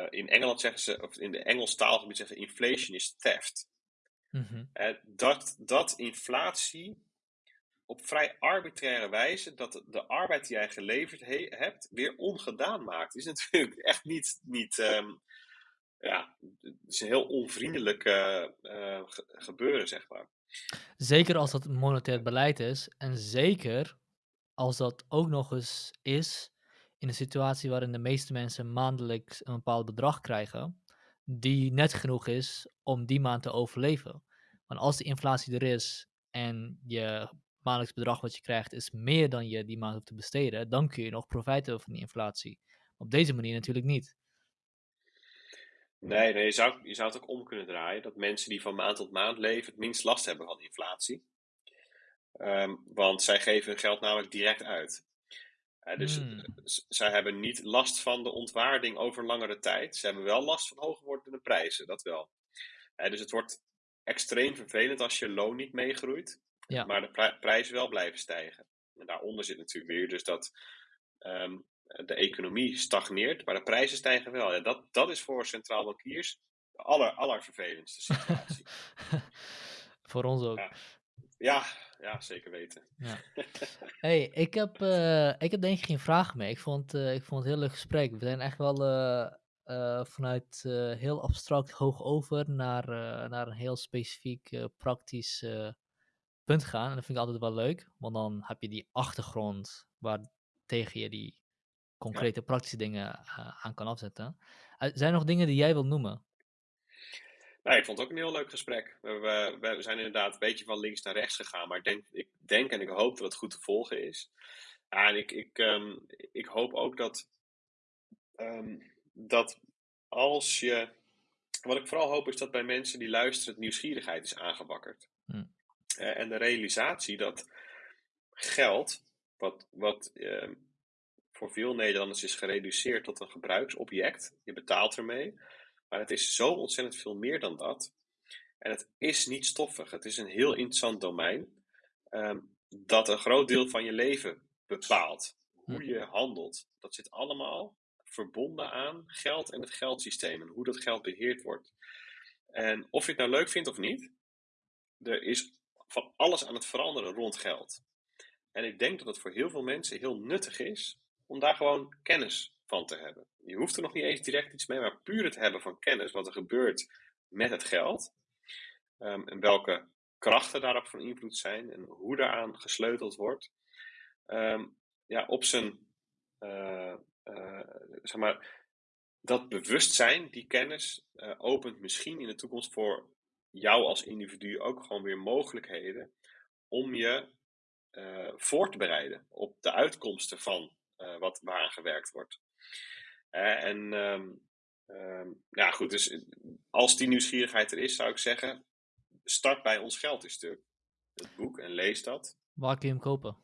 in Engeland zeggen ze, of in de Engels taalgebied zeggen inflation is theft. Mm -hmm. dat, dat inflatie op vrij arbitraire wijze dat de arbeid die jij geleverd hebt weer ongedaan maakt. is [laughs] natuurlijk echt niet, niet um, ja, het is een heel onvriendelijk uh, gebeuren, zeg maar. Zeker als dat monetair beleid is en zeker als dat ook nog eens is in een situatie waarin de meeste mensen maandelijks een bepaald bedrag krijgen, die net genoeg is om die maand te overleven. Want als de inflatie er is en je maandelijks bedrag wat je krijgt is meer dan je die maand hoeft te besteden, dan kun je nog profijt hebben van die inflatie. Op deze manier natuurlijk niet. Nee, nee je, zou, je zou het ook om kunnen draaien. Dat mensen die van maand tot maand leven het minst last hebben van inflatie. Um, want zij geven hun geld namelijk direct uit. Uh, dus hmm. zij hebben niet last van de ontwaarding over langere tijd. Ze hebben wel last van hoger wordende prijzen, dat wel. Uh, dus het wordt extreem vervelend als je loon niet meegroeit. Ja. Maar de prijzen wel blijven stijgen. En daaronder zit natuurlijk weer dus dat ehm, de economie stagneert, maar de prijzen stijgen wel. Ja, dat, dat is voor centraal bankiers de aller, allervervelendste situatie. [laughs] Voor ons ook. Ja. ja, ja, zeker weten. Ja. [laughs] hey, ik heb, eh, ik heb denk ik geen vragen meer. Ik vond, eh, ik vond het een heel leuk gesprek. We zijn echt wel eh, vanuit heel abstract hoog over naar, naar een heel specifiek praktisch punt gaan. En dat vind ik altijd wel leuk, want dan heb je die achtergrond waar tegen je die concrete praktische dingen aan kan afzetten. Zijn er nog dingen die jij wilt noemen? Nou, ik vond het ook een heel leuk gesprek. We, we, we zijn inderdaad een beetje van links naar rechts gegaan, maar ik denk, ik denk en ik hoop dat het goed te volgen is. Ja, en ik, ik, ehm, ik hoop ook dat, ehm, dat als je. Wat ik vooral hoop is dat bij mensen die luisteren, het nieuwsgierigheid is aangewakkerd. Hm. Eh, en de realisatie dat geld, wat, wat ehm, voor veel Nederlanders is gereduceerd tot een gebruiksobject, je betaalt ermee, maar het is zo ontzettend veel meer dan dat. En het is niet stoffig. Het is een heel interessant domein ehm, dat een groot deel van je leven bepaalt. Hoe je handelt. Dat zit allemaal verbonden aan geld en het geldsysteem en hoe dat geld beheerd wordt. En of je het nou leuk vindt of niet, er is van alles aan het veranderen rond geld. En ik denk dat het voor heel veel mensen heel nuttig is om daar gewoon kennis van te hebben. Je hoeft er nog niet eens direct iets mee, maar puur het hebben van kennis wat er gebeurt met het geld. Um, en welke krachten daarop van invloed zijn en hoe daaraan gesleuteld wordt. Um, ja, op zijn, uh, uh, zeg maar, dat bewustzijn, die kennis, uh, opent misschien in de toekomst voor jou als individu ook gewoon weer mogelijkheden om je voor te bereiden op de uitkomsten van wat waaraan gewerkt wordt. En um, um, ja, goed, dus als die nieuwsgierigheid er is, zou ik zeggen, start bij Ons Geld is Stuk, het boek, en lees dat. Waar kun je hem kopen?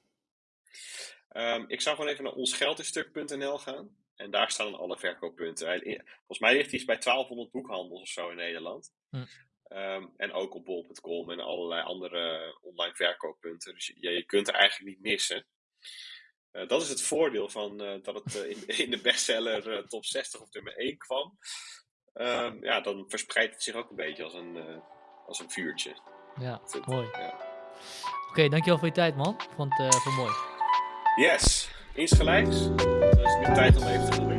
Um, ik zou gewoon even naar onsgeldisstuk.nl gaan. En daar staan dan alle verkooppunten. Volgens mij ligt hij bij 1200 boekhandels of zo in Nederland. Hm. Um, en ook op bol.com en allerlei andere online verkooppunten. Dus je, je kunt er eigenlijk niet missen. Uh, dat is het voordeel van uh, dat het uh, in, [laughs] in, de bestseller top 60 of nummer 1 kwam. Um, ja, dan verspreidt het zich ook een beetje als een, als een vuurtje. Ja, mooi. Ja. Oké, okay, dankjewel voor je tijd man. Ik vond het mooi. Yes, insgelijks. Dan is het nu tijd om even te.